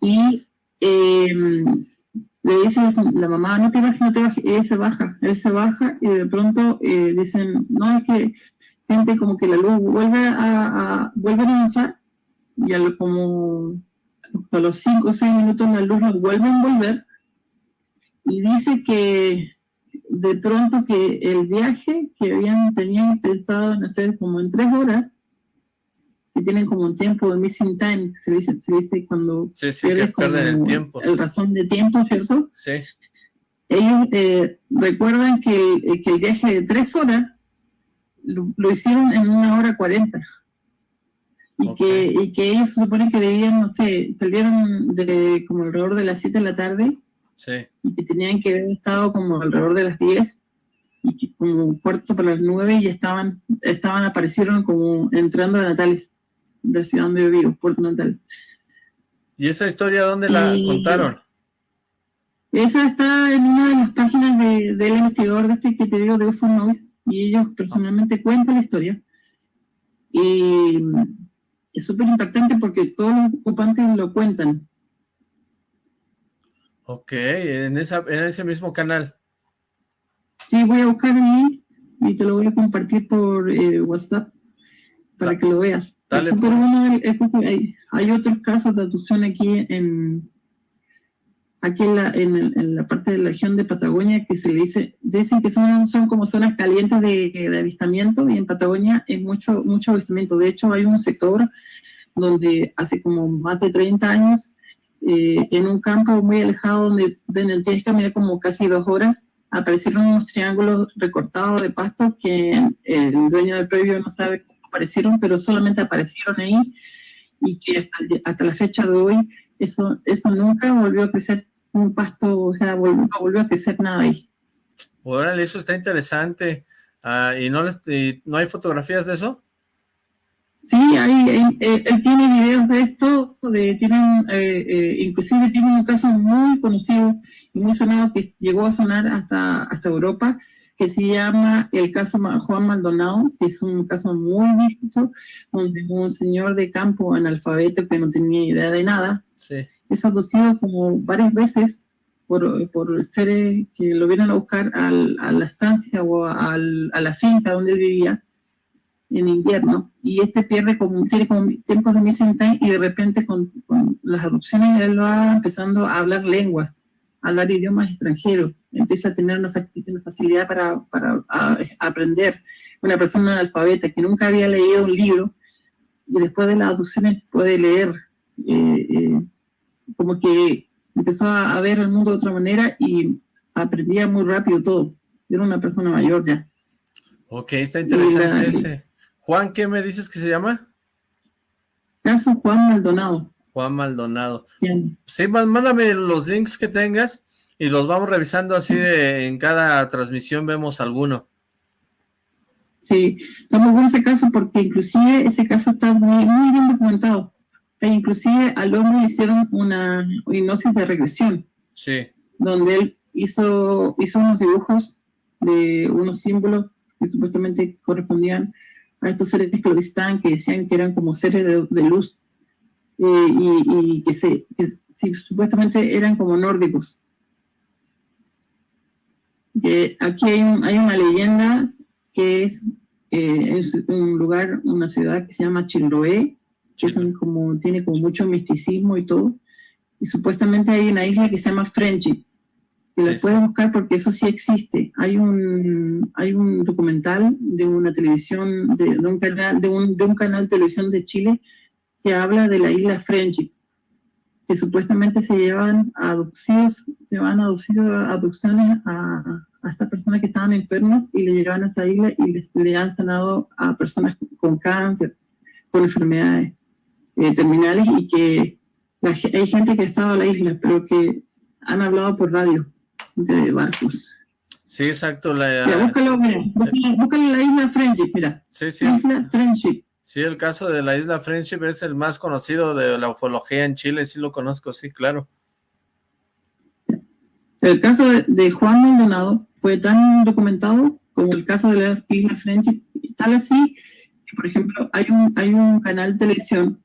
Y le dice la mamá, no te bajes, no te bajes, él se baja, él se baja y de pronto dicen, no, es que siente como que la luz vuelve a, vuelve a avanzar y a como a los 5 o 6 minutos la luz nos vuelve a envolver y dice que de pronto que el viaje que habían tenían pensado en hacer como en tres horas que tienen como un tiempo de missing time se dice, se dice cuando sí, sí, pierdes que el tiempo el razón de tiempo ¿cierto? sí ellos eh, recuerdan que, que el viaje de tres horas lo, hicieron en una hora cuarenta. Y, que, y que ellos se supone que debían, no sé, salieron de como alrededor de las 7 de la tarde. Sí. Y que tenían que haber estado como alrededor de las 10 y que como cuarto para las 9 y ya estaban, estaban, aparecieron como entrando a Natales, de la ciudad donde yo vivo, Puerto Natales. ¿Y esa historia dónde la contaron? Esa está en una de las páginas de, del investigador de este que te digo de UFO Noise y ellos personalmente cuentan la historia. Y es súper impactante porque todos los ocupantes lo cuentan. Ok, en, esa, en ese mismo canal. Sí, voy a buscar el link y te lo voy a compartir por eh, WhatsApp para que lo veas. Dale, es bueno, hay, hay, otros casos de abducción aquí en, aquí en la, en, la, parte de la región de Patagonia que se le dice, dicen que son, son como zonas calientes de, de, avistamiento y en Patagonia es mucho, mucho avistamiento. De hecho, hay un sector donde hace como más de 30 años, eh, en un campo muy alejado donde, donde tienes que caminar como casi dos horas, aparecieron unos triángulos recortados de pasto que el dueño del previo no sabe cómo aparecieron, pero solamente aparecieron ahí y que hasta, hasta la fecha de hoy eso, eso nunca volvió a crecer un pasto, o sea, no volvió a crecer nada ahí. Órale, eso está interesante. Ah, ¿Y no, les, no hay fotografías de eso? Sí, hay, él, tiene videos de esto, de, tienen, eh, eh, inclusive tiene un caso muy conocido y muy sonado que llegó a sonar hasta, hasta Europa, que se llama el caso Juan Maldonado, que es un caso muy visto, donde un señor de campo analfabeto que no tenía idea de nada, sí. es abducido como varias veces por, por seres que lo vienen a buscar a la estancia o a la finca donde vivía en invierno y este pierde como, como tiempos de missing time y de repente con, las adopciones él va empezando a hablar lenguas, a hablar idiomas extranjeros, empieza a tener una, facilidad para, para aprender. Una persona analfabeta que nunca había leído un libro y después de las adopciones puede leer eh, eh, como que empezó a ver el mundo de otra manera y aprendía muy rápido todo. Era una persona mayor ya. Ok, está interesante ese. Juan, ¿qué me dices que se llama? Caso Juan Maldonado. Juan Maldonado. Sí, mándame los links que tengas y los vamos revisando así de en cada transmisión vemos alguno. Sí, está muy bueno ese caso porque inclusive ese caso está muy, muy bien documentado. E inclusive al hombre le hicieron una hipnosis de regresión. Sí. Donde él hizo, hizo unos dibujos de unos símbolos que supuestamente correspondían a estos seres que lo visitaban, que decían que eran como seres de, luz, eh, y, que, se, supuestamente eran como nórdicos. aquí hay, hay, una leyenda que es, eh, un lugar, una ciudad que se llama Chiloé, que son como, tiene como mucho misticismo y todo. Y supuestamente hay una isla que se llama Friendship, que la puedes buscar porque eso sí existe. Hay un, hay un documental de una televisión, de, un canal, de, un, de un canal de televisión de Chile que habla de la isla Friendship, que supuestamente se llevan adopciones, se van adopcidos adopciones a, a estas personas que estaban enfermas y le llegaban a esa isla y les, le han sanado a personas con cáncer, con enfermedades. Eh, terminales y que hay gente que ha estado a la isla, pero que han hablado por radio de barcos. Sí, exacto. La, búscalo, mira, búscalo, la isla Friendship, mira. Sí, sí. Isla Friendship. Sí, el caso de la isla Friendship es el más conocido de la ufología en Chile, sí lo conozco, sí, claro. El caso de, Juan Maldonado fue tan documentado como el caso de la isla Friendship, tal así que, por ejemplo, hay un, hay un canal de televisión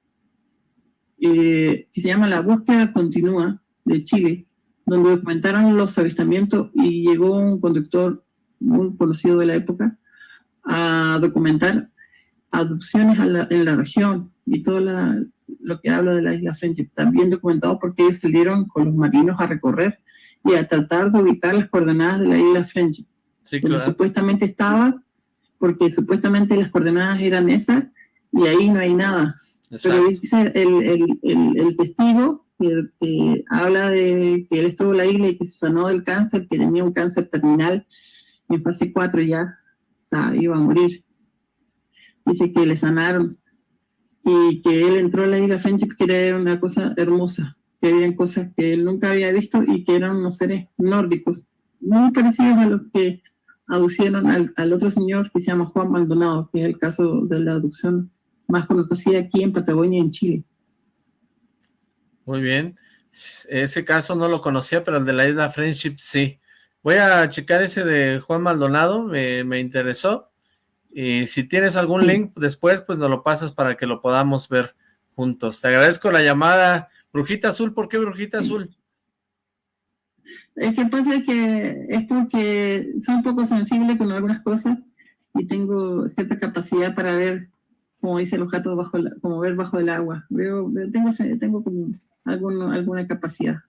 eh, que se llama La Búsqueda Continúa de Chile, donde documentaron los avistamientos y llegó un conductor muy conocido de la época a documentar adopciones en la región y todo lo que habla de la isla Friendship. También documentado porque ellos salieron con los marinos a recorrer y a tratar de ubicar las coordenadas de la isla Friendship. Sí, claro. supuestamente estaba, porque supuestamente las coordenadas eran esas y ahí no hay nada. Pero dice el, el, el, testigo que, habla de que él estuvo en la isla y que se sanó del cáncer, que tenía un cáncer terminal en fase 4 ya, o sea, iba a morir. Dice que le sanaron y que él entró a la isla Friendship que era una cosa hermosa, que había cosas que él nunca había visto y que eran unos seres nórdicos, muy parecidos a los que aducieron al, al otro señor que se llama Juan Maldonado, que es el caso de la aducción más conocida aquí en Patagonia, en Chile. Muy bien. Ese caso no lo conocía, pero el de la isla Friendship sí. Voy a checar ese de Juan Maldonado, me, interesó. Y si tienes algún link después, pues nos lo pasas para que lo podamos ver juntos. Te agradezco la llamada. Brujita Azul, ¿por qué Brujita Azul? Es que pasa que es porque soy un poco sensible con algunas cosas y tengo cierta capacidad para ver como dice los gatos, bajo como ver bajo el agua. Veo, tengo, tengo como alguna capacidad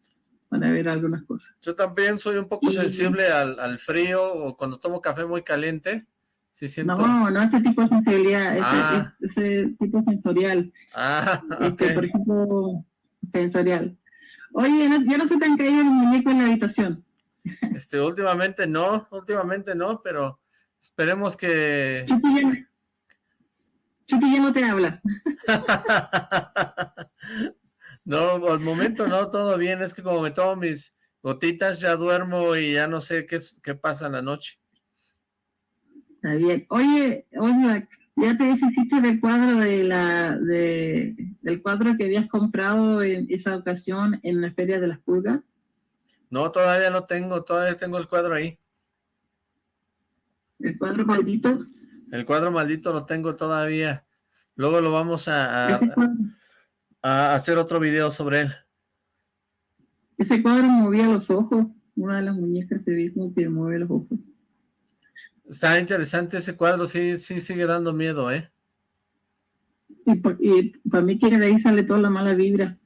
para ver algunas cosas. Yo también soy un poco sensible al, al, frío o cuando tomo café muy caliente. Sí siento... No, no ese tipo de sensibilidad, ah. ese, tipo sensorial. Ah, este, por ejemplo, sensorial. Oye, ya no se te han caído el muñeco en la habitación. Este, últimamente no, últimamente no, pero esperemos que... Chucky ya no te habla. no, al momento no, todo bien. Es que como me tomo mis gotitas, ya duermo y ya no sé qué, qué pasa en la noche. Está bien. Oye, oye, ¿ya te hiciste del cuadro de la, de, del cuadro que habías comprado en esa ocasión en la Feria de las Pulgas? No, todavía no tengo, todavía tengo el cuadro ahí. ¿El cuadro maldito? El cuadro maldito lo tengo todavía. Luego lo vamos a, a, hacer otro video sobre él. Ese cuadro movía los ojos. Una de las muñecas se ve como que mueve los ojos. Está interesante ese cuadro, sí, sí sigue dando miedo, ¿eh? Y, para mí que de ahí sale toda la mala vibra.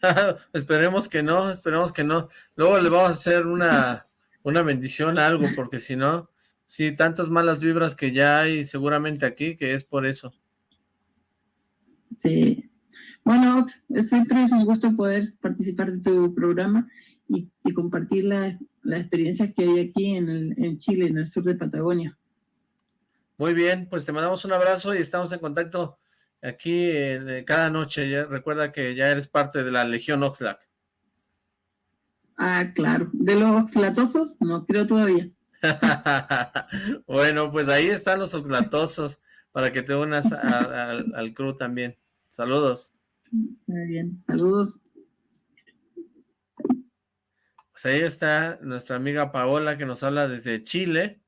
esperemos que no, esperemos que no. Luego le vamos a hacer una, una bendición, algo, porque si no, Sí, tantas malas vibras que ya hay seguramente aquí, que es por eso. Sí. Bueno, siempre es un gusto poder participar de tu programa y, compartir la, experiencia que hay aquí en, en Chile, en el sur de Patagonia. Muy bien, pues te mandamos un abrazo y estamos en contacto aquí eh, cada noche. recuerda que ya eres parte de la Legión Oxlack. Ah, claro. ¿De los oxlatosos? No creo todavía. bueno, pues ahí están los oxlatosos para que te unas al, al crew también. Saludos. Muy bien, saludos. Pues ahí está nuestra amiga Paola que nos habla desde Chile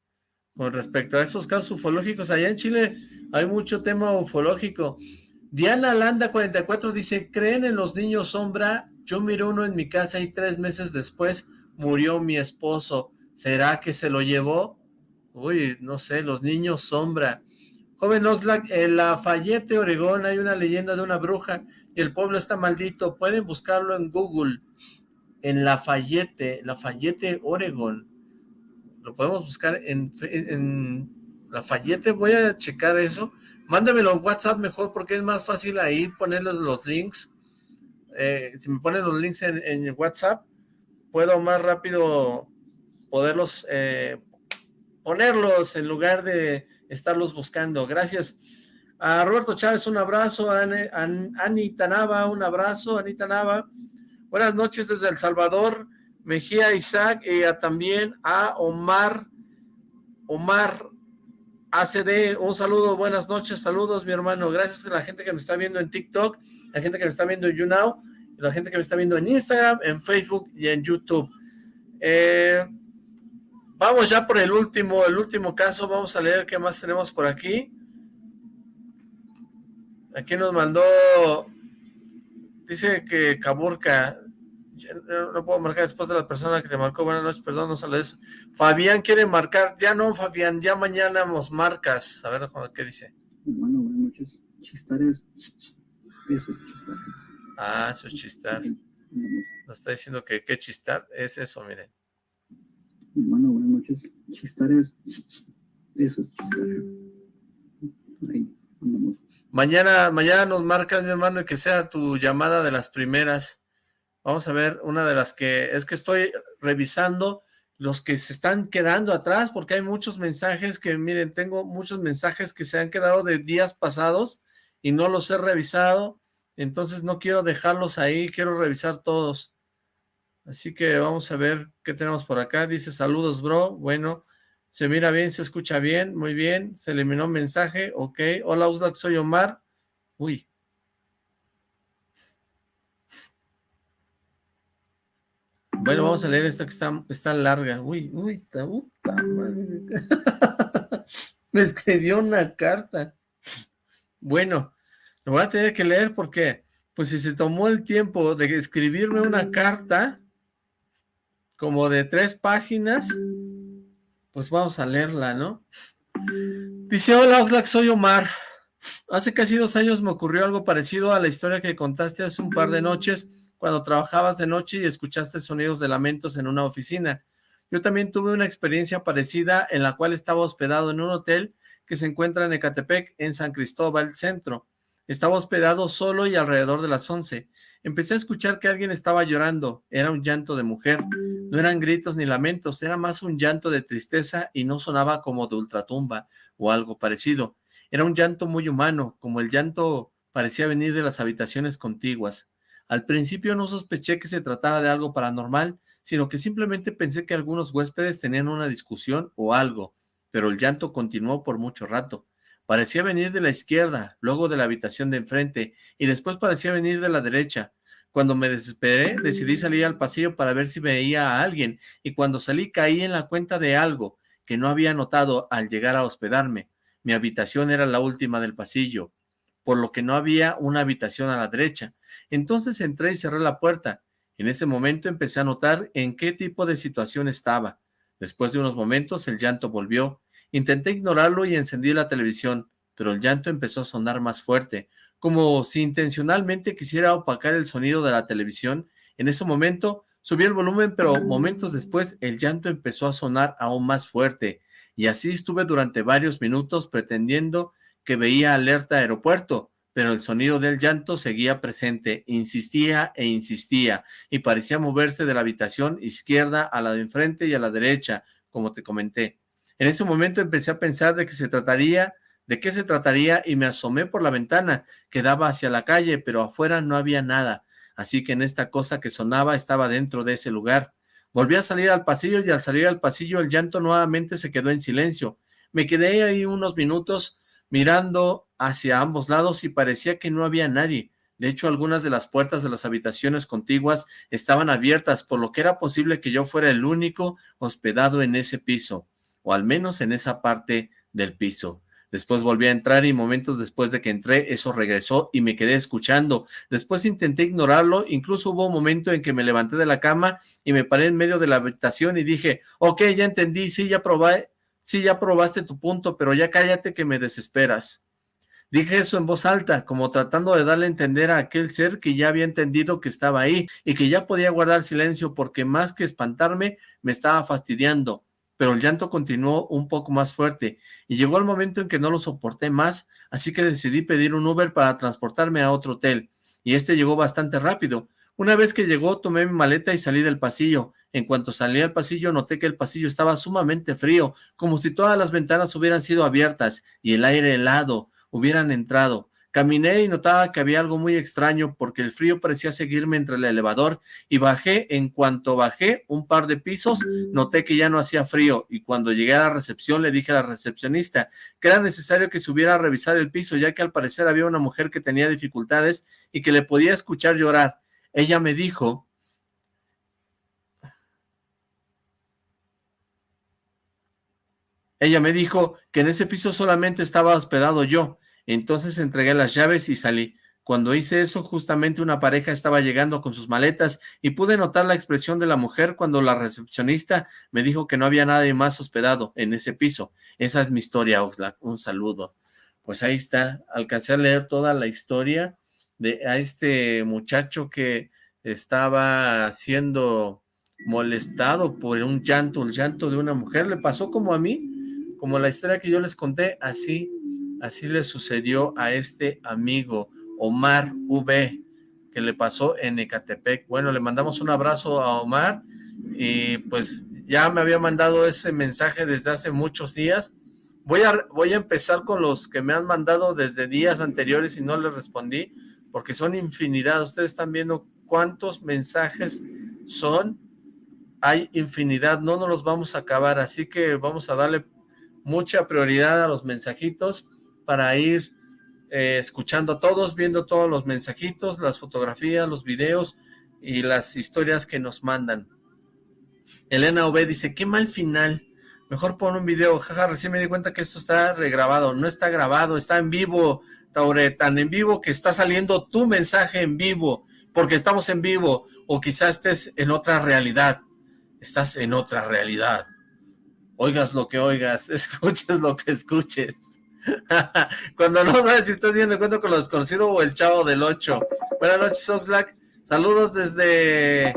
con respecto a esos casos ufológicos. Allá en Chile hay mucho tema ufológico. Diana Landa 44 dice, ¿creen en los niños sombra? Yo miré uno en mi casa y tres meses después murió mi esposo. ¿Será que se lo llevó? Uy, no sé, los niños sombra. Joven Oxlack, en Lafayette, Oregón, hay una leyenda de una bruja y el pueblo está maldito. Pueden buscarlo en Google. En Lafayette, Lafayette, Oregón. Lo podemos buscar en, en Lafayette. Voy a checar eso. Mándamelo en WhatsApp mejor porque es más fácil ahí ponerles los links. Eh, si me ponen los links en, WhatsApp, puedo más rápido poderlos eh, ponerlos en lugar de estarlos buscando. Gracias a Roberto Chávez, un abrazo, a Anita Nava, un abrazo, Anita Nava. Buenas noches desde El Salvador. Mejía Isaac y también a Omar, Omar ACD, un saludo, buenas noches, saludos mi hermano, gracias a la gente que me está viendo en TikTok, la gente que me está viendo en YouNow, la gente que me está viendo en Instagram, en Facebook y en YouTube. Eh, vamos ya por el último, el último caso, vamos a leer qué más tenemos por aquí. Aquí nos mandó, dice que Caburca, no puedo marcar después de la persona que te marcó, buenas noches, perdón, no sale eso. Fabián quiere marcar, ya no Fabián, ya mañana nos marcas, a ver qué dice. Bueno, buenas noches, chistar es, eso es chistar. Ah, eso es chistar. Nos está diciendo que qué chistar es eso, miren. Bueno, buenas noches, chistar es, eso es chistar. Ahí. Mañana, mañana nos marcas, mi hermano, y que sea tu llamada de las primeras. Vamos a ver una de las que... Es que estoy revisando los que se están quedando atrás, porque hay muchos mensajes que, miren, tengo muchos mensajes que se han quedado de días pasados y no los he revisado, entonces no quiero dejarlos ahí, quiero revisar todos. Así que vamos a ver qué tenemos por acá. Dice, saludos, bro. Bueno, se mira bien, se escucha bien, muy bien. Se eliminó un mensaje, ok. Hola, Uslac, soy Omar. Uy. Bueno, vamos a leer esta que está, larga. Uy, uy, está, puta madre. Me escribió una carta. Bueno, lo voy a tener que leer porque, pues si se tomó el tiempo de escribirme una carta, como de tres páginas, pues vamos a leerla, ¿no? Dice, hola Oxlack, soy Omar. Hace casi dos años me ocurrió algo parecido a la historia que contaste hace un par de noches, cuando trabajabas de noche y escuchaste sonidos de lamentos en una oficina. Yo también tuve una experiencia parecida en la cual estaba hospedado en un hotel que se encuentra en Ecatepec, en San Cristóbal Centro. Estaba hospedado solo y alrededor de las once. Empecé a escuchar que alguien estaba llorando. Era un llanto de mujer. No eran gritos ni lamentos, era más un llanto de tristeza y no sonaba como de ultratumba o algo parecido. Era un llanto muy humano, como el llanto parecía venir de las habitaciones contiguas. Al principio no sospeché que se tratara de algo paranormal, sino que simplemente pensé que algunos huéspedes tenían una discusión o algo, pero el llanto continuó por mucho rato. Parecía venir de la izquierda, luego de la habitación de enfrente, y después parecía venir de la derecha. Cuando me desesperé, decidí salir al pasillo para ver si veía a alguien, y cuando salí caí en la cuenta de algo que no había notado al llegar a hospedarme. Mi habitación era la última del pasillo, por lo que no había una habitación a la derecha. Entonces entré y cerré la puerta. En ese momento empecé a notar en qué tipo de situación estaba. Después de unos momentos el llanto volvió. Intenté ignorarlo y encendí la televisión, pero el llanto empezó a sonar más fuerte, como si intencionalmente quisiera opacar el sonido de la televisión. En ese momento subí el volumen, pero momentos después el llanto empezó a sonar aún más fuerte, y así estuve durante varios minutos pretendiendo que veía alerta aeropuerto, pero el sonido del llanto seguía presente, insistía e insistía, y parecía moverse de la habitación izquierda a la de enfrente y a la derecha, como te comenté. En ese momento empecé a pensar de qué se trataría, de qué se trataría y me asomé por la ventana que daba hacia la calle, pero afuera no había nada, así que en esta cosa que sonaba estaba dentro de ese lugar. Volví a salir al pasillo y al salir al pasillo el llanto nuevamente se quedó en silencio. Me quedé ahí unos minutos mirando hacia ambos lados y parecía que no había nadie. De hecho, algunas de las puertas de las habitaciones contiguas estaban abiertas, por lo que era posible que yo fuera el único hospedado en ese piso o al menos en esa parte del piso. Después volví a entrar y momentos después de que entré, eso regresó y me quedé escuchando. Después intenté ignorarlo, incluso hubo un momento en que me levanté de la cama y me paré en medio de la habitación y dije, ok, ya entendí, sí, ya probé, sí, ya probaste tu punto, pero ya cállate que me desesperas. Dije eso en voz alta, como tratando de darle a entender a aquel ser que ya había entendido que estaba ahí y que ya podía guardar silencio porque más que espantarme, me estaba fastidiando pero el llanto continuó un poco más fuerte y llegó el momento en que no lo soporté más, así que decidí pedir un Uber para transportarme a otro hotel, y este llegó bastante rápido. Una vez que llegó, tomé mi maleta y salí del pasillo. En cuanto salí al pasillo, noté que el pasillo estaba sumamente frío, como si todas las ventanas hubieran sido abiertas y el aire helado hubieran entrado. Caminé y notaba que había algo muy extraño porque el frío parecía seguirme entre el elevador y bajé. En cuanto bajé un par de pisos, noté que ya no hacía frío y cuando llegué a la recepción le dije a la recepcionista que era necesario que subiera a revisar el piso ya que al parecer había una mujer que tenía dificultades y que le podía escuchar llorar. Ella me dijo Ella me dijo que en ese piso solamente estaba hospedado yo, entonces entregué las llaves y salí. Cuando hice eso, justamente una pareja estaba llegando con sus maletas y pude notar la expresión de la mujer cuando la recepcionista me dijo que no había nadie más hospedado en ese piso. Esa es mi historia, Oxlack. Un saludo. Pues ahí está. Alcancé a leer toda la historia de a este muchacho que estaba siendo molestado por un llanto, el llanto de una mujer. Le pasó como a mí, como la historia que yo les conté, así Así le sucedió a este amigo, Omar V, que le pasó en Ecatepec. Bueno, le mandamos un abrazo a Omar y pues ya me había mandado ese mensaje desde hace muchos días. Voy a, voy a empezar con los que me han mandado desde días anteriores y no les respondí, porque son infinidad. Ustedes están viendo cuántos mensajes son. Hay infinidad, no nos los vamos a acabar, así que vamos a darle mucha prioridad a los mensajitos para ir eh, escuchando a todos, viendo todos los mensajitos, las fotografías, los videos y las historias que nos mandan. Elena Ove dice, qué mal final, mejor pon un video, jaja, recién me di cuenta que esto está regrabado, no está grabado, está en vivo, Taure, tan en vivo que está saliendo tu mensaje en vivo, porque estamos en vivo, o quizás estés en otra realidad, estás en otra realidad. Oigas lo que oigas, escuches lo que escuches. Cuando no sabes si estás viendo encuentro con lo desconocido o el chavo del 8. Buenas noches, Oxlack. Saludos desde...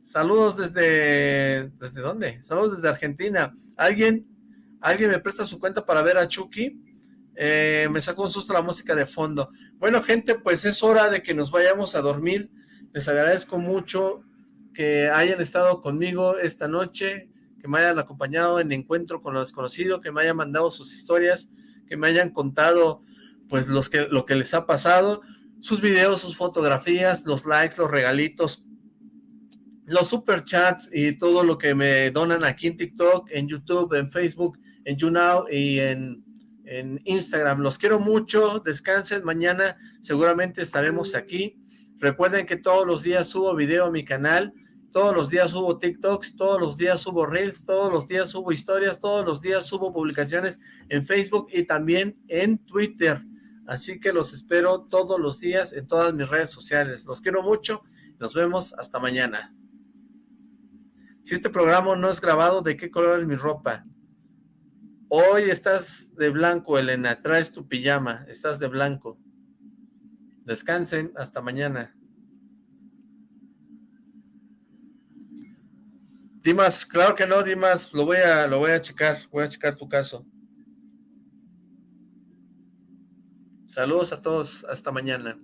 Saludos desde... ¿Desde dónde? Saludos desde Argentina. ¿Alguien, alguien me presta su cuenta para ver a Chucky? Eh, me sacó un susto la música de fondo. Bueno, gente, pues es hora de que nos vayamos a dormir. Les agradezco mucho que hayan estado conmigo esta noche, que me hayan acompañado en encuentro con lo desconocido, que me hayan mandado sus historias que me hayan contado pues los que, lo que les ha pasado, sus videos, sus fotografías, los likes, los regalitos, los superchats y todo lo que me donan aquí en TikTok, en YouTube, en Facebook, en YouNow y en, en Instagram. Los quiero mucho, descansen, mañana seguramente estaremos aquí. Recuerden que todos los días subo video a mi canal, todos los días subo TikToks, todos los días subo Reels, todos los días subo historias, todos los días subo publicaciones en Facebook y también en Twitter. Así que los espero todos los días en todas mis redes sociales. Los quiero mucho. Nos vemos hasta mañana. Si este programa no es grabado, ¿de qué color es mi ropa? Hoy estás de blanco, Elena. Traes tu pijama. Estás de blanco. Descansen. Hasta mañana. Dimas, claro que no, Dimas, lo voy a, lo voy a checar, voy a checar tu caso. Saludos a todos, hasta mañana.